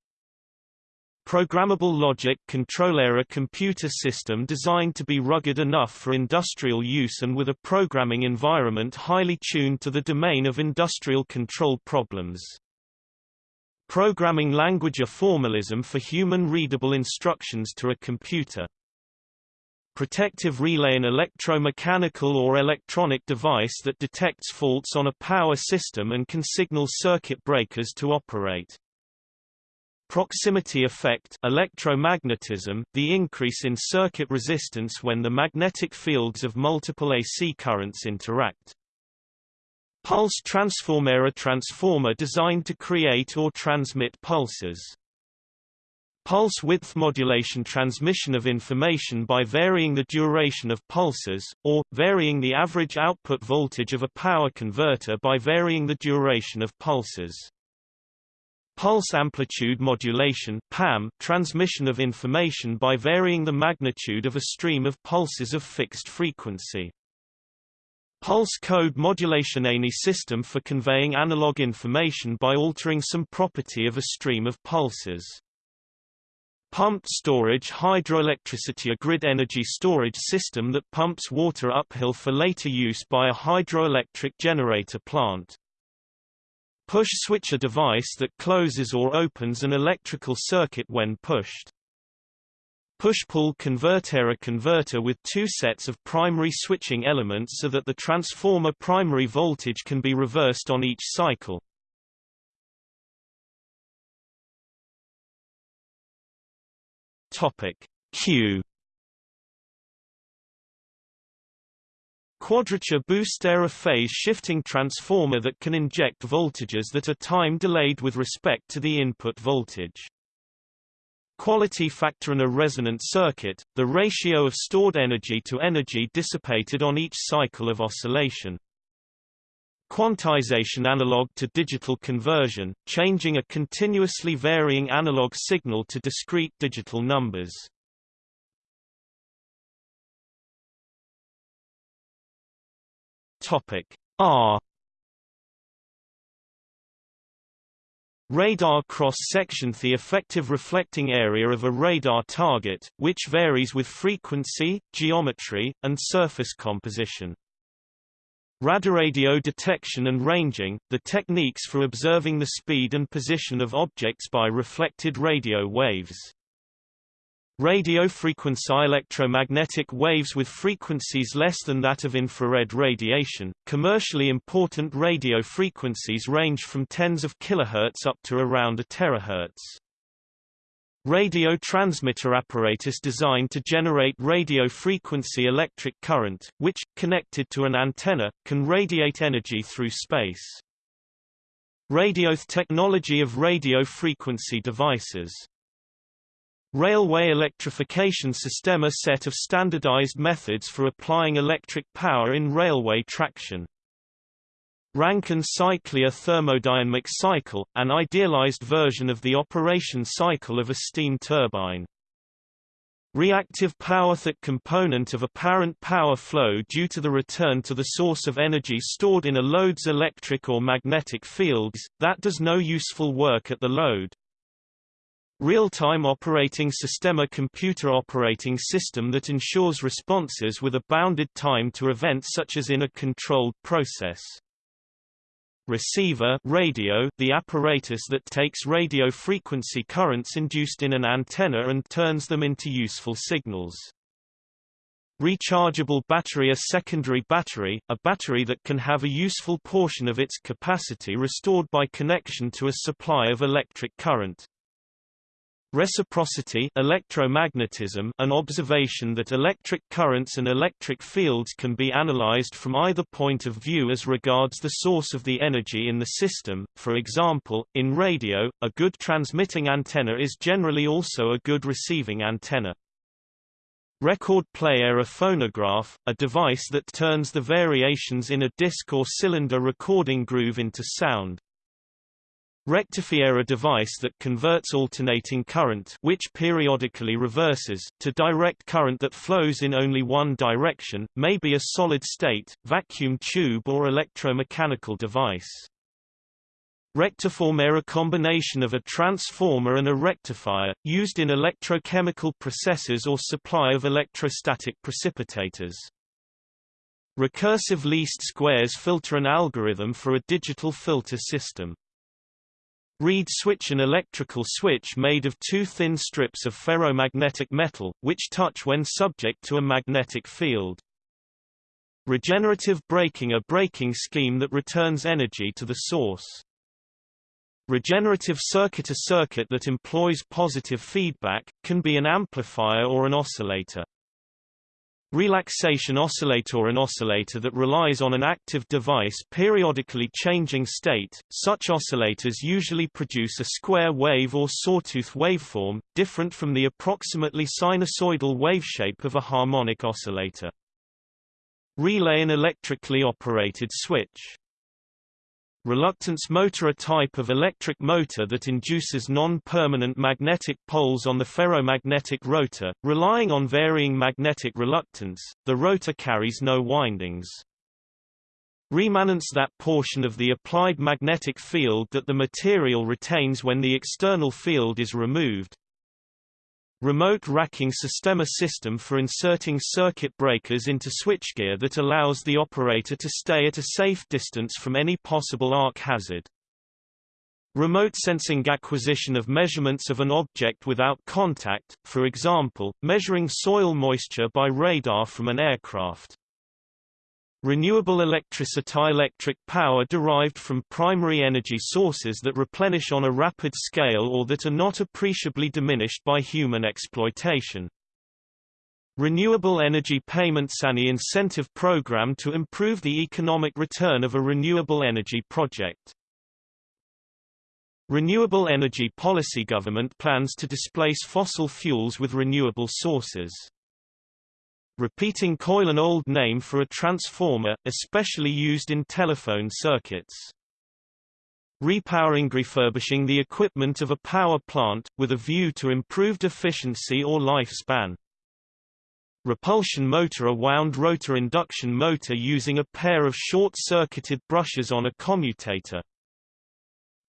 A: Programmable logic controller a computer system designed to be rugged enough for industrial use and with a programming environment highly tuned to the domain of industrial control problems. Programming language a formalism for human-readable instructions to a computer protective relay an electromechanical or electronic device that detects faults on a power system and can signal circuit breakers to operate. Proximity effect electromagnetism, the increase in circuit resistance when the magnetic fields of multiple AC currents interact. Pulse transformer a transformer designed to create or transmit pulses. Pulse width modulation transmission of information by varying the duration of pulses, or, varying the average output voltage of a power converter by varying the duration of pulses. Pulse amplitude modulation PAM, transmission of information by varying the magnitude of a stream of pulses of fixed frequency. Pulse code modulation Any system for conveying analog information by altering some property of a stream of pulses. Pumped storage hydroelectricity a grid energy storage system that pumps water uphill for later use by a hydroelectric generator plant. Push switch a device that closes or opens an electrical circuit when pushed. Push-pull converter a converter with two sets of primary switching elements so that the transformer primary voltage can be reversed on each cycle. Topic Q Quadrature booster a phase-shifting transformer that can inject voltages that are time-delayed with respect to the input voltage. Quality factor in a resonant circuit, the ratio of stored energy to energy dissipated on each cycle of oscillation. Quantization analog to digital conversion, changing a continuously varying analog signal to discrete digital numbers. Topic R Radar cross-section The effective reflecting area of a radar target, which varies with frequency, geometry, and surface composition. Radar radio detection and ranging, the techniques for observing the speed and position of objects by reflected radio waves. Radio frequency electromagnetic waves with frequencies less than that of infrared radiation. Commercially important radio frequencies range from tens of kilohertz up to around a terahertz. Radio transmitter apparatus designed to generate radio frequency electric current, which, connected to an antenna, can radiate energy through space. Radio technology of radio frequency devices Railway electrification system a set of standardized methods for applying electric power in railway traction. Rankine cycle a thermodynamic cycle, an idealized version of the operation cycle of a steam turbine. Reactive power that component of apparent power flow due to the return to the source of energy stored in a load's electric or magnetic fields, that does no useful work at the load. Real-time operating system A computer operating system that ensures responses with a bounded time to events such as in a controlled process. Receiver radio the apparatus that takes radio frequency currents induced in an antenna and turns them into useful signals. Rechargeable battery A secondary battery, a battery that can have a useful portion of its capacity restored by connection to a supply of electric current. Reciprocity electromagnetism an observation that electric currents and electric fields can be analyzed from either point of view as regards the source of the energy in the system. For example, in radio, a good transmitting antenna is generally also a good receiving antenna. Record player a phonograph, a device that turns the variations in a disc or cylinder recording groove into sound. Rectifier a device that converts alternating current which periodically reverses, to direct current that flows in only one direction, may be a solid-state, vacuum tube or electromechanical device. Rectiformer a combination of a transformer and a rectifier, used in electrochemical processes or supply of electrostatic precipitators. Recursive least squares filter an algorithm for a digital filter system. Reed switch an electrical switch made of two thin strips of ferromagnetic metal, which touch when subject to a magnetic field. Regenerative braking a braking scheme that returns energy to the source. Regenerative circuit a circuit that employs positive feedback, can be an amplifier or an oscillator. Relaxation oscillator An oscillator that relies on an active device periodically changing state, such oscillators usually produce a square wave or sawtooth waveform, different from the approximately sinusoidal waveshape of a harmonic oscillator. Relay An electrically operated switch Reluctance motor a type of electric motor that induces non-permanent magnetic poles on the ferromagnetic rotor, relying on varying magnetic reluctance, the rotor carries no windings. Remanence that portion of the applied magnetic field that the material retains when the external field is removed, Remote racking system A system for inserting circuit breakers into switchgear that allows the operator to stay at a safe distance from any possible arc hazard. Remote sensing acquisition of measurements of an object without contact, for example, measuring soil moisture by radar from an aircraft. Renewable electricity electric power derived from primary energy sources that replenish on a rapid scale or that are not appreciably diminished by human exploitation. Renewable Energy Payments an incentive program to improve the economic return of a renewable energy project. Renewable energy policy Government plans to displace fossil fuels with renewable sources. Repeating coil an old name for a transformer, especially used in telephone circuits. Repowering refurbishing the equipment of a power plant, with a view to improved efficiency or lifespan. Repulsion motor a wound rotor induction motor using a pair of short-circuited brushes on a commutator.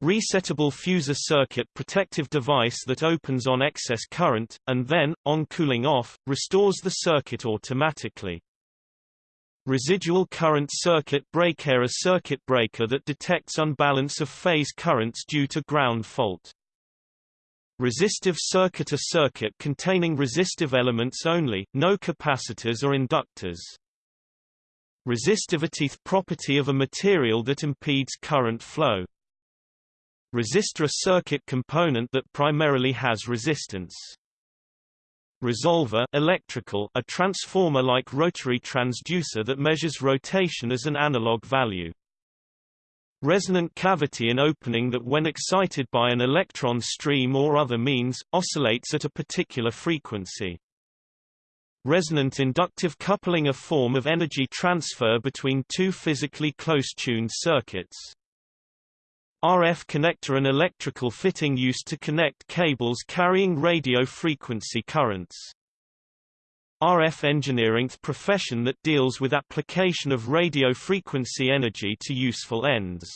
A: Resettable fusor circuit protective device that opens on excess current, and then, on cooling off, restores the circuit automatically. Residual current circuit breaker A circuit breaker that detects unbalance of phase currents due to ground fault. Resistive circuit A circuit containing resistive elements only, no capacitors or inductors. Resistivity property of a material that impedes current flow. Resistor a circuit component that primarily has resistance. Resolver electrical, a transformer-like rotary transducer that measures rotation as an analog value. Resonant cavity an opening that when excited by an electron stream or other means, oscillates at a particular frequency. Resonant inductive coupling a form of energy transfer between two physically close-tuned circuits. RF connector an electrical fitting used to connect cables carrying radio frequency currents. RF engineering the profession that deals with application of radio frequency energy to useful ends.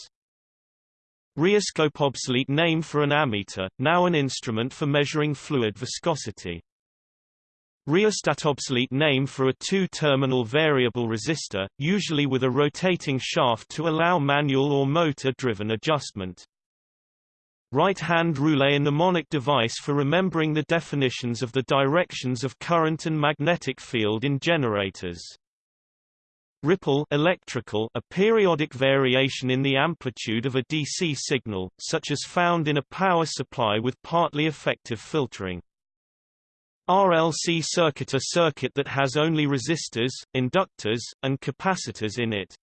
A: Rheoscope obsolete name for an ammeter, now an instrument for measuring fluid viscosity. Rheostat obsolete name for a two-terminal variable resistor, usually with a rotating shaft to allow manual or motor-driven adjustment. Right-hand roulet a mnemonic device for remembering the definitions of the directions of current and magnetic field in generators. Ripple electrical a periodic variation in the amplitude of a DC signal, such as found in a power supply with partly effective filtering. RLC circuit a circuit that has only resistors, inductors, and capacitors in it.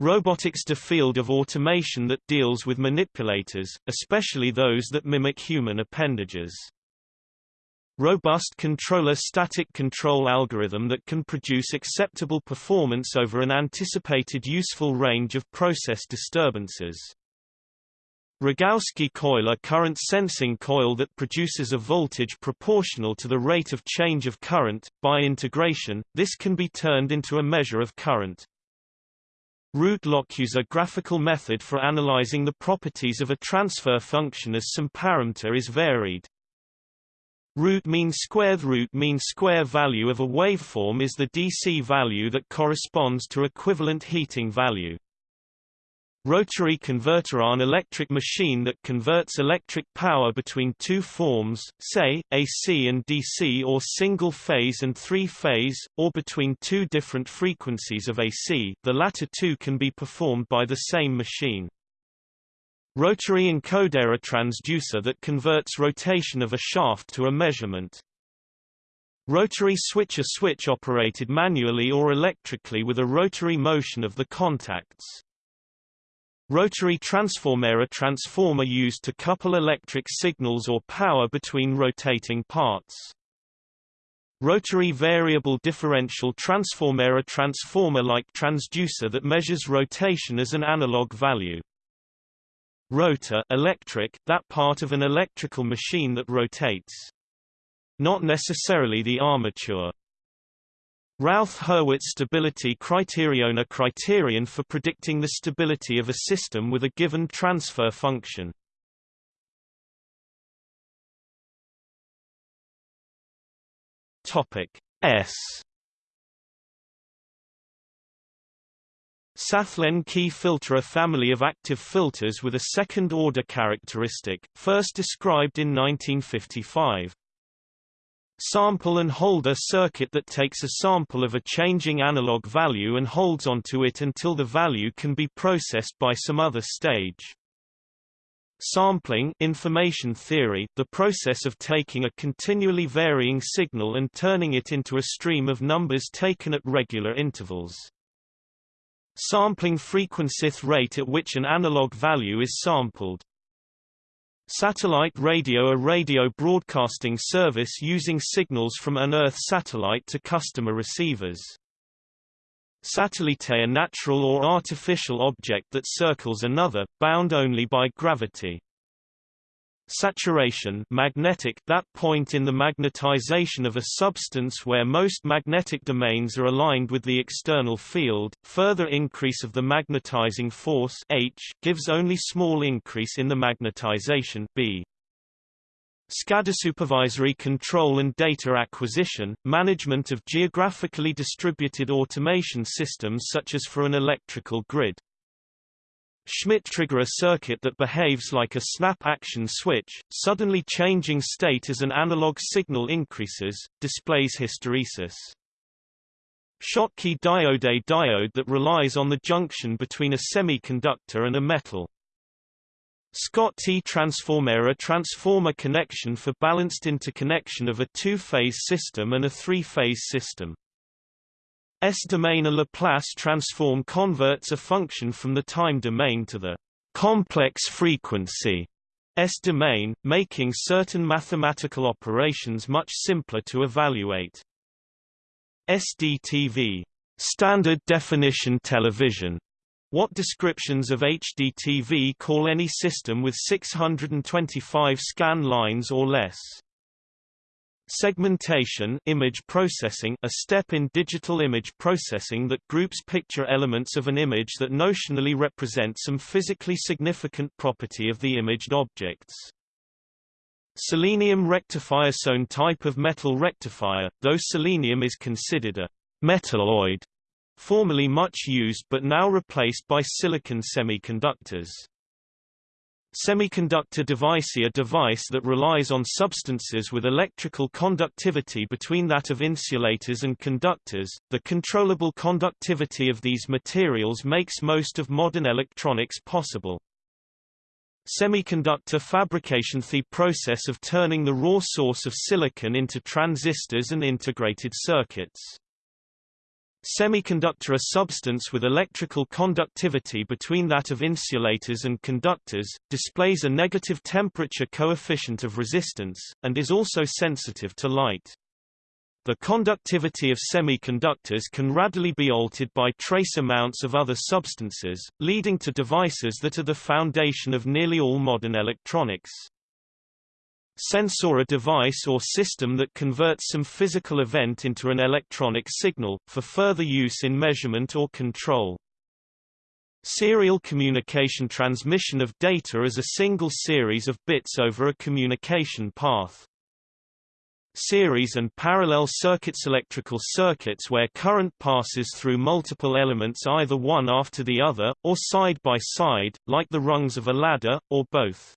A: Robotics the field of automation that deals with manipulators, especially those that mimic human appendages. Robust controller static control algorithm that can produce acceptable performance over an anticipated useful range of process disturbances. Rogowski coil a current sensing coil that produces a voltage proportional to the rate of change of current. By integration, this can be turned into a measure of current. Root locus a graphical method for analyzing the properties of a transfer function as some parameter is varied. Root mean square root mean square value of a waveform is the DC value that corresponds to equivalent heating value. Rotary converter an electric machine that converts electric power between two forms, say, AC and DC or single-phase and three-phase, or between two different frequencies of AC the latter two can be performed by the same machine. Rotary encoder a transducer that converts rotation of a shaft to a measurement. Rotary switch a switch operated manually or electrically with a rotary motion of the contacts. Rotary transformer A transformer used to couple electric signals or power between rotating parts. Rotary variable differential transformer A transformer-like transducer that measures rotation as an analog value. Rotor electric, that part of an electrical machine that rotates. Not necessarily the armature. Routh-Hurwitz stability criterion A criterion for predicting the stability of a system with a given transfer function. Topic S Sallen-Key filter A family of active filters with a second-order characteristic, first described in 1955. Sample and holder circuit that takes a sample of a changing analog value and holds onto it until the value can be processed by some other stage. Sampling information theory, the process of taking a continually varying signal and turning it into a stream of numbers taken at regular intervals. Sampling frequency rate at which an analog value is sampled. Satellite radio A radio broadcasting service using signals from an Earth satellite to customer receivers. Satellite a natural or artificial object that circles another, bound only by gravity. Saturation magnetic that point in the magnetization of a substance where most magnetic domains are aligned with the external field. Further increase of the magnetizing force H gives only small increase in the magnetization B. SCADA supervisory control and data acquisition, management of geographically distributed automation systems such as for an electrical grid. Schmitt trigger a circuit that behaves like a snap-action switch, suddenly changing state as an analog signal increases, displays hysteresis. Schottky diode A diode that relies on the junction between a semiconductor and a metal. Scott T transformer a transformer connection for balanced interconnection of a two-phase system and a three-phase system. S-domain a Laplace transform converts a function from the time domain to the complex frequency S-domain, making certain mathematical operations much simpler to evaluate. SDTV standard definition television what descriptions of HDTV call any system with 625 scan lines or less. Segmentation image processing a step in digital image processing that groups picture elements of an image that notionally represent some physically significant property of the imaged objects. Selenium rectifier Some type of metal rectifier, though selenium is considered a metalloid, formerly much used but now replaced by silicon semiconductors. Semiconductor device A device that relies on substances with electrical conductivity between that of insulators and conductors. The controllable conductivity of these materials makes most of modern electronics possible. Semiconductor fabrication The process of turning the raw source of silicon into transistors and integrated circuits. Semiconductor a substance with electrical conductivity between that of insulators and conductors, displays a negative temperature coefficient of resistance, and is also sensitive to light. The conductivity of semiconductors can readily be altered by trace amounts of other substances, leading to devices that are the foundation of nearly all modern electronics. Sensor a device or system that converts some physical event into an electronic signal, for further use in measurement or control. Serial communication transmission of data as a single series of bits over a communication path. Series and parallel circuits Electrical circuits where current passes through multiple elements either one after the other, or side by side, like the rungs of a ladder, or both.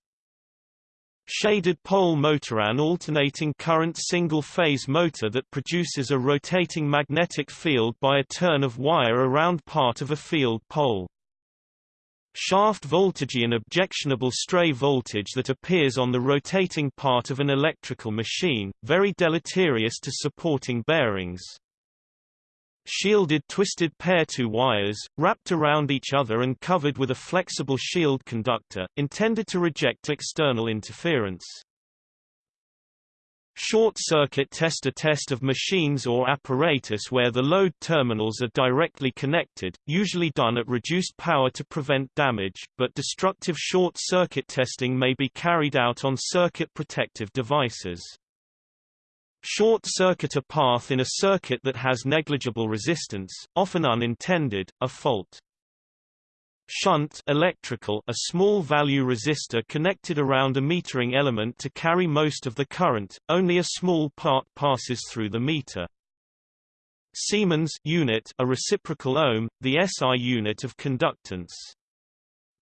A: Shaded pole motor An alternating current single-phase motor that produces a rotating magnetic field by a turn of wire around part of a field pole. Shaft voltage An objectionable stray voltage that appears on the rotating part of an electrical machine, very deleterious to supporting bearings shielded twisted pair two wires, wrapped around each other and covered with a flexible shield conductor, intended to reject external interference. Short-circuit test A test of machines or apparatus where the load terminals are directly connected, usually done at reduced power to prevent damage, but destructive short-circuit testing may be carried out on circuit protective devices. Short-circuit a path in a circuit that has negligible resistance, often unintended, a fault. Shunt electrical a small value resistor connected around a metering element to carry most of the current, only a small part passes through the meter. Siemens unit a reciprocal ohm, the SI unit of conductance.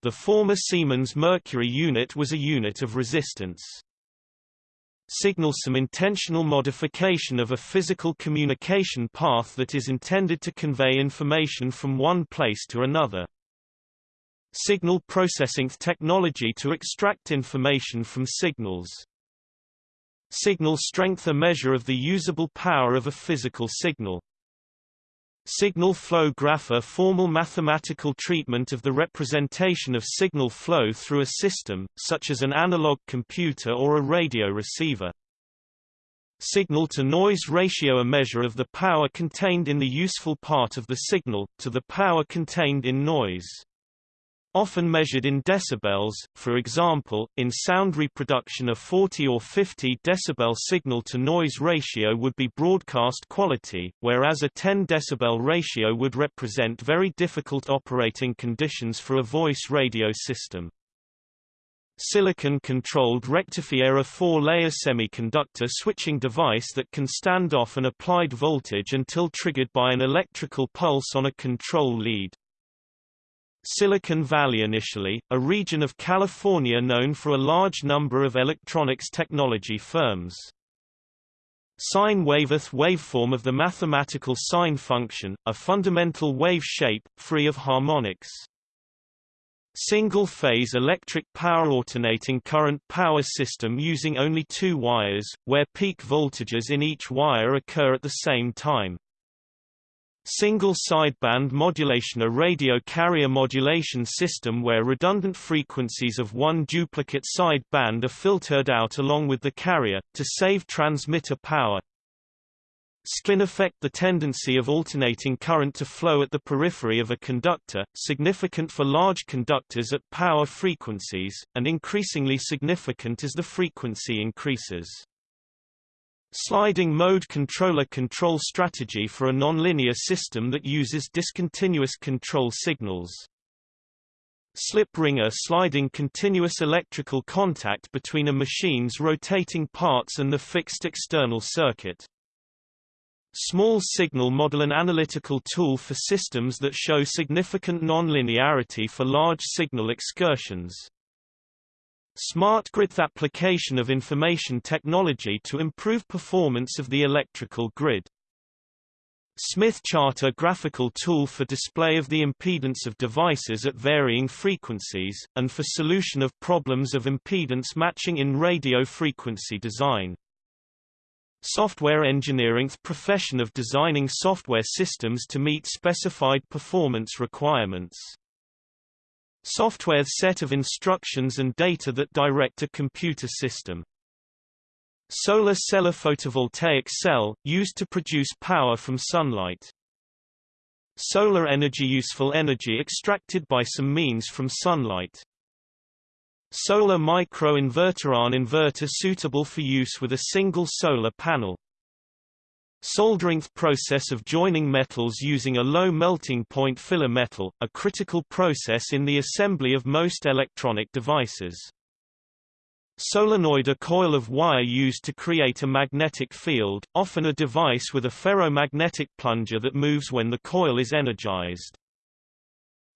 A: The former Siemens mercury unit was a unit of resistance signals some intentional modification of a physical communication path that is intended to convey information from one place to another. Signal processing technology to extract information from signals. Signal strength a measure of the usable power of a physical signal. Signal flow graph a formal mathematical treatment of the representation of signal flow through a system, such as an analog computer or a radio receiver. Signal-to-noise ratio a measure of the power contained in the useful part of the signal, to the power contained in noise. Often measured in decibels, for example, in sound reproduction a 40 or 50 decibel signal-to-noise ratio would be broadcast quality, whereas a 10 decibel ratio would represent very difficult operating conditions for a voice radio system. Silicon-controlled rectifier a four-layer semiconductor switching device that can stand off an applied voltage until triggered by an electrical pulse on a control lead. Silicon Valley initially, a region of California known for a large number of electronics technology firms. Sine wave the waveform of the mathematical sine function, a fundamental wave shape, free of harmonics. Single-phase electric power alternating current power system using only two wires, where peak voltages in each wire occur at the same time. Single sideband modulation A radio carrier modulation system where redundant frequencies of one duplicate sideband are filtered out along with the carrier, to save transmitter power. Skin effect the tendency of alternating current to flow at the periphery of a conductor, significant for large conductors at power frequencies, and increasingly significant as the frequency increases. Sliding mode controller control strategy for a nonlinear system that uses discontinuous control signals. Slip ring a sliding continuous electrical contact between a machine's rotating parts and the fixed external circuit. Small signal model an analytical tool for systems that show significant nonlinearity for large signal excursions. Smart grid application of information technology to improve performance of the electrical grid. Smith chart a graphical tool for display of the impedance of devices at varying frequencies, and for solution of problems of impedance matching in radio frequency design. Software engineering the profession of designing software systems to meet specified performance requirements. Software set of instructions and data that direct a computer system. Solar cell a photovoltaic cell, used to produce power from sunlight. Solar energy useful energy extracted by some means from sunlight. Solar micro-inverter An inverter suitable for use with a single solar panel. Soldering process of joining metals using a low melting point filler metal, a critical process in the assembly of most electronic devices. Solenoid a coil of wire used to create a magnetic field, often a device with a ferromagnetic plunger that moves when the coil is energized.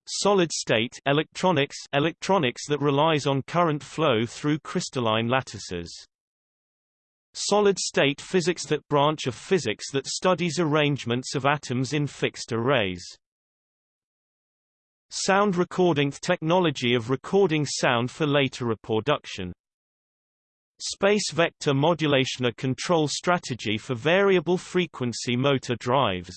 A: Solid state electronics electronics that relies on current flow through crystalline lattices. Solid-state physics that branch of physics that studies arrangements of atoms in fixed arrays. Sound recording technology of recording sound for later reproduction. Space vector modulation a control strategy for variable frequency motor drives.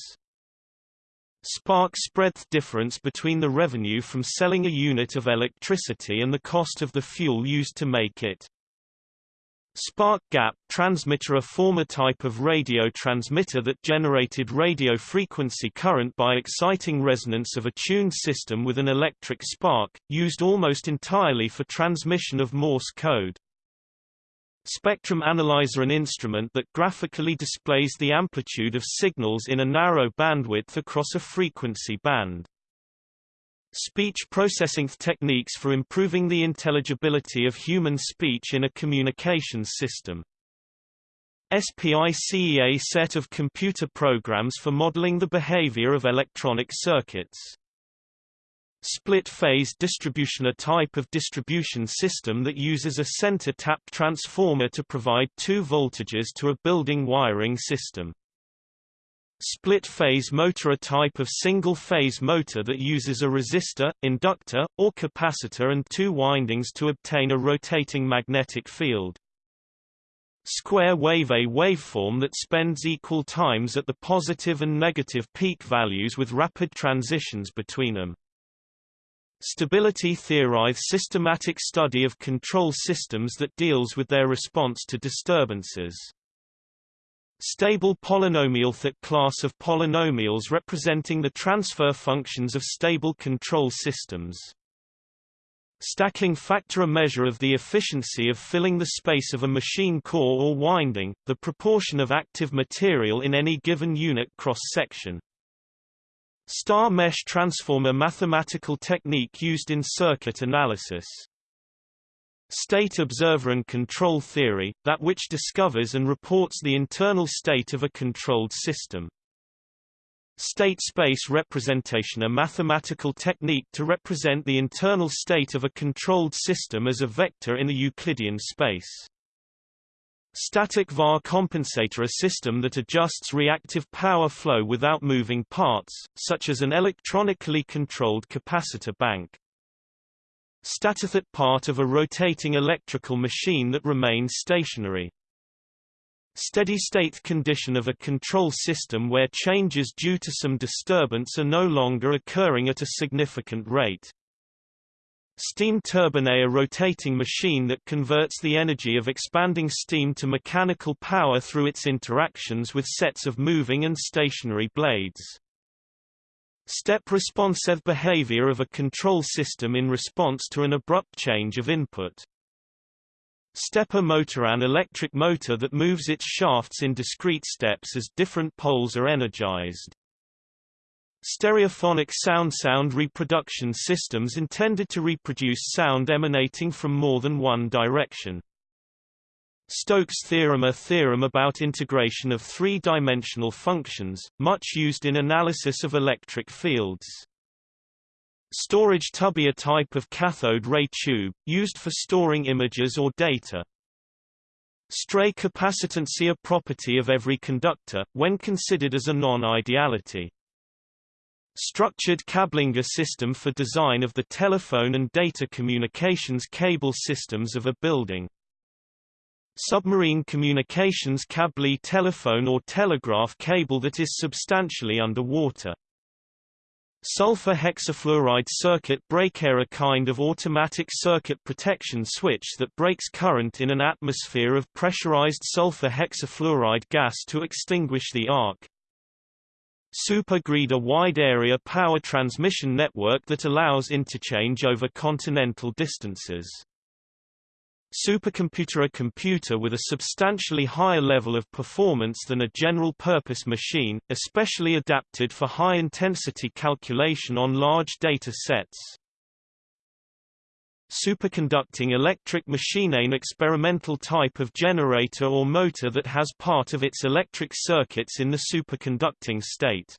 A: Spark spread difference between the revenue from selling a unit of electricity and the cost of the fuel used to make it. Spark gap transmitter a former type of radio transmitter that generated radio frequency current by exciting resonance of a tuned system with an electric spark, used almost entirely for transmission of Morse code. Spectrum analyzer an instrument that graphically displays the amplitude of signals in a narrow bandwidth across a frequency band. Speech processing techniques for improving the intelligibility of human speech in a communications system. SPICE A set of computer programs for modeling the behavior of electronic circuits. Split-phase distribution a type of distribution system that uses a center-tap transformer to provide two voltages to a building wiring system. Split-phase motor a type of single-phase motor that uses a resistor, inductor, or capacitor and two windings to obtain a rotating magnetic field. Square wave a waveform that spends equal times at the positive and negative peak values with rapid transitions between them. Stability theory systematic study of control systems that deals with their response to disturbances. Stable polynomial That class of polynomials representing the transfer functions of stable control systems. Stacking factor a measure of the efficiency of filling the space of a machine core or winding, the proportion of active material in any given unit cross-section. Star mesh transformer mathematical technique used in circuit analysis. State observer and control theory, that which discovers and reports the internal state of a controlled system. State space representation a mathematical technique to represent the internal state of a controlled system as a vector in a Euclidean space. Static VAR compensator a system that adjusts reactive power flow without moving parts, such as an electronically controlled capacitor bank. Stator the part of a rotating electrical machine that remains stationary. Steady-state condition of a control system where changes due to some disturbance are no longer occurring at a significant rate. Steam turbine a rotating machine that converts the energy of expanding steam to mechanical power through its interactions with sets of moving and stationary blades. Step responsive behavior of a control system in response to an abrupt change of input. Stepper motor An electric motor that moves its shafts in discrete steps as different poles are energized. Stereophonic sound Sound reproduction systems intended to reproduce sound emanating from more than one direction. Stokes theorem A theorem about integration of three-dimensional functions, much used in analysis of electric fields. Storage tube a type of cathode ray tube, used for storing images or data. Stray capacitance a property of every conductor, when considered as a non-ideality. Structured cabling a system for design of the telephone and data communications cable systems of a building. Submarine communications cable telephone or telegraph cable that is substantially underwater. Sulfur hexafluoride circuit breaker a kind of automatic circuit protection switch that breaks current in an atmosphere of pressurized sulfur hexafluoride gas to extinguish the arc. Supergrid a wide area power transmission network that allows interchange over continental distances. Supercomputer A computer with a substantially higher level of performance than a general-purpose machine, especially adapted for high-intensity calculation on large data sets. Superconducting electric machine An experimental type of generator or motor that has part of its electric circuits in the superconducting state.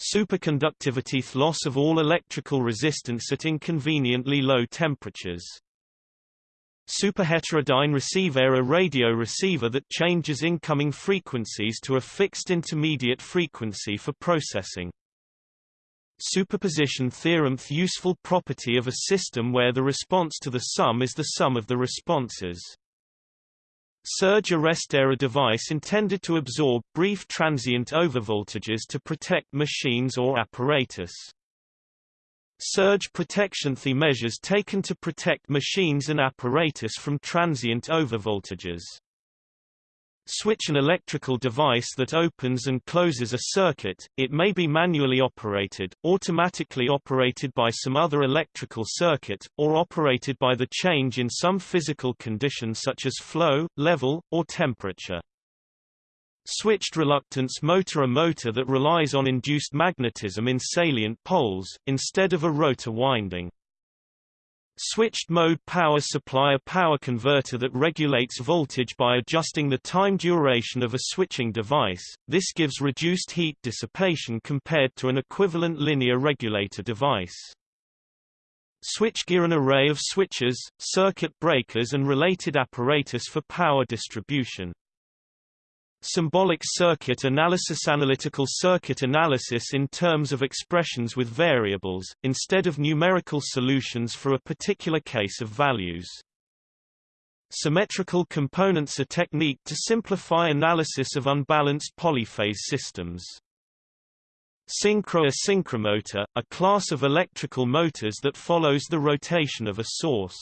A: Superconductivity loss of all electrical resistance at inconveniently low temperatures. Superheterodyne receiver a radio receiver that changes incoming frequencies to a fixed intermediate frequency for processing. Superposition theorem The useful property of a system where the response to the sum is the sum of the responses. Surge arrestor a device intended to absorb brief transient overvoltages to protect machines or apparatus. Surge protection The measures taken to protect machines and apparatus from transient overvoltages. Switch an electrical device that opens and closes a circuit, it may be manually operated, automatically operated by some other electrical circuit, or operated by the change in some physical condition such as flow, level, or temperature. Switched reluctance motor A motor that relies on induced magnetism in salient poles, instead of a rotor winding. Switched mode power supply A power converter that regulates voltage by adjusting the time duration of a switching device, this gives reduced heat dissipation compared to an equivalent linear regulator device. Switchgear An array of switches, circuit breakers and related apparatus for power distribution. Symbolic circuit analysis Analytical circuit analysis in terms of expressions with variables, instead of numerical solutions for a particular case of values. Symmetrical components A technique to simplify analysis of unbalanced polyphase systems. Synchro synchromotor, a class of electrical motors that follows the rotation of a source.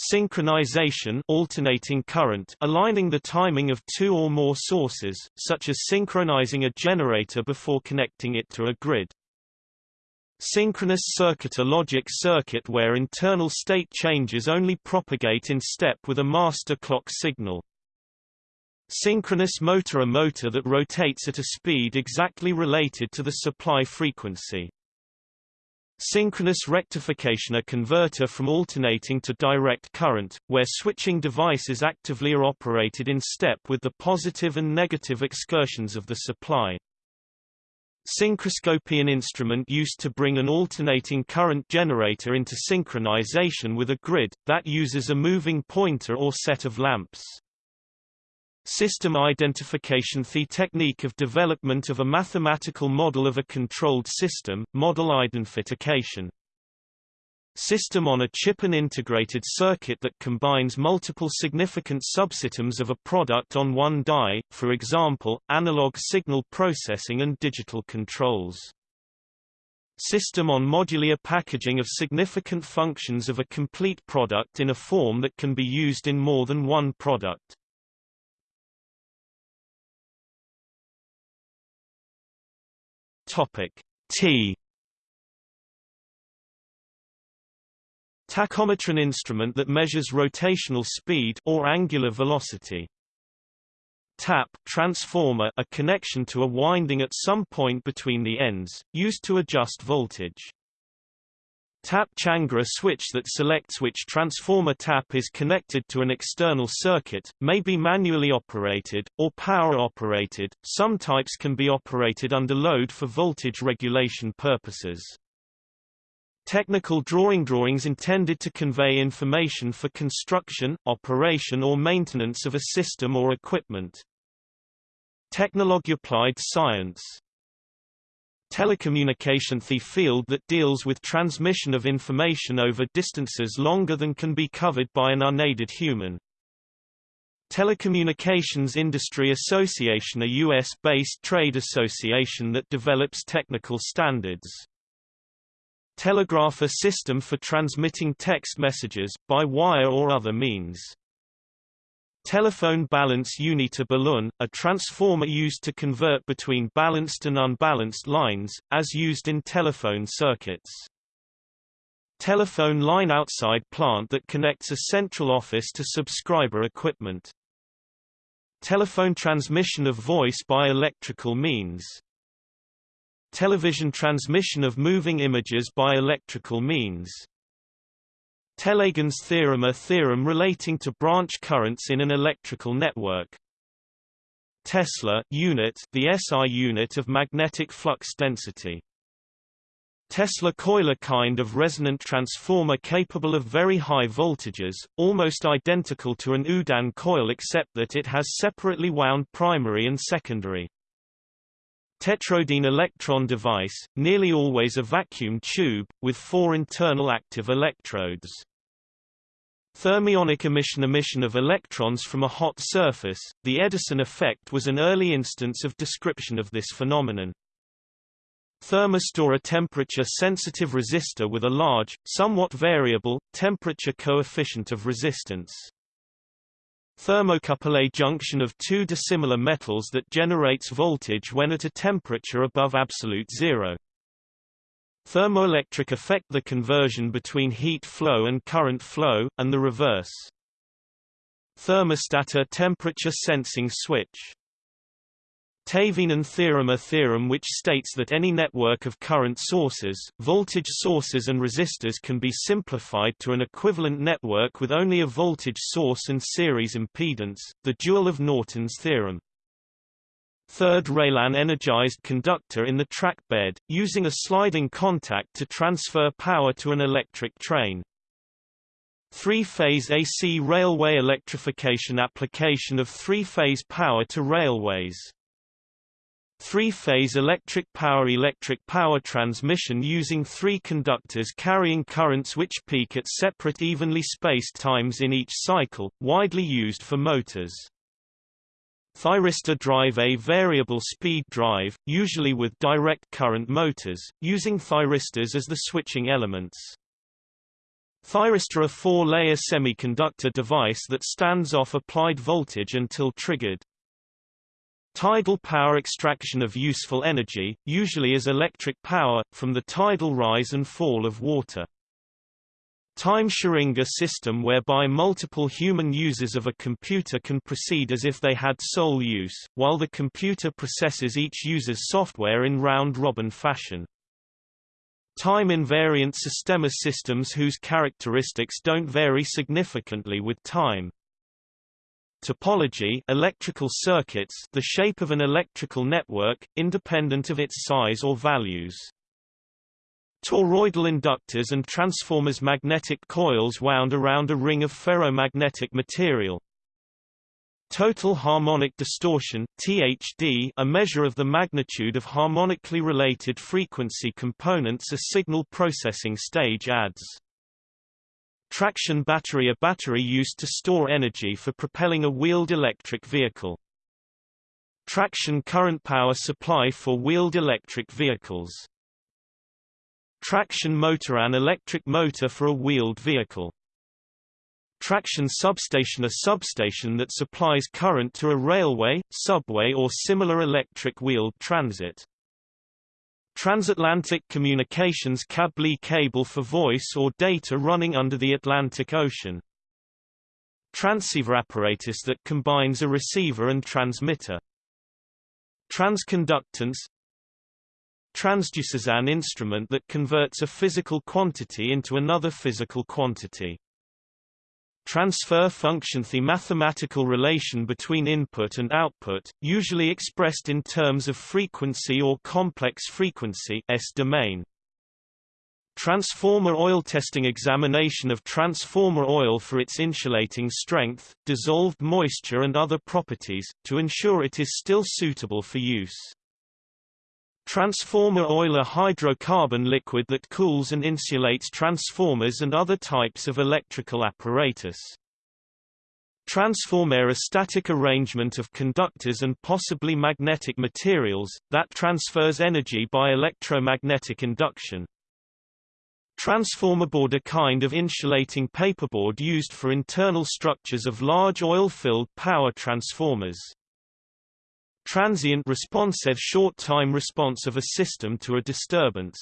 A: Synchronization alternating current aligning the timing of two or more sources, such as synchronizing a generator before connecting it to a grid. Synchronous circuit A logic circuit where internal state changes only propagate in step with a master clock signal. Synchronous motor A motor that rotates at a speed exactly related to the supply frequency. Synchronous rectification A converter from alternating to direct current, where switching devices actively are operated in step with the positive and negative excursions of the supply. Synchroscope An instrument used to bring an alternating current generator into synchronization with a grid, that uses a moving pointer or set of lamps. System identification The technique of development of a mathematical model of a controlled system, model identification. System on a chip An integrated circuit that combines multiple significant subsystems of a product on one die, for example, analog signal processing and digital controls. System on modular packaging of significant functions of a complete product in a form that can be used in more than one product. Topic T Tachometer an instrument that measures rotational speed or angular velocity. Tap transformer a connection to a winding at some point between the ends, used to adjust voltage. Tap changer a switch that selects which transformer tap is connected to an external circuit, may be manually operated, or power operated, some types can be operated under load for voltage regulation purposes. Technical drawing drawings intended to convey information for construction, operation or maintenance of a system or equipment. Technology applied science Telecommunication The field that deals with transmission of information over distances longer than can be covered by an unaided human. Telecommunications Industry Association a U.S.-based trade association that develops technical standards. Telegraph a system for transmitting text messages, by wire or other means. Telephone balance unit A balun, a transformer used to convert between balanced and unbalanced lines, as used in telephone circuits. Telephone line outside plant that connects a central office to subscriber equipment. Telephone transmission of voice by electrical means. Television transmission of moving images by electrical means. Tellegen's theorem A theorem relating to branch currents in an electrical network. Tesla unit the SI unit of magnetic flux density. Tesla coil a kind of resonant transformer capable of very high voltages, almost identical to an Oudin coil except that it has separately wound primary and secondary. Tetrode an electron device, nearly always a vacuum tube, with four internal active electrodes. Thermionic emission emission of electrons from a hot surface, the Edison effect was an early instance of description of this phenomenon. Thermistor a temperature-sensitive resistor with a large, somewhat variable, temperature coefficient of resistance. Thermocouple a junction of two dissimilar metals that generates voltage when at a temperature above absolute zero. Thermoelectric effect the conversion between heat flow and current flow, and the reverse. Thermostat a temperature sensing switch. Thevenin theorem A theorem which states that any network of current sources, voltage sources and resistors can be simplified to an equivalent network with only a voltage source and series impedance, the dual of Norton's theorem. Third rail an energized conductor in the track bed, using a sliding contact to transfer power to an electric train. Three-phase AC railway electrification application of three-phase power to railways. Three-phase electric power Electric power transmission using three conductors carrying currents which peak at separate evenly spaced times in each cycle, widely used for motors. Thyristor drive A variable speed drive, usually with direct current motors, using thyristors as the switching elements. Thyristor a four-layer semiconductor device that stands off applied voltage until triggered. Tidal power extraction of useful energy, usually as electric power, from the tidal rise and fall of water. Time Schringer system whereby multiple human users of a computer can proceed as if they had sole use, while the computer processes each user's software in round-robin fashion. Time-invariant system systems whose characteristics don't vary significantly with time. Topology electrical circuits the shape of an electrical network, independent of its size or values. Toroidal inductors and transformers magnetic coils wound around a ring of ferromagnetic material. Total harmonic distortion THD, a measure of the magnitude of harmonically related frequency components a signal processing stage adds. Traction battery A battery used to store energy for propelling a wheeled electric vehicle. Traction current power supply for wheeled electric vehicles. Traction motor An electric motor for a wheeled vehicle. Traction substation A substation that supplies current to a railway, subway or similar electric wheeled transit. Transatlantic communications cable cable for voice or data running under the Atlantic Ocean. Transceiver apparatus that combines a receiver and transmitter. Transconductance Transducers an instrument that converts a physical quantity into another physical quantity. Transfer function The mathematical relation between input and output, usually expressed in terms of frequency or complex frequency S-domain. Transformer oil testing examination of transformer oil for its insulating strength, dissolved moisture and other properties, to ensure it is still suitable for use. Transformer oil a hydrocarbon liquid that cools and insulates transformers and other types of electrical apparatus. Transformer a static arrangement of conductors and possibly magnetic materials, that transfers energy by electromagnetic induction. Transformer board a kind of insulating paperboard used for internal structures of large oil-filled power transformers. Transient response short-time response of a system to a disturbance.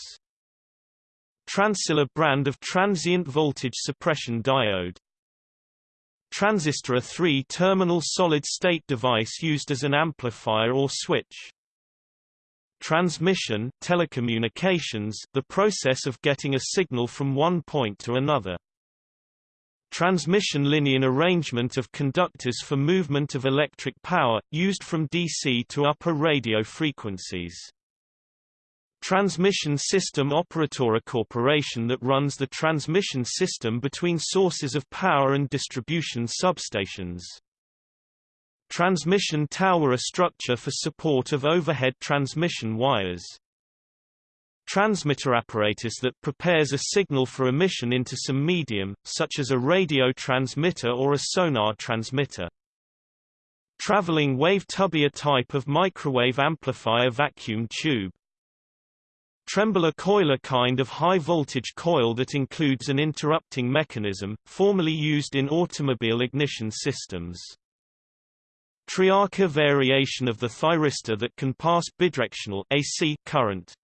A: Transil a brand of transient voltage suppression diode. Transistor a three-terminal solid-state device used as an amplifier or switch. Transmission telecommunications, the process of getting a signal from one point to another. Transmission linear arrangement of conductors for movement of electric power, used from DC to upper radio frequencies. Transmission System Operator a corporation that runs the transmission system between sources of power and distribution substations. Transmission tower a structure for support of overhead transmission wires transmitter apparatus that prepares a signal for emission into some medium, such as a radio transmitter or a sonar transmitter. Traveling wave tube a type of microwave amplifier vacuum tube. Trembler coil a kind of high-voltage coil that includes an interrupting mechanism, formerly used in automobile ignition systems. Triac a variation of the thyristor that can pass bidirectional AC current.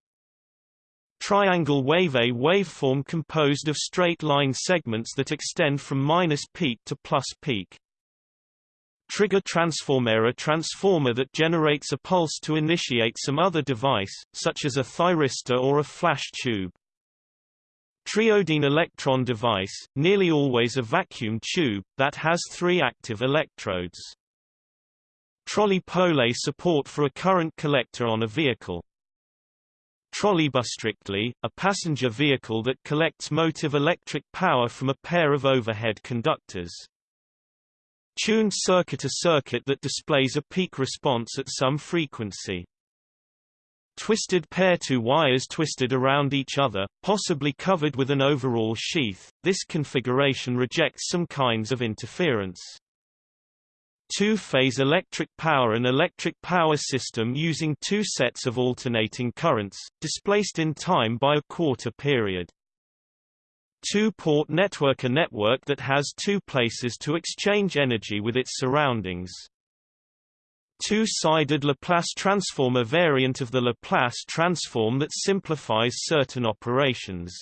A: Triangle wave A waveform composed of straight line segments that extend from minus peak to plus peak. Trigger transformer A transformer that generates a pulse to initiate some other device, such as a thyristor or a flash tube. Triode an electron device, nearly always a vacuum tube, that has three active electrodes. Trolley pole support for a current collector on a vehicle. Trolleybus strictly, a passenger vehicle that collects motive electric power from a pair of overhead conductors. Tuned circuit A circuit that displays a peak response at some frequency. Twisted pair two wires twisted around each other, possibly covered with an overall sheath, this configuration rejects some kinds of interference. Two-phase electric power An electric power system using two sets of alternating currents, displaced in time by a quarter period. Two-port network A network that has two places to exchange energy with its surroundings. two-sided Laplace transform a variant of the Laplace transform that simplifies certain operations.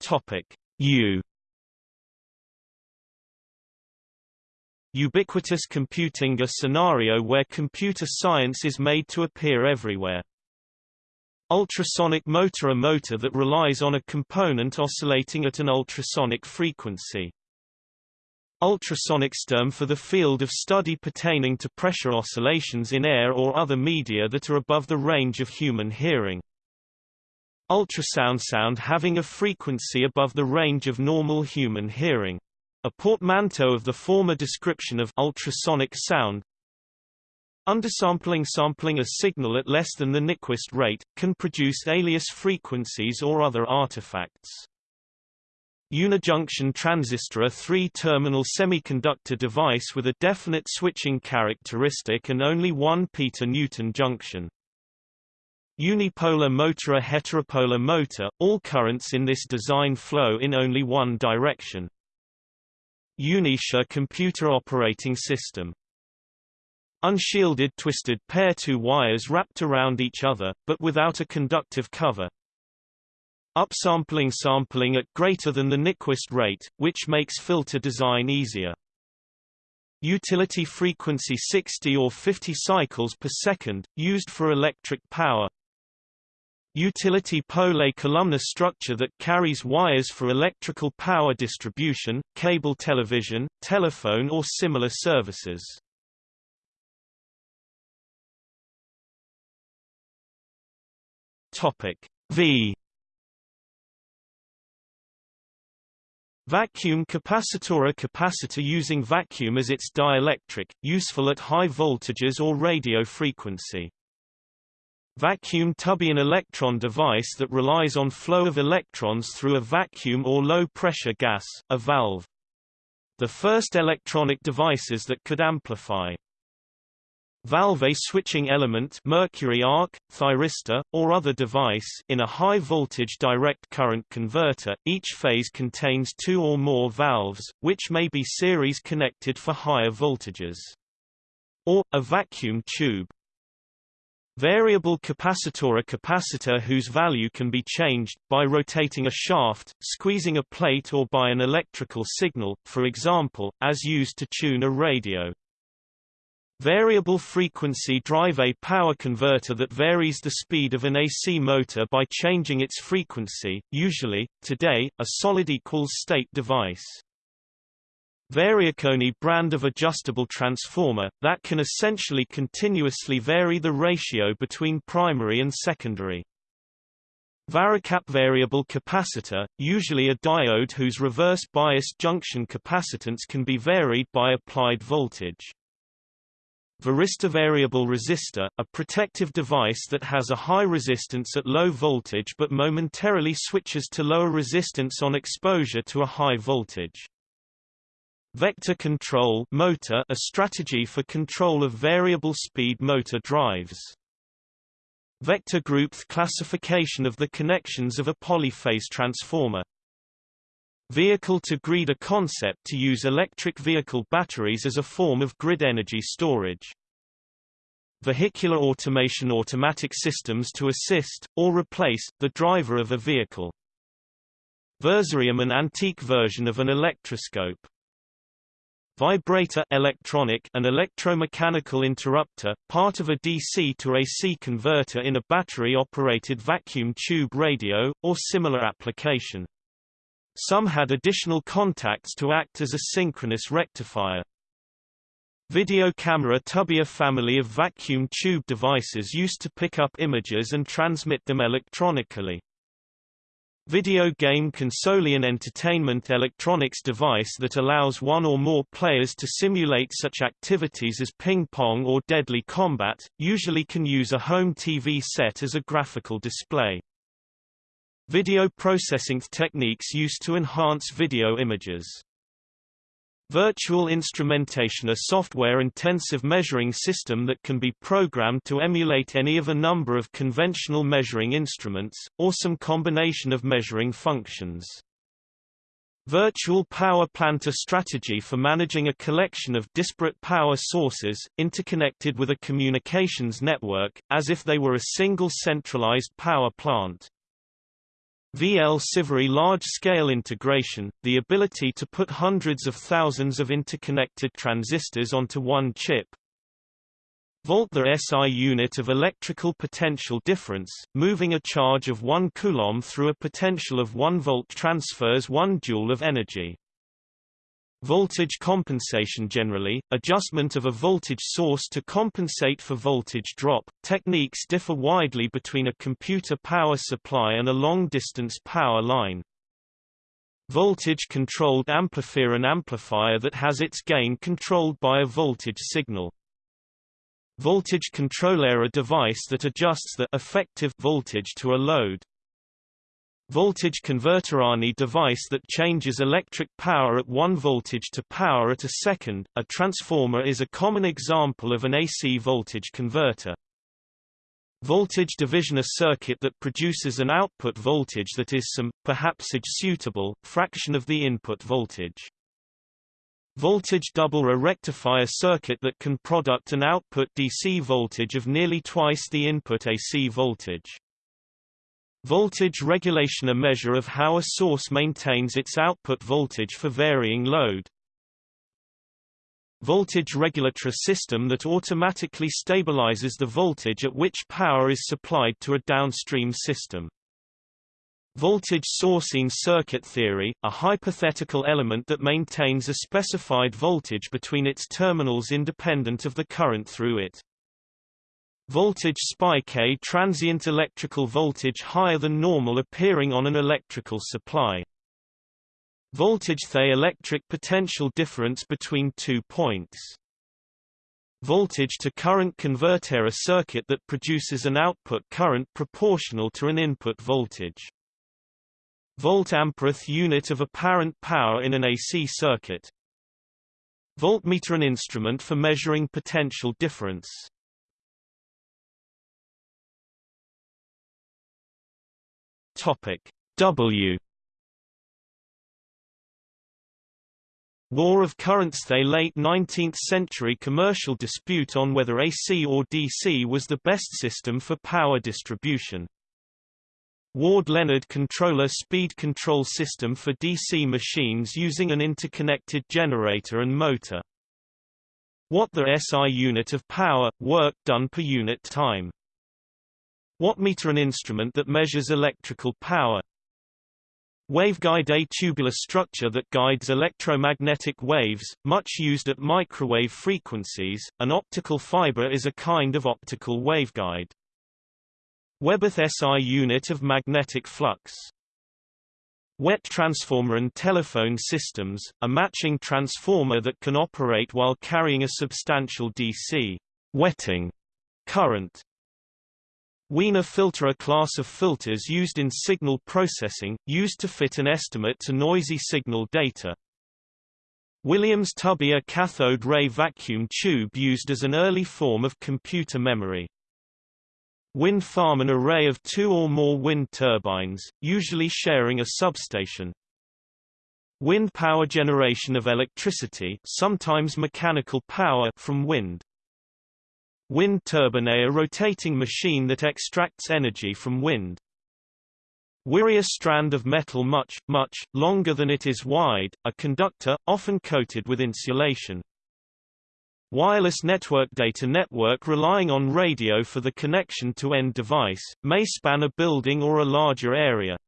A: Topic U Ubiquitous computing a scenario where computer science is made to appear everywhere. Ultrasonic motor a motor that relies on a component oscillating at an ultrasonic frequency. Ultrasonic term for the field of study pertaining to pressure oscillations in air or other media that are above the range of human hearing. Ultrasound sound having a frequency above the range of normal human hearing. A portmanteau of the former description of ultrasonic sound, Undersampling sampling a signal at less than the Nyquist rate, can produce alias frequencies or other artifacts. Unijunction transistor a three-terminal semiconductor device with a definite switching characteristic and only one Peter-Newton junction. Unipolar motor a heteropolar motor, all currents in this design flow in only one direction. Unix a computer operating system Unshielded twisted pair two wires wrapped around each other, but without a conductive cover. Upsampling sampling at greater than the Nyquist rate, which makes filter design easier. Utility frequency 60 or 50 cycles per second, used for electric power. Utility pole columnar structure that carries wires for electrical power distribution, cable television, telephone or similar services. Topic V Vacuum capacitor A capacitor using vacuum as its dielectric, useful at high voltages or radio frequency. Vacuum tube an electron device that relies on flow of electrons through a vacuum or low-pressure gas, a valve. The first electronic devices that could amplify valve a switching element mercury arc, thyristor, or other device in a high-voltage direct current converter, each phase contains two or more valves, which may be series connected for higher voltages. Or, a vacuum tube. Variable capacitor A capacitor whose value can be changed, by rotating a shaft, squeezing a plate or by an electrical signal, for example, as used to tune a radio. Variable frequency drive a power converter that varies the speed of an AC motor by changing its frequency, usually, today, a solid equals state device. Variac a brand of adjustable transformer, that can essentially continuously vary the ratio between primary and secondary. Varicap variable capacitor, usually a diode whose reverse biased junction capacitance can be varied by applied voltage. Varistor variable resistor, a protective device that has a high resistance at low voltage but momentarily switches to lower resistance on exposure to a high voltage. Vector control motor a strategy for control of variable speed motor drives. Vector group classification of the connections of a polyphase transformer. Vehicle-to-grid a concept to use electric vehicle batteries as a form of grid energy storage. Vehicular automation automatic systems to assist, or replace, the driver of a vehicle. Versorium an antique version of an electroscope. Vibrator electronic an electromechanical interrupter, part of a DC to AC converter in a battery-operated vacuum tube radio, or similar application. Some had additional contacts to act as a synchronous rectifier. Video camera tube a family of vacuum tube devices used to pick up images and transmit them electronically. Video game console an entertainment electronics device that allows one or more players to simulate such activities as ping-pong or deadly combat, usually can use a home TV set as a graphical display. Video processing techniques used to enhance video images. Virtual instrumentation a software-intensive measuring system that can be programmed to emulate any of a number of conventional measuring instruments, or some combination of measuring functions. Virtual power plant a strategy for managing a collection of disparate power sources, interconnected with a communications network, as if they were a single centralized power plant. VLSI very large-scale integration, the ability to put hundreds of thousands of interconnected transistors onto one chip, Volt the SI unit of electrical potential difference, moving a charge of 1 coulomb through a potential of 1 volt transfers 1 joule of energy. Voltage compensation generally, adjustment of a voltage source to compensate for voltage drop. Techniques differ widely between a computer power supply and a long-distance power line. Voltage-controlled amplifier an amplifier that has its gain controlled by a voltage signal. Voltage controller a device that adjusts the effective voltage to a load. Voltage converter ANI device that changes electric power at 1 voltage to power at a second. A transformer is a common example of an AC voltage converter. Voltage division a circuit that produces an output voltage that is some, perhaps a suitable, fraction of the input voltage. Voltage double a rectifier circuit that can product an output DC voltage of nearly twice the input AC voltage. Voltage regulation a measure of how a source maintains its output voltage for varying load. Voltage regulator system that automatically stabilizes the voltage at which power is supplied to a downstream system. Voltage sourcing circuit theory, a hypothetical element that maintains a specified voltage between its terminals independent of the current through it. Voltage spike a transient electrical voltage higher than normal appearing on an electrical supply. Voltage the electric potential difference between two points. Voltage to current converter a circuit that produces an output current proportional to an input voltage. Volt-ampere the unit of apparent power in an AC circuit. Voltmeter an instrument for measuring potential difference. Topic W War of currents The late 19th century commercial dispute on whether AC or DC was the best system for power distribution. Ward-Leonard controller speed control system for DC machines using an interconnected generator and motor. Watt the SI unit of power, work done per unit time. Wattmeter an instrument that measures electrical power. Waveguide a tubular structure that guides electromagnetic waves, much used at microwave frequencies. An optical fiber is a kind of optical waveguide. Weber the SI unit of magnetic flux. Wet transformer and telephone systems, a matching transformer that can operate while carrying a substantial DC wetting current. Wiener filter a class of filters used in signal processing, used to fit an estimate to noisy signal data. Williams-Tubby a cathode ray vacuum tube used as an early form of computer memory. Wind farm an array of two or more wind turbines, usually sharing a substation. Wind power generation of electricity sometimes mechanical power from wind. Wind turbine a rotating machine that extracts energy from wind. Wiri a strand of metal much, much, longer than it is wide, a conductor, often coated with insulation. Wireless network data network relying on radio for the connection to end device, may span a building or a larger area.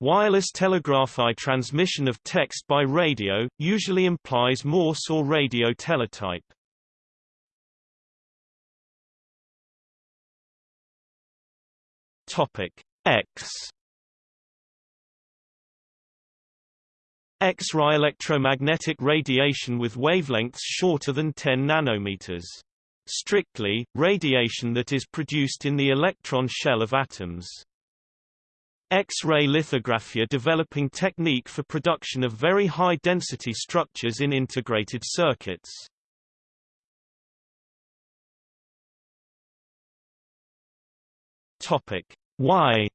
A: Wireless telegraphy transmission of text by radio, usually implies Morse or radio teletype. Topic X X-ray electromagnetic radiation with wavelengths shorter than 10 nanometers. Strictly, radiation that is produced in the electron shell of atoms. X-ray lithography developing technique for production of very high-density structures in integrated circuits. Topic Y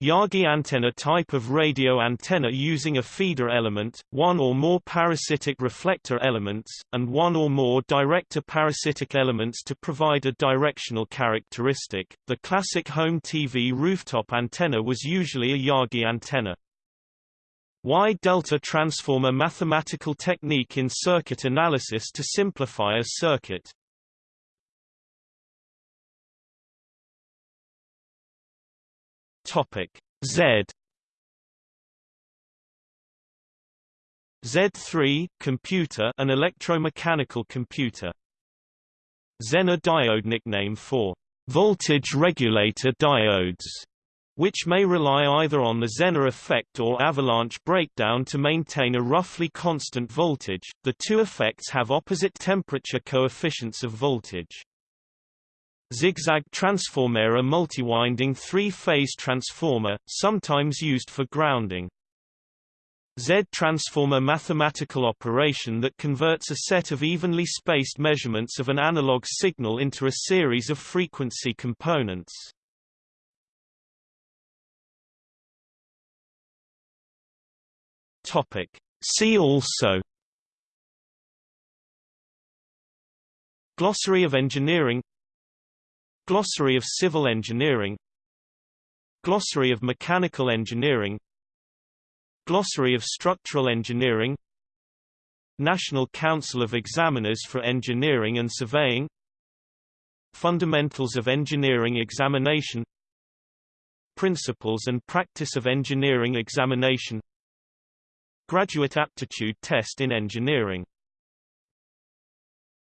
A: Yagi antenna type of radio antenna using a feeder element, one or more parasitic reflector elements, and one or more director parasitic elements to provide a directional characteristic. The classic home TV rooftop antenna was usually a Yagi antenna. Y-delta transform a mathematical technique in circuit analysis to simplify a circuit. Topic Z Z3 computer an electromechanical computer Zener diode nickname for voltage regulator diodes which may rely either on the Zener effect or avalanche breakdown to maintain a roughly constant voltage. The two effects have opposite temperature coefficients of voltage. Zigzag transformer a multiwinding three-phase transformer, sometimes used for grounding. Z-transform a mathematical operation that converts a set of evenly spaced measurements of an analog signal into a series of frequency components. Topic. See also Glossary of engineering Glossary of Civil Engineering Glossary of Mechanical Engineering Glossary of Structural Engineering National Council of Examiners for Engineering and Surveying Fundamentals of Engineering Examination Principles and Practice of Engineering Examination Graduate Aptitude Test in Engineering